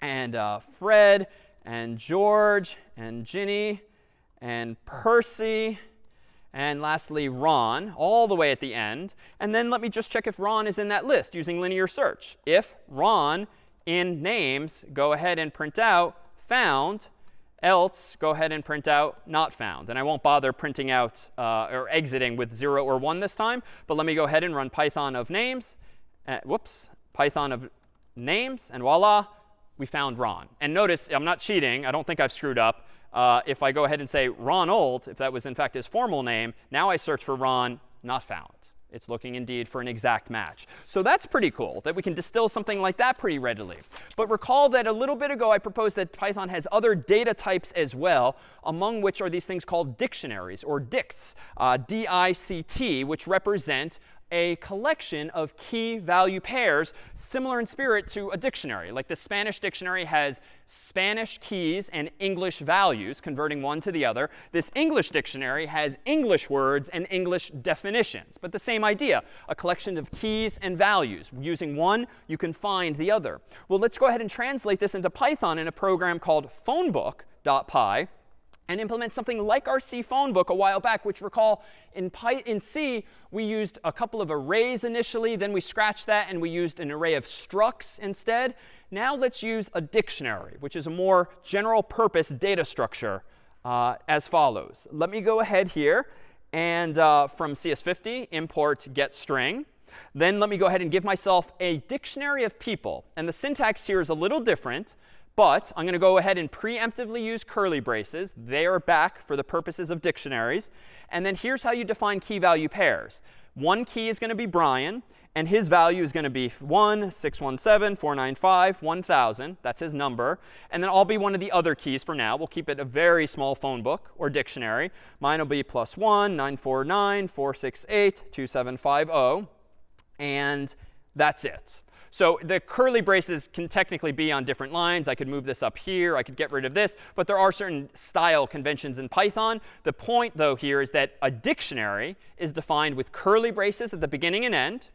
and uh, Fred and George and Ginny and Percy and lastly, Ron, all the way at the end. And then let me just check if Ron is in that list using linear search. If Ron in names, go ahead and print out found. Else, go ahead and print out not found. And I won't bother printing out uh, or exiting with 0 or 1 this time. But let me go ahead and run python of names. Uh, whoops, python of names. And voila, we found Ron. And notice, I'm not cheating. I don't think I've screwed up uh, if I go ahead and say Ronald, if that was in fact his formal name, now I search for Ron, not found. It's looking indeed for an exact match. So that's pretty cool that we can distill something like that pretty readily. But recall that a little bit ago I proposed that Python has other data types as well, among which are these things called dictionaries or dicts, uh, D-I-C-T, which represent a collection of key value pairs similar in spirit to a dictionary. Like the Spanish dictionary has Spanish keys and English values, converting one to the other. This English dictionary has English words and English definitions. But the same idea, a collection of keys and values. Using one, you can find the other. Well, let's go ahead and translate this into Python in a program called phonebook.py and implement something like our C phone book a while back, which recall in, Py in C, we used a couple of arrays initially. Then we scratched that, and we used an array of structs instead. Now let's use a dictionary, which is a more general purpose data structure uh, as follows. Let me go ahead here and uh, from CS50 import getString. Then let me go ahead and give myself a dictionary of people. And the syntax here is a little different. But I'm going to go ahead and preemptively use curly braces. They are back for the purposes of dictionaries. And then here's how you define key value pairs. One key is going to be Brian, and his value is going to be 1, 617, 495, 1000. That's his number. And then I'll be one of the other keys for now. We'll keep it a very small phone book or dictionary. Mine will be plus 1, 949, 468, 2750. And that's it. So the curly braces can technically be on different lines. I could move this up here. I could get rid of this. But there are certain style conventions in Python. The point, though, here is that a dictionary is defined with curly braces at the beginning and end.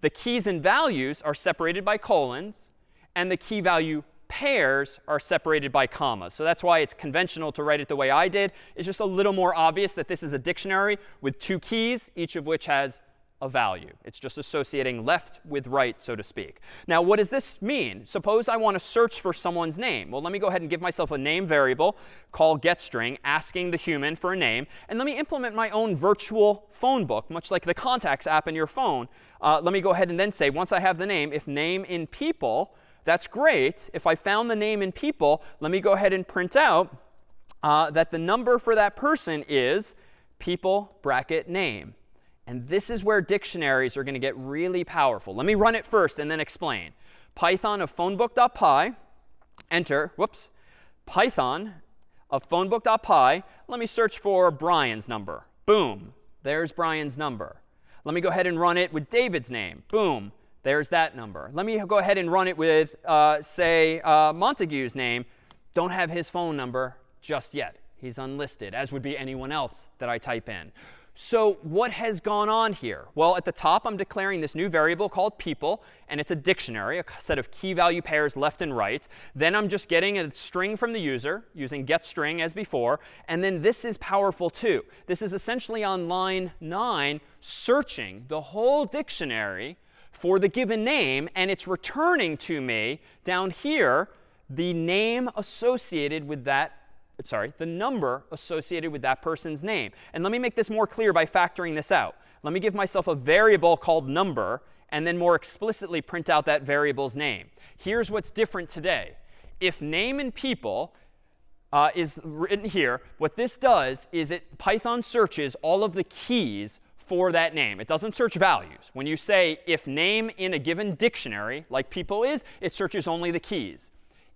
The keys and values are separated by colons. And the key value pairs are separated by commas. So that's why it's conventional to write it the way I did. It's just a little more obvious that this is a dictionary with two keys, each of which has a value. It's just associating left with right, so to speak. Now, what does this mean? Suppose I want to search for someone's name. Well, let me go ahead and give myself a name variable called getString, asking the human for a name. And let me implement my own virtual phone book, much like the contacts app in your phone. Uh, let me go ahead and then say, once I have the name, if name in people, that's great. If I found the name in people, let me go ahead and print out uh, that the number for that person is people bracket name. And this is where dictionaries are going to get really powerful. Let me run it first and then explain. Python of phonebook.py, enter, whoops, Python of phonebook.py. Let me search for Brian's number. Boom, there's Brian's number. Let me go ahead and run it with David's name. Boom, there's that number. Let me go ahead and run it with, uh, say, uh, Montague's name. Don't have his phone number just yet. He's unlisted, as would be anyone else that I type in. So what has gone on here? Well, at the top, I'm declaring this new variable called people, and it's a dictionary, a set of key value pairs left and right. Then I'm just getting a string from the user using getString as before. And then this is powerful too. This is essentially on line 9 searching the whole dictionary for the given name, and it's returning to me down here the name associated with that sorry, the number associated with that person's name. And let me make this more clear by factoring this out. Let me give myself a variable called number and then more explicitly print out that variable's name. Here's what's different today. If name and people uh, is written here, what this does is it Python searches all of the keys for that name. It doesn't search values. When you say if name in a given dictionary, like people is, it searches only the keys.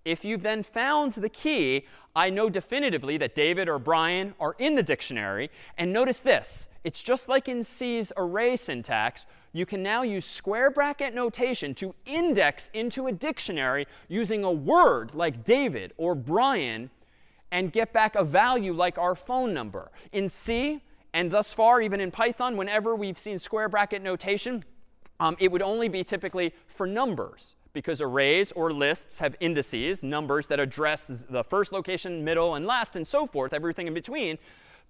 If you've then found the key, I know definitively that David or Brian are in the dictionary. And notice this. It's just like in C's array syntax. You can now use square bracket notation to index into a dictionary using a word like David or Brian and get back a value like our phone number. In C, and thus far, even in Python, whenever we've seen square bracket notation, um, it would only be typically for numbers because arrays or lists have indices, numbers that address the first location, middle, and last, and so forth, everything in between.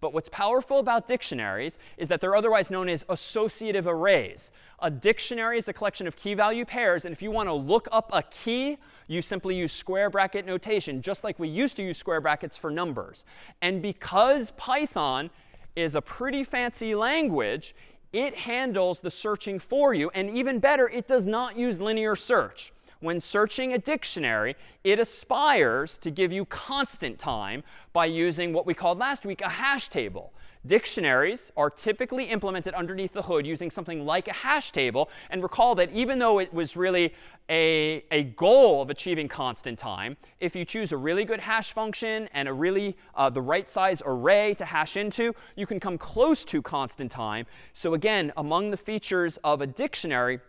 But what's powerful about dictionaries is that they're otherwise known as associative arrays. A dictionary is a collection of key value pairs. And if you want to look up a key, you simply use square bracket notation, just like we used to use square brackets for numbers. And because Python is a pretty fancy language, it handles the searching for you. And even better, it does not use linear search. When searching a dictionary, it aspires to give you constant time by using what we called last week a hash table. Dictionaries are typically implemented underneath the hood using something like a hash table. And recall that even though it was really a, a goal of achieving constant time, if you choose a really good hash function and a really uh, the right size array to hash into, you can come close to constant time. So again, among the features of a dictionary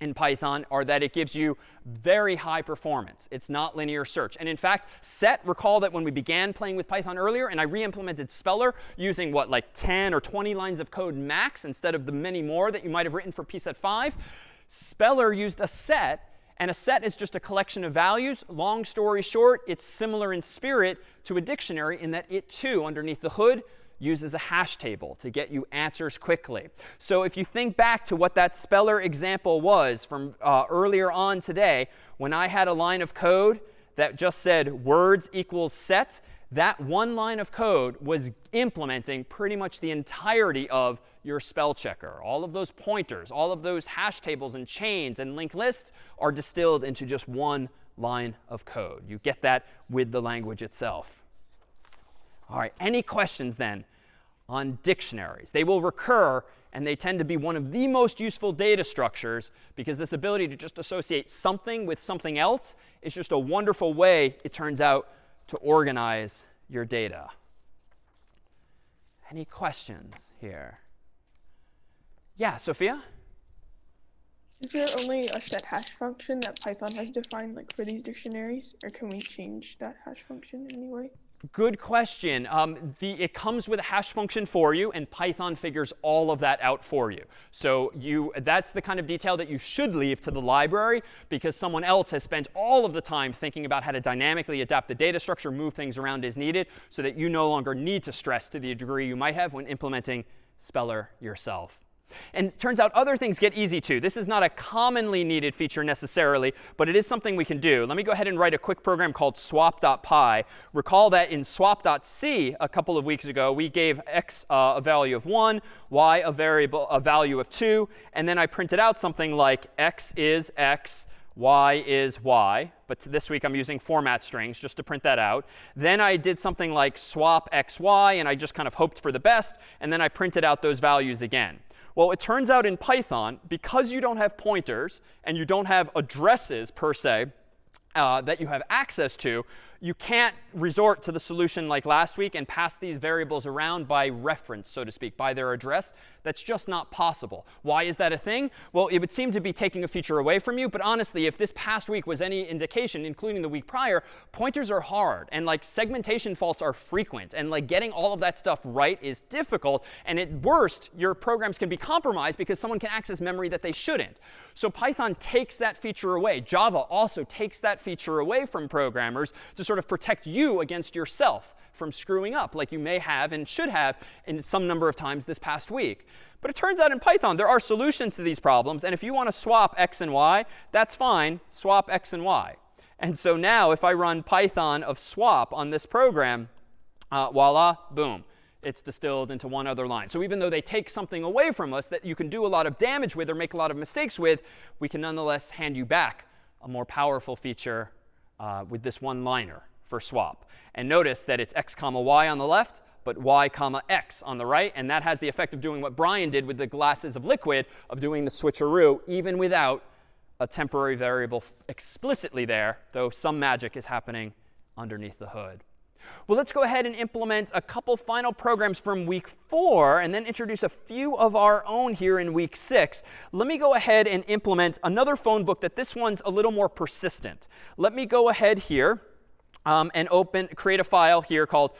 in Python are that it gives you very high performance. It's not linear search. And in fact, set, recall that when we began playing with Python earlier and I re-implemented Speller using what, like 10 or 20 lines of code max instead of the many more that you might have written for pset 5, Speller used a set. And a set is just a collection of values. Long story short, it's similar in spirit to a dictionary in that it too, underneath the hood, uses a hash table to get you answers quickly. So if you think back to what that speller example was from uh, earlier on today, when I had a line of code that just said words equals set, that one line of code was implementing pretty much the entirety of your spell checker. All of those pointers, all of those hash tables and chains and linked lists are distilled into just one line of code. You get that with the language itself. All right, any questions then on dictionaries? They will recur, and they tend to be one of the most useful data structures because this ability to just associate something with something else is just a wonderful way, it turns out, to organize your data. Any questions here? Yeah, Sophia? Is there only a set hash function that Python has defined like for these dictionaries, or can we change that hash function in any way? Good question. Um, the, it comes with a hash function for you, and Python figures all of that out for you. So you, that's the kind of detail that you should leave to the library, because someone else has spent all of the time thinking about how to dynamically adapt the data structure, move things around as needed, so that you no longer need to stress to the degree you might have when implementing Speller yourself. And it turns out other things get easy too. This is not a commonly needed feature necessarily, but it is something we can do. Let me go ahead and write a quick program called swap.py. Recall that in swap.c a couple of weeks ago, we gave x uh, a value of 1, y a variable a value of 2, and then I printed out something like x is x, y is y. But this week I'm using format strings just to print that out. Then I did something like swap xy, and I just kind of hoped for the best. And then I printed out those values again. Well, it turns out in Python, because you don't have pointers and you don't have addresses per se uh, that you have access to, you can't resort to the solution like last week and pass these variables around by reference, so to speak, by their address. That's just not possible. Why is that a thing? Well, it would seem to be taking a feature away from you. But honestly, if this past week was any indication, including the week prior, pointers are hard. And like segmentation faults are frequent. And like getting all of that stuff right is difficult. And at worst, your programs can be compromised because someone can access memory that they shouldn't. So Python takes that feature away. Java also takes that feature away from programmers to sort of protect you against yourself from screwing up like you may have and should have in some number of times this past week. But it turns out in Python, there are solutions to these problems. And if you want to swap x and y, that's fine. Swap x and y. And so now if I run Python of swap on this program, uh, voila, boom. It's distilled into one other line. So even though they take something away from us that you can do a lot of damage with or make a lot of mistakes with, we can nonetheless hand you back a more powerful feature uh, with this one liner for swap. And notice that it's x comma y on the left, but y comma x on the right. And that has the effect of doing what Brian did with the glasses of liquid, of doing the switcheroo, even without a temporary variable explicitly there, though some magic is happening underneath the hood. Well, let's go ahead and implement a couple final programs from week four and then introduce a few of our own here in week six. Let me go ahead and implement another phone book that this one's a little more persistent. Let me go ahead here um, and open, create a file here called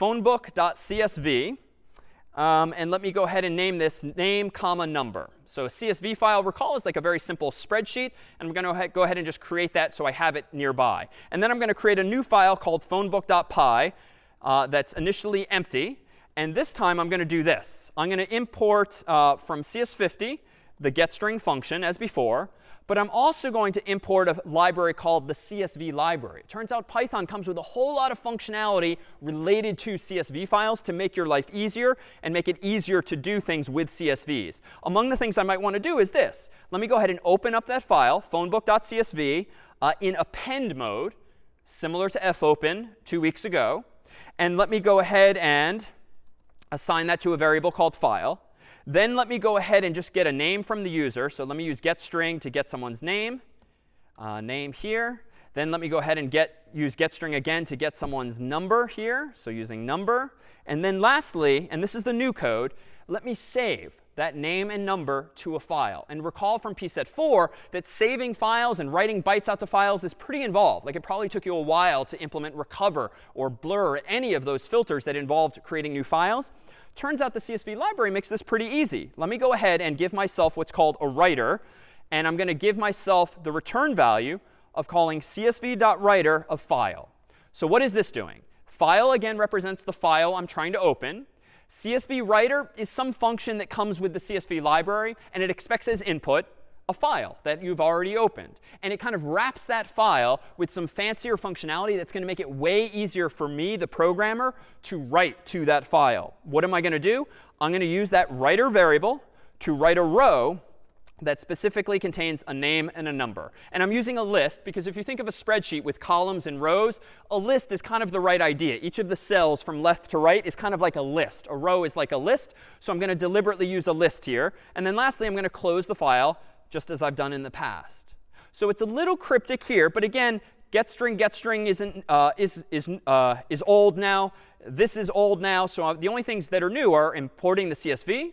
phonebook.csv. Um, and let me go ahead and name this name, comma, number. So a CSV file, recall, is like a very simple spreadsheet. And I'm going to go ahead and just create that so I have it nearby. And then I'm going to create a new file called phonebook.py uh, that's initially empty. And this time I'm going to do this. I'm going to import uh, from CS50 the getString function as before. But I'm also going to import a library called the CSV library. It turns out Python comes with a whole lot of functionality related to CSV files to make your life easier and make it easier to do things with CSVs. Among the things I might want to do is this. Let me go ahead and open up that file, phonebook.csv, uh, in append mode, similar to fopen two weeks ago. And let me go ahead and assign that to a variable called file. Then let me go ahead and just get a name from the user. So let me use getString to get someone's name, uh, name here. Then let me go ahead and get, use getString again to get someone's number here. So using number. And then lastly, and this is the new code, let me save that name and number to a file. And recall from pset 4 that saving files and writing bytes out to files is pretty involved. Like it probably took you a while to implement recover or blur any of those filters that involved creating new files. Turns out the CSV library makes this pretty easy. Let me go ahead and give myself what's called a writer. And I'm going to give myself the return value of calling csv.writer of file. So what is this doing? File, again, represents the file I'm trying to open. CSV writer is some function that comes with the CSV library, and it expects as input a file that you've already opened. And it kind of wraps that file with some fancier functionality that's going to make it way easier for me, the programmer, to write to that file. What am I going to do? I'm going to use that writer variable to write a row that specifically contains a name and a number. And I'm using a list because if you think of a spreadsheet with columns and rows, a list is kind of the right idea. Each of the cells from left to right is kind of like a list. A row is like a list. So I'm going to deliberately use a list here. And then lastly, I'm going to close the file just as I've done in the past. So it's a little cryptic here. But again, getString, getString isn't, uh, is, is, uh, is old now. This is old now. So the only things that are new are importing the CSV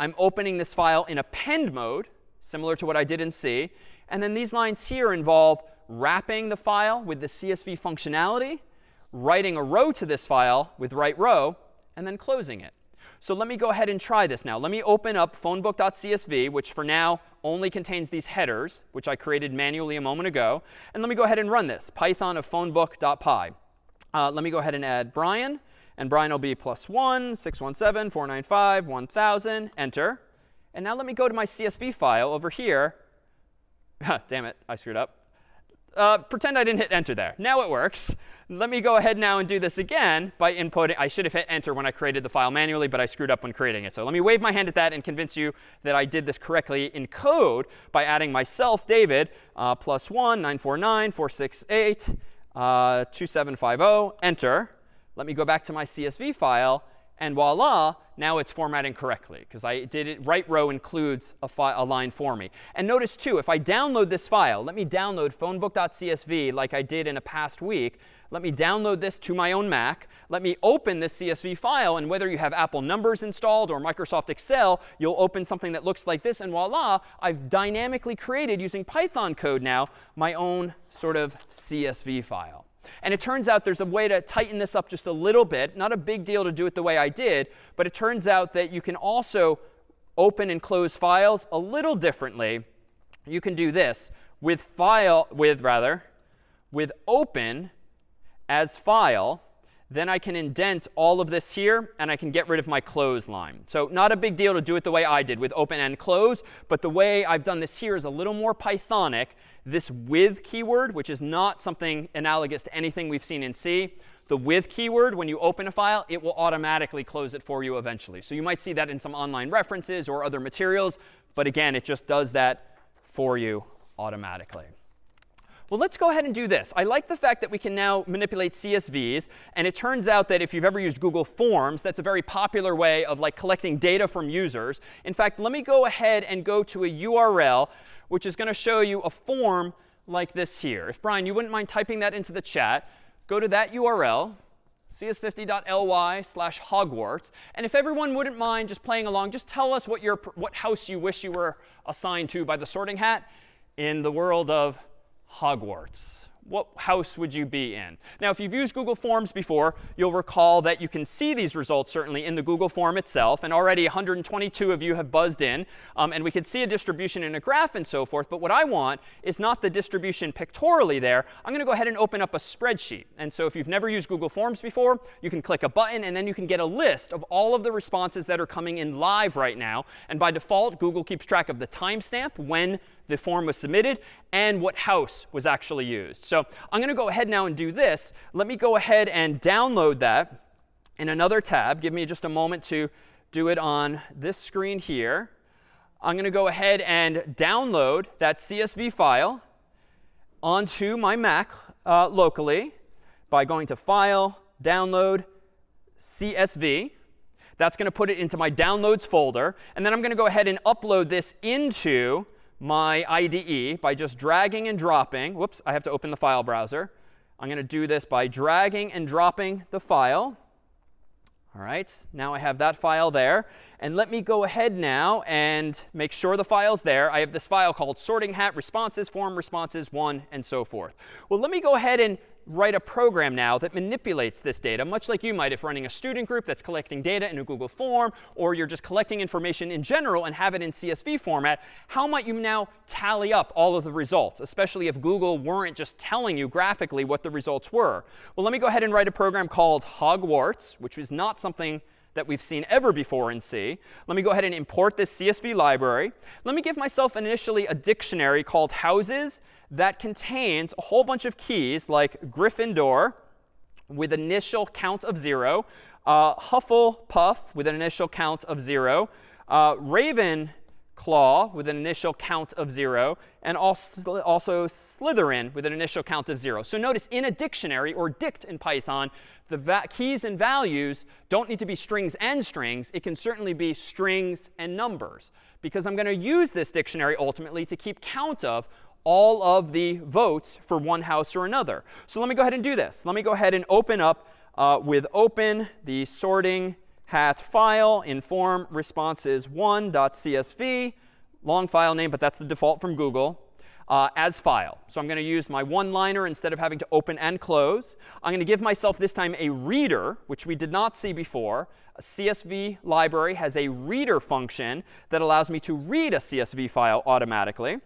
I'm opening this file in append mode. similar to what I did in C. And then these lines here involve wrapping the file with the CSV functionality, writing a row to this file with write row, and then closing it. So let me go ahead and try this now. Let me open up phonebook.csv, which for now only contains these headers, which I created manually a moment ago. And let me go ahead and run this, python of phonebook.py. Uh, let me go ahead and add Brian. And Brian will be plus 1, 617, 495, 1000, enter. And now let me go to my CSV file over here. Damn it, I screwed up. Uh, pretend I didn't hit enter there. Now it works. Let me go ahead now and do this again by inputting. I should have hit enter when I created the file manually, but I screwed up when creating it. So let me wave my hand at that and convince you that I did this correctly in code by adding myself, David, uh, plus 1, 949, 468, uh, 2750, enter. Let me go back to my CSV file. And voila, now it's formatting correctly because I did it. Write row includes a, a, line for me. And notice, too, if I download this file, let me download phonebook.csv like I did in a past week. Let me download this to my own Mac. Let me open this CSV file. And whether you have Apple Numbers installed or Microsoft Excel, you'll open something that looks like this. And voila, I've dynamically created, using Python code now, my own sort of CSV file. And it turns out there's a way to tighten this up just a little bit. Not a big deal to do it the way I did, but it turns out that you can also open and close files a little differently. You can do this with file with rather with open as file then I can indent all of this here, and I can get rid of my close line. So not a big deal to do it the way I did with open and close. But the way I've done this here is a little more Pythonic. This with keyword, which is not something analogous to anything we've seen in C, the with keyword, when you open a file, it will automatically close it for you eventually. So you might see that in some online references or other materials. But again, it just does that for you automatically. Well, let's go ahead and do this. I like the fact that we can now manipulate CSVs. And it turns out that if you've ever used Google Forms, that's a very popular way of like collecting data from users. In fact, let me go ahead and go to a URL, which is going to show you a form like this here. If, Brian, you wouldn't mind typing that into the chat, go to that URL, cs50.ly slash Hogwarts. And if everyone wouldn't mind just playing along, just tell us what, your, what house you wish you were assigned to by the sorting hat in the world of Hogwarts what house would you be in? Now, if you've used Google Forms before, you'll recall that you can see these results certainly in the Google form itself. And already 122 of you have buzzed in. Um, and we can see a distribution in a graph and so forth. But what I want is not the distribution pictorially there. I'm going to go ahead and open up a spreadsheet. And so if you've never used Google Forms before, you can click a button. And then you can get a list of all of the responses that are coming in live right now. And by default, Google keeps track of the timestamp when the form was submitted and what house was actually used. So I'm going to go ahead now and do this. Let me go ahead and download that in another tab. Give me just a moment to do it on this screen here. I'm going to go ahead and download that CSV file onto my Mac uh, locally by going to File, Download, CSV. That's going to put it into my Downloads folder. And then I'm going to go ahead and upload this into my IDE by just dragging and dropping. Whoops, I have to open the file browser. I'm going to do this by dragging and dropping the file. All right, now I have that file there. And let me go ahead now and make sure the file's there. I have this file called sorting hat responses, form responses, one, and so forth. Well, let me go ahead and write a program now that manipulates this data, much like you might if running a student group that's collecting data in a Google form, or you're just collecting information in general and have it in CSV format. How might you now tally up all of the results, especially if Google weren't just telling you graphically what the results were? Well, let me go ahead and write a program called Hogwarts, which is not something that we've seen ever before in C. Let me go ahead and import this CSV library. Let me give myself initially a dictionary called houses that contains a whole bunch of keys like Gryffindor with initial count of 0, uh, Hufflepuff with an initial count of 0, uh, Ravenclaw with an initial count of 0, and also, also Slytherin with an initial count of 0. So notice in a dictionary, or dict in Python, the keys and values don't need to be strings and strings. It can certainly be strings and numbers. Because I'm going to use this dictionary ultimately to keep count of all of the votes for one house or another. So let me go ahead and do this. Let me go ahead and open up uh, with open the sorting hat file in form responses 1.csv. long file name, but that's the default from Google, uh, as file. So I'm going to use my one-liner instead of having to open and close. I'm going to give myself this time a reader, which we did not see before. A CSV library has a reader function that allows me to read a CSV file automatically.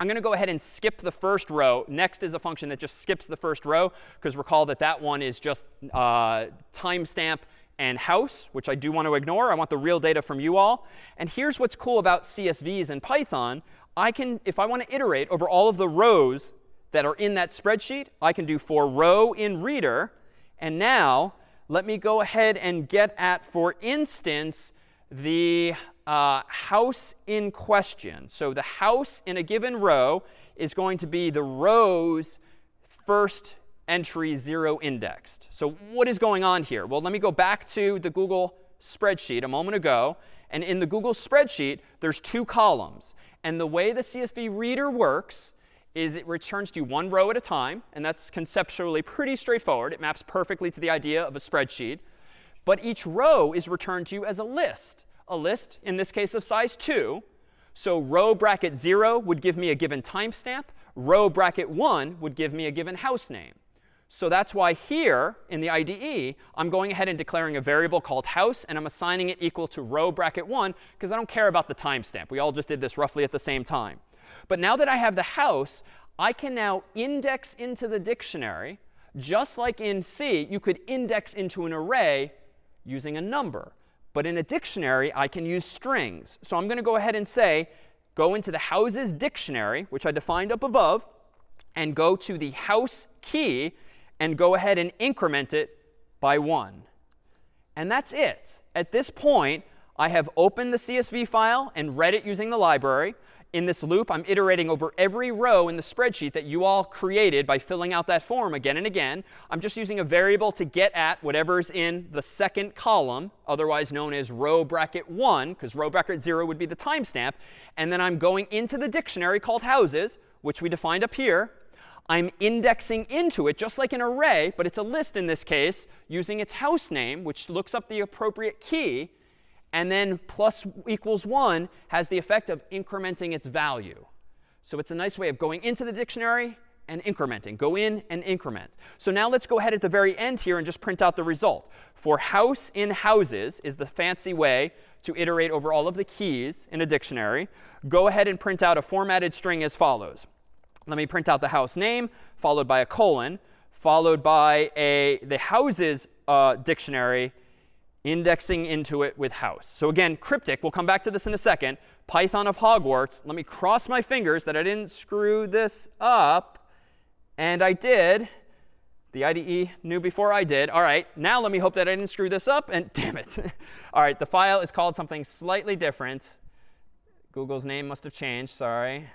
I'm going to go ahead and skip the first row. Next is a function that just skips the first row, because recall that that one is just uh, timestamp and house, which I do want to ignore. I want the real data from you all. And here's what's cool about CSVs in Python. I can, if I want to iterate over all of the rows that are in that spreadsheet, I can do for row in reader. And now let me go ahead and get at, for instance, the uh, house in question. So the house in a given row is going to be the row's first entry 0 indexed. So what is going on here? Well, let me go back to the Google spreadsheet a moment ago. And in the Google spreadsheet, there's two columns. And the way the CSV reader works is it returns to you one row at a time. And that's conceptually pretty straightforward. It maps perfectly to the idea of a spreadsheet. But each row is returned to you as a list. A list, in this case, of size 2. So row bracket 0 would give me a given timestamp. Row bracket 1 would give me a given house name. So that's why here in the IDE, I'm going ahead and declaring a variable called house, and I'm assigning it equal to row bracket 1, because I don't care about the timestamp. We all just did this roughly at the same time. But now that I have the house, I can now index into the dictionary, just like in C, you could index into an array using a number. But in a dictionary, I can use strings. So I'm going to go ahead and say, go into the houses dictionary, which I defined up above, and go to the house key and go ahead and increment it by 1. And that's it. At this point, I have opened the CSV file and read it using the library. In this loop, I'm iterating over every row in the spreadsheet that you all created by filling out that form again and again. I'm just using a variable to get at whatever's in the second column, otherwise known as row bracket 1, because row bracket 0 would be the timestamp. And then I'm going into the dictionary called houses, which we defined up here, I'm indexing into it just like an array, but it's a list in this case, using its house name, which looks up the appropriate key. And then plus equals 1 has the effect of incrementing its value. So it's a nice way of going into the dictionary and incrementing. Go in and increment. So now let's go ahead at the very end here and just print out the result. For house in houses is the fancy way to iterate over all of the keys in a dictionary. Go ahead and print out a formatted string as follows. Let me print out the house name, followed by a colon, followed by a the houses uh, dictionary, indexing into it with house. So again, cryptic. We'll come back to this in a second. Python of Hogwarts. Let me cross my fingers that I didn't screw this up. And I did. The IDE knew before I did. All right, now let me hope that I didn't screw this up. And damn it. All right, the file is called something slightly different. Google's name must have changed. Sorry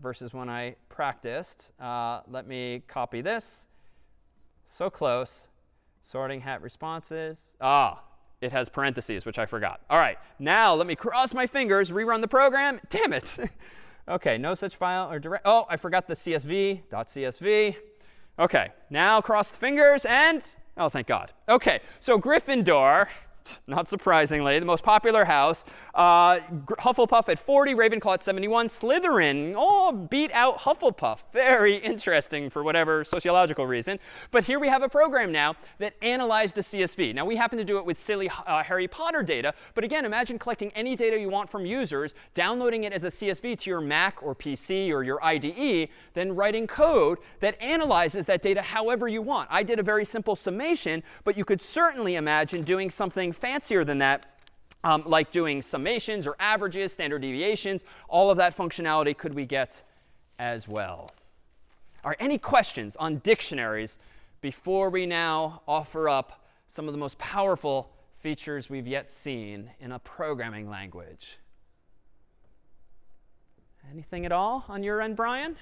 versus when I practiced. Uh, let me copy this. So close. Sorting hat responses. Ah, it has parentheses, which I forgot. All right, now let me cross my fingers, rerun the program. Damn it. OK, no such file or direct. Oh, I forgot the CSV, .csv. OK, now cross the fingers and, oh, thank God. OK, so Gryffindor not surprisingly, the most popular house. Uh, Hufflepuff at 40, Ravenclaw at 71, Slytherin oh, beat out Hufflepuff. Very interesting for whatever sociological reason. But here we have a program now that analyzed the CSV. Now, we happen to do it with silly uh, Harry Potter data. But again, imagine collecting any data you want from users, downloading it as a CSV to your Mac or PC or your IDE, then writing code that analyzes that data however you want. I did a very simple summation, but you could certainly imagine doing something fancier than that, um, like doing summations or averages, standard deviations. All of that functionality could we get as well. All right, any questions on dictionaries before we now offer up some of the most powerful features we've yet seen in a programming language? Anything at all on your end, Brian?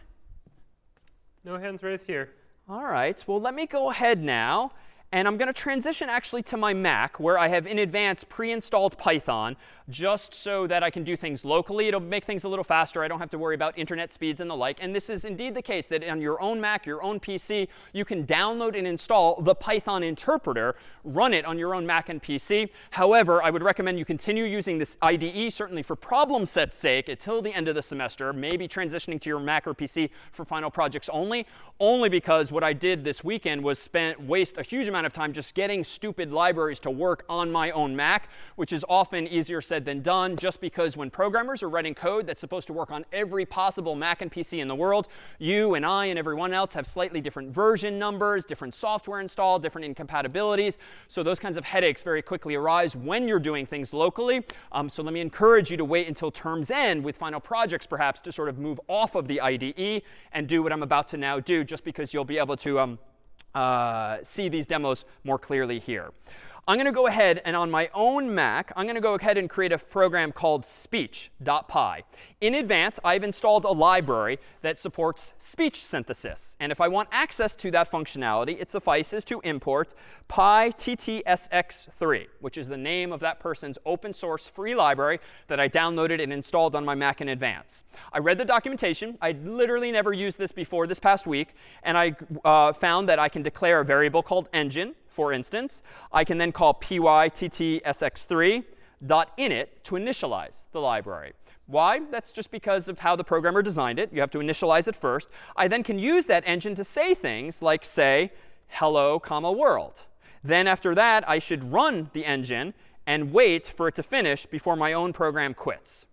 No hands raised here. All right. Well, let me go ahead now And I'm going to transition actually to my Mac, where I have in advance pre-installed Python, just so that I can do things locally. It'll make things a little faster. I don't have to worry about internet speeds and the like. And this is indeed the case, that on your own Mac, your own PC, you can download and install the Python interpreter, run it on your own Mac and PC. However, I would recommend you continue using this IDE, certainly for problem set's sake, until the end of the semester, maybe transitioning to your Mac or PC for final projects only, only because what I did this weekend was spent waste a huge amount of time just getting stupid libraries to work on my own Mac, which is often easier said than done, just because when programmers are writing code that's supposed to work on every possible Mac and PC in the world, you and I and everyone else have slightly different version numbers, different software installed, different incompatibilities. So those kinds of headaches very quickly arise when you're doing things locally. Um, so let me encourage you to wait until term's end with final projects, perhaps, to sort of move off of the IDE and do what I'm about to now do, just because you'll be able to um, uh, see these demos more clearly here. I'm going to go ahead and on my own Mac, I'm going to go ahead and create a program called speech.py. In advance, I've installed a library that supports speech synthesis. And if I want access to that functionality, it suffices to import pyttsx3, which is the name of that person's open source free library that I downloaded and installed on my Mac in advance. I read the documentation. I literally never used this before this past week. And I uh, found that I can declare a variable called engine for instance, I can then call pyttsx3 .init to initialize the library. Why? That's just because of how the programmer designed it. You have to initialize it first. I then can use that engine to say things like, say, hello, comma, world. Then after that, I should run the engine and wait for it to finish before my own program quits.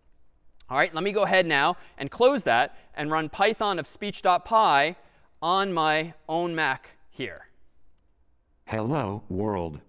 All right, let me go ahead now and close that and run python of speech.py on my own Mac here. Hello, world.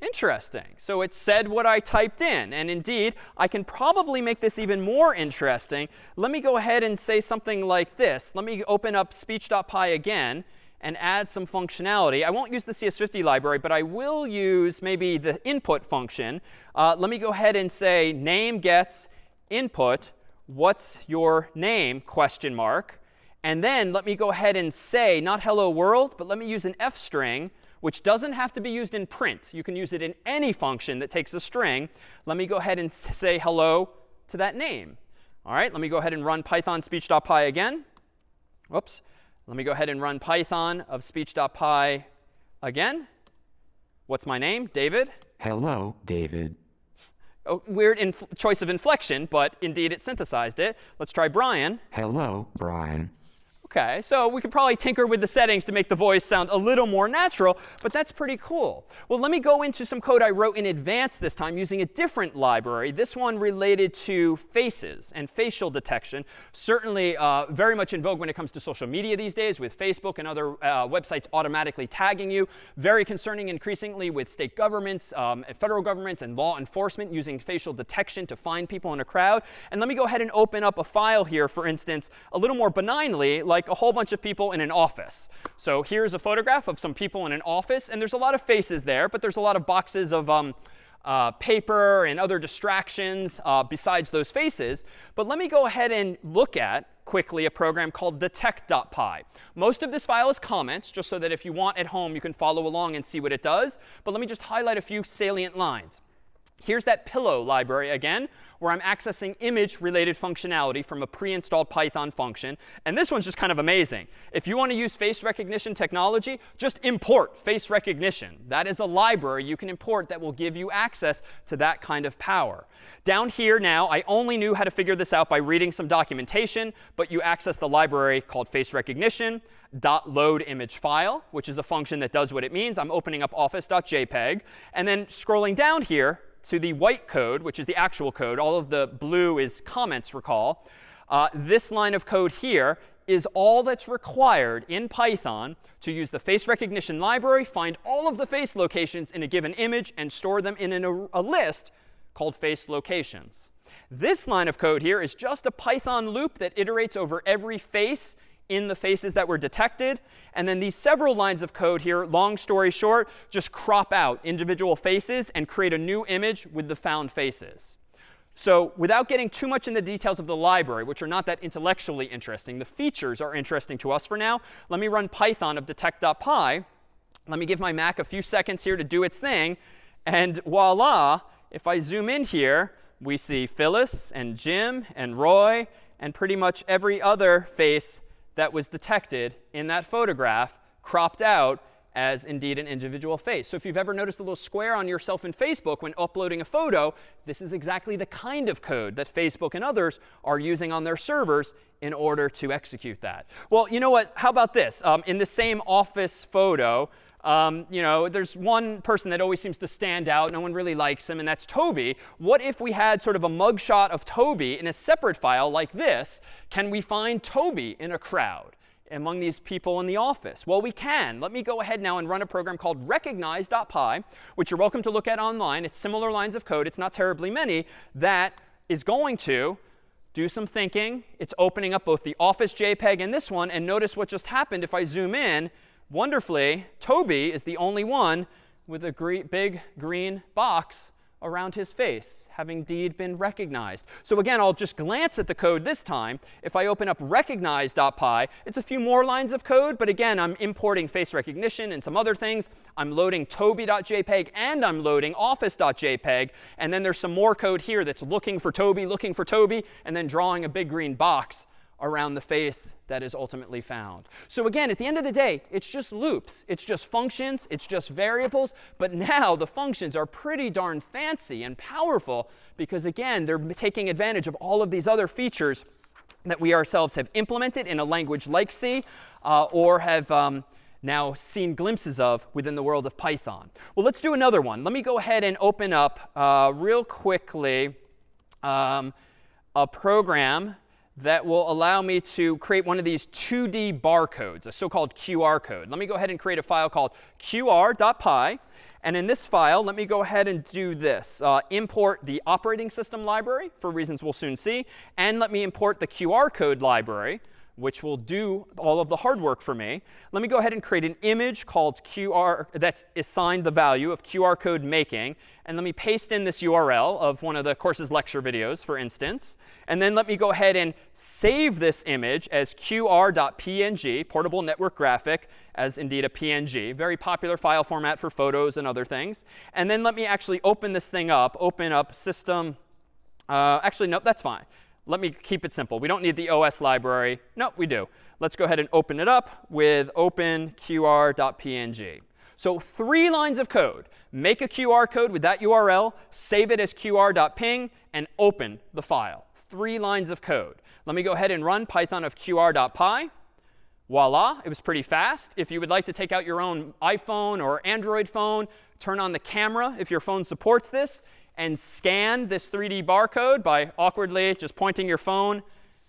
Interesting. So it said what I typed in. And indeed, I can probably make this even more interesting. Let me go ahead and say something like this. Let me open up speech.py again and add some functionality. I won't use the CS50 library, but I will use maybe the input function. Uh, let me go ahead and say name gets input. What's your name? Question mark. And then let me go ahead and say, not hello world, but let me use an f string which doesn't have to be used in print. You can use it in any function that takes a string. Let me go ahead and say hello to that name. All right, let me go ahead and run python speech.py again. Whoops. Let me go ahead and run python of speech.py again. What's my name? David? Hello, David. Oh, weird choice of inflection, but indeed it synthesized it. Let's try Brian. Hello, Brian. OK, so we could probably tinker with the settings to make the voice sound a little more natural, but that's pretty cool. Well, let me go into some code I wrote in advance this time using a different library, this one related to faces and facial detection. Certainly uh, very much in vogue when it comes to social media these days with Facebook and other uh, websites automatically tagging you. Very concerning increasingly with state governments, um, federal governments, and law enforcement using facial detection to find people in a crowd. And let me go ahead and open up a file here, for instance, a little more benignly, like like a whole bunch of people in an office. So here's a photograph of some people in an office. And there's a lot of faces there, but there's a lot of boxes of um, uh, paper and other distractions uh, besides those faces. But let me go ahead and look at quickly a program called detect.py. Most of this file is comments, just so that if you want at home, you can follow along and see what it does. But let me just highlight a few salient lines. Here's that pillow library again, where I'm accessing image-related functionality from a pre-installed Python function. And this one's just kind of amazing. If you want to use face recognition technology, just import face recognition. That is a library you can import that will give you access to that kind of power. Down here now, I only knew how to figure this out by reading some documentation, but you access the library called face recognition dot load image file, which is a function that does what it means. I'm opening up office.jpg. And then scrolling down here, to the white code, which is the actual code. All of the blue is comments, recall. Uh, this line of code here is all that's required in Python to use the face recognition library, find all of the face locations in a given image, and store them in an, a, a list called face locations. This line of code here is just a Python loop that iterates over every face in the faces that were detected. And then these several lines of code here, long story short, just crop out individual faces and create a new image with the found faces. So without getting too much in the details of the library, which are not that intellectually interesting, the features are interesting to us for now. Let me run python of detect.py Let me give my Mac a few seconds here to do its thing. And voila, if I zoom in here, we see Phyllis and Jim and Roy and pretty much every other face that was detected in that photograph cropped out as indeed an individual face. So if you've ever noticed a little square on yourself in Facebook when uploading a photo, this is exactly the kind of code that Facebook and others are using on their servers in order to execute that. Well, you know what? How about this? Um, in the same office photo, um, you know, there's one person that always seems to stand out. No one really likes him, and that's Toby. What if we had sort of a mugshot of Toby in a separate file like this? Can we find Toby in a crowd? among these people in the office? Well, we can. Let me go ahead now and run a program called recognize.py, which you're welcome to look at online. It's similar lines of code. It's not terribly many. That is going to do some thinking. It's opening up both the Office JPEG and this one. And notice what just happened if I zoom in wonderfully, Toby is the only one with a gre big green box around his face, having indeed been recognized. So again, I'll just glance at the code this time. If I open up recognize.py, it's a few more lines of code. But again, I'm importing face recognition and some other things. I'm loading toby.jpg and I'm loading office.jpg. And then there's some more code here that's looking for Toby, looking for Toby, and then drawing a big green box around the face that is ultimately found. So again, at the end of the day, it's just loops. It's just functions. It's just variables. But now the functions are pretty darn fancy and powerful because, again, they're taking advantage of all of these other features that we ourselves have implemented in a language like C uh, or have um, now seen glimpses of within the world of Python. Well, let's do another one. Let me go ahead and open up uh, real quickly um, a program that will allow me to create one of these 2D barcodes, a so-called QR code. Let me go ahead and create a file called qr.py. And in this file, let me go ahead and do this. Uh, import the operating system library, for reasons we'll soon see. And let me import the QR code library, which will do all of the hard work for me. Let me go ahead and create an image called QR that's assigned the value of QR code making. And let me paste in this URL of one of the course's lecture videos, for instance. And then let me go ahead and save this image as qr.png, portable network graphic, as indeed a PNG. Very popular file format for photos and other things. And then let me actually open this thing up, open up system. Uh, actually, no, that's fine. Let me keep it simple. We don't need the OS library. No, we do. Let's go ahead and open it up with openqr.png. So three lines of code. Make a QR code with that URL, save it as qr.ping, and open the file. Three lines of code. Let me go ahead and run python of qr.py. Voila, it was pretty fast. If you would like to take out your own iPhone or Android phone, turn on the camera if your phone supports this, and scan this 3D barcode by awkwardly just pointing your phone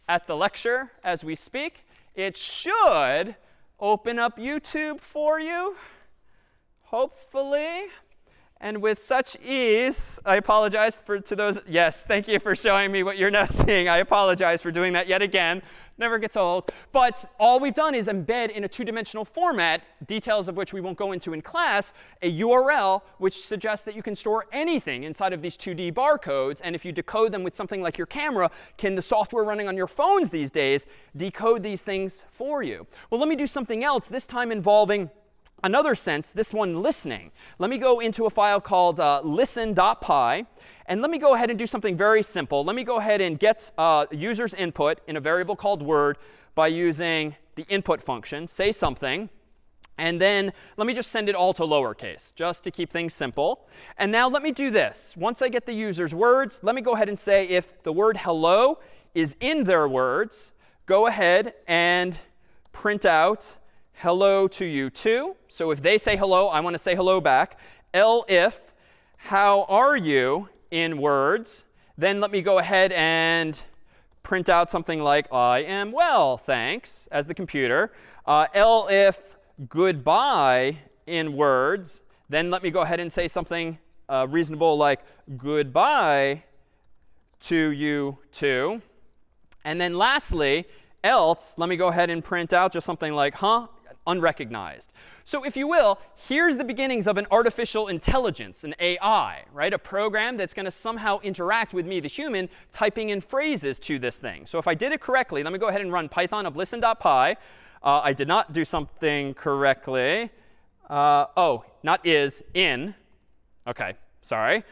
at the lecture as we speak, it should open up YouTube for you, hopefully. And with such ease, I apologize for, to those. Yes, thank you for showing me what you're now seeing. I apologize for doing that yet again. Never gets old. But all we've done is embed in a two-dimensional format, details of which we won't go into in class, a URL which suggests that you can store anything inside of these 2D barcodes. And if you decode them with something like your camera, can the software running on your phones these days decode these things for you? Well, let me do something else, this time involving another sense, this one listening. Let me go into a file called uh, listen.py. And let me go ahead and do something very simple. Let me go ahead and get uh, user's input in a variable called word by using the input function, say something. And then let me just send it all to lowercase, just to keep things simple. And now let me do this. Once I get the user's words, let me go ahead and say if the word hello is in their words, go ahead and print out hello to you too. So if they say hello, I want to say hello back. elif how are you in words, then let me go ahead and print out something like I am well, thanks, as the computer. Uh, if goodbye in words, then let me go ahead and say something uh, reasonable like goodbye to you too. And then lastly, else, let me go ahead and print out just something like, huh, unrecognized. So if you will, here's the beginnings of an artificial intelligence, an AI, right? A program that's going to somehow interact with me, the human, typing in phrases to this thing. So if I did it correctly, let me go ahead and run python of listen.py. Uh, I did not do something correctly. Uh, oh, not is, in. OK, sorry.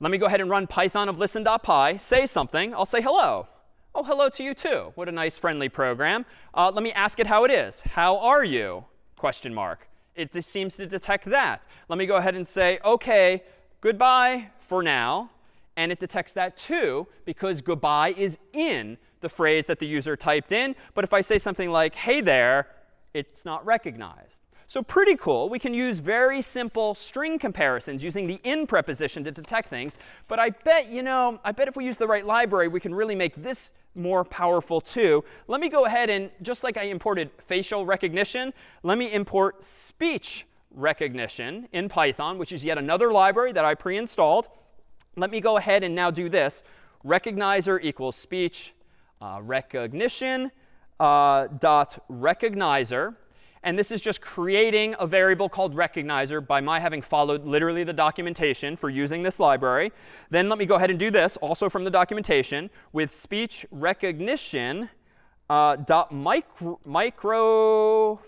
Let me go ahead and run python of listen.py, say something. I'll say hello. Oh, hello to you too. What a nice friendly program. Uh, let me ask it how it is. How are you? Question mark. It just seems to detect that. Let me go ahead and say, OK, goodbye for now. And it detects that too, because goodbye is in the phrase that the user typed in. But if I say something like, hey there, it's not recognized. So pretty cool. We can use very simple string comparisons using the in preposition to detect things. But I bet, you know, I bet if we use the right library, we can really make this more powerful too. Let me go ahead and, just like I imported facial recognition, let me import speech recognition in Python, which is yet another library that I pre-installed. Let me go ahead and now do this. Recognizer equals speech uh, recognition uh, dot recognizer. And this is just creating a variable called recognizer by my having followed literally the documentation for using this library. Then let me go ahead and do this, also from the documentation, with speech recognition uh, dot micro, microphone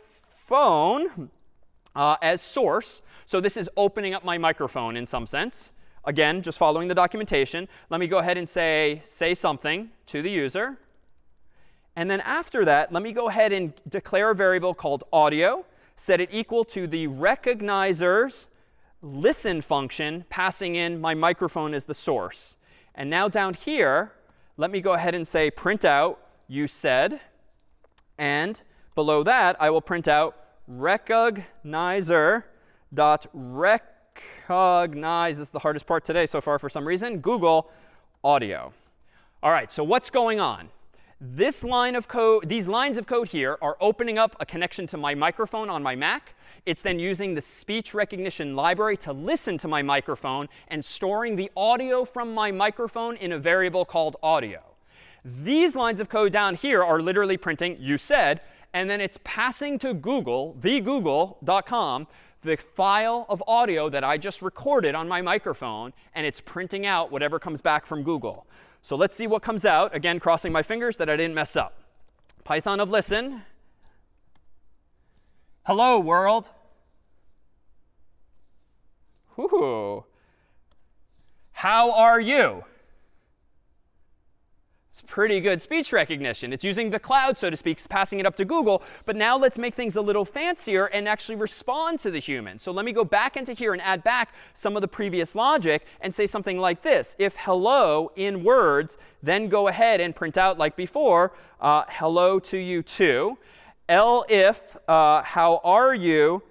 uh, as source. So this is opening up my microphone in some sense. Again, just following the documentation. Let me go ahead and say, say something to the user. And then after that, let me go ahead and declare a variable called audio, set it equal to the recognizer's listen function, passing in my microphone as the source. And now down here, let me go ahead and say print out you said. And below that, I will print out recognizer dot recognize. This is the hardest part today so far for some reason. Google audio. All right, so what's going on? This line of code, these lines of code here are opening up a connection to my microphone on my Mac. It's then using the speech recognition library to listen to my microphone and storing the audio from my microphone in a variable called audio. These lines of code down here are literally printing you said, and then it's passing to Google, thegoogle.com, the file of audio that I just recorded on my microphone, and it's printing out whatever comes back from Google. So let's see what comes out. Again, crossing my fingers that I didn't mess up. Python of listen. Hello, world. Ooh. How are you? It's pretty good speech recognition. It's using the cloud, so to speak, passing it up to Google. But now let's make things a little fancier and actually respond to the human. So let me go back into here and add back some of the previous logic and say something like this. If hello in words, then go ahead and print out like before, uh, hello to you too. elif, uh, how are you,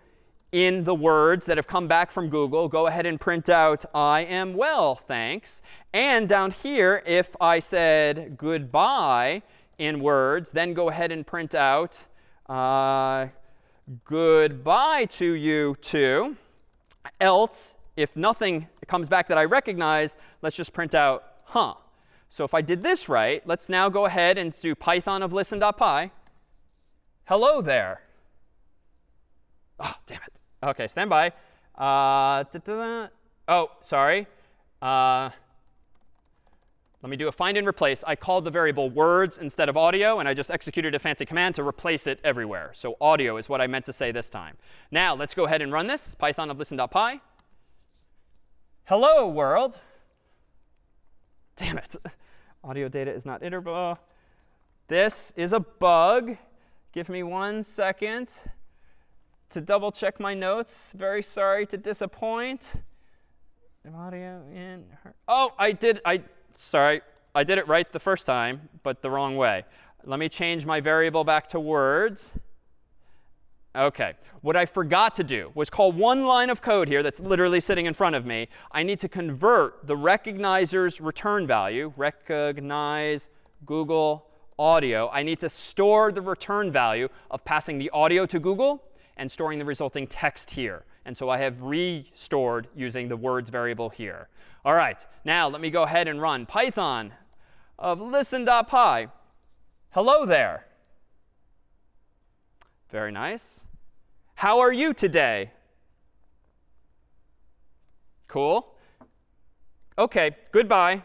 in the words that have come back from Google, go ahead and print out I am well, thanks. And down here, if I said goodbye in words, then go ahead and print out uh, goodbye to you too. Else, if nothing comes back that I recognize, let's just print out huh. So if I did this right, let's now go ahead and do python of listen.py. Hello there. Oh, damn it. OK, stand by. Uh, da -da -da. Oh, sorry. Uh, let me do a find and replace. I called the variable words instead of audio, and I just executed a fancy command to replace it everywhere. So audio is what I meant to say this time. Now, let's go ahead and run this. Python of listen.py. Hello, world. Damn it. Audio data is not iterable. This is a bug. Give me one second to double check my notes. Very sorry to disappoint. Audio in her. Oh, I did. I sorry. I did it right the first time, but the wrong way. Let me change my variable back to words. OK. What I forgot to do was call one line of code here that's literally sitting in front of me. I need to convert the recognizer's return value, recognize Google audio. I need to store the return value of passing the audio to Google and storing the resulting text here. And so I have restored using the words variable here. All right, now let me go ahead and run Python of listen.py. Hello there. Very nice. How are you today? Cool. OK, goodbye.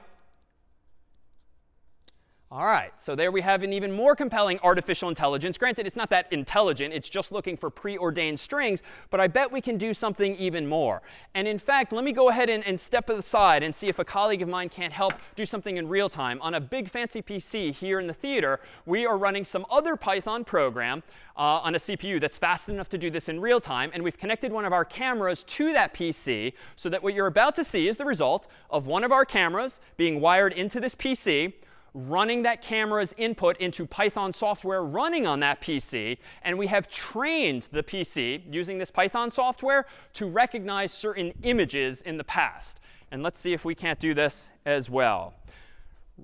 All right, so there we have an even more compelling artificial intelligence. Granted, it's not that intelligent. It's just looking for preordained strings. But I bet we can do something even more. And in fact, let me go ahead and, and step aside and see if a colleague of mine can't help do something in real time. On a big fancy PC here in the theater, we are running some other Python program uh, on a CPU that's fast enough to do this in real time. And we've connected one of our cameras to that PC so that what you're about to see is the result of one of our cameras being wired into this PC running that camera's input into Python software running on that PC. And we have trained the PC using this Python software to recognize certain images in the past. And let's see if we can't do this as well.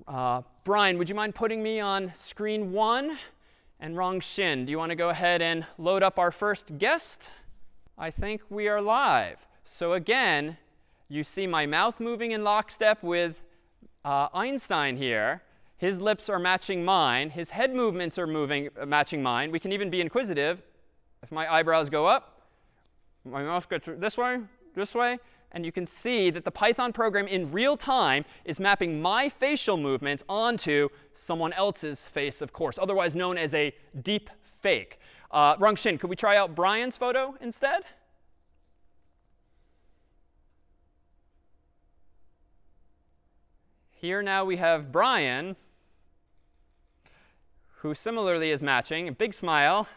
Uh, Brian, would you mind putting me on screen one? And Rongxin, do you want to go ahead and load up our first guest? I think we are live. So again, you see my mouth moving in lockstep with uh, Einstein here. His lips are matching mine. His head movements are moving, uh, matching mine. We can even be inquisitive. If my eyebrows go up, my mouth gets this way, this way. And you can see that the Python program in real time is mapping my facial movements onto someone else's face, of course, otherwise known as a deep fake. Uh, Rongxin, could we try out Brian's photo instead? Here now we have Brian who similarly is matching, a big smile,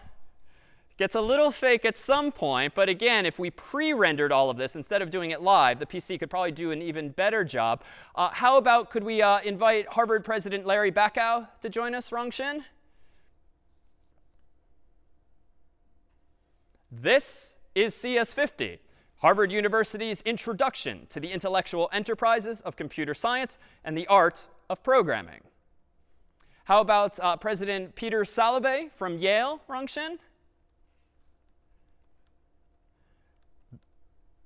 gets a little fake at some point. But again, if we pre-rendered all of this instead of doing it live, the PC could probably do an even better job. Uh, how about could we uh, invite Harvard President Larry Bacow to join us, Rongxin? This is CS50, Harvard University's introduction to the intellectual enterprises of computer science and the art of programming. How about uh, President Peter Salovey from Yale, Rongxin?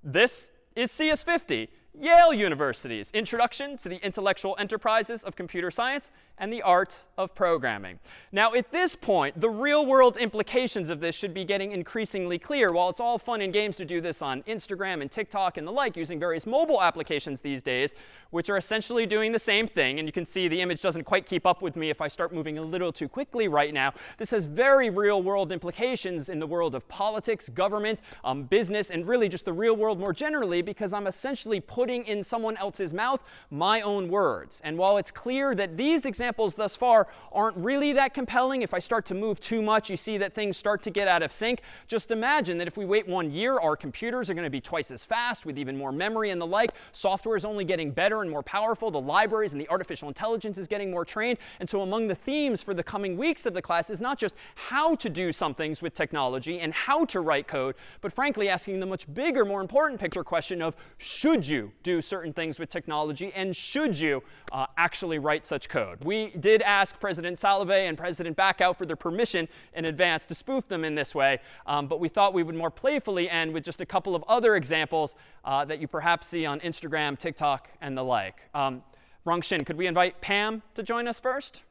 This is CS50, Yale University's Introduction to the Intellectual Enterprises of Computer Science and the art of programming. Now, at this point, the real world implications of this should be getting increasingly clear. While it's all fun and games to do this on Instagram and TikTok and the like using various mobile applications these days, which are essentially doing the same thing, and you can see the image doesn't quite keep up with me if I start moving a little too quickly right now. This has very real world implications in the world of politics, government, um, business, and really just the real world more generally because I'm essentially putting in someone else's mouth my own words. And while it's clear that these examples examples thus far aren't really that compelling. If I start to move too much, you see that things start to get out of sync. Just imagine that if we wait one year, our computers are going to be twice as fast with even more memory and the like. Software is only getting better and more powerful. The libraries and the artificial intelligence is getting more trained. And so among the themes for the coming weeks of the class is not just how to do some things with technology and how to write code, but frankly asking the much bigger, more important picture question of should you do certain things with technology and should you uh, actually write such code? We did ask President Salovey and President Bacow for their permission in advance to spoof them in this way. Um, but we thought we would more playfully end with just a couple of other examples uh, that you perhaps see on Instagram, TikTok, and the like. Um, Rongxin, could we invite Pam to join us first?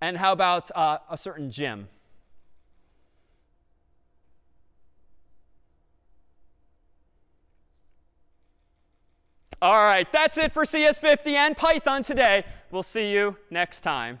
And how about uh, a certain Jim? All right, that's it for CS50 and Python today. We'll see you next time.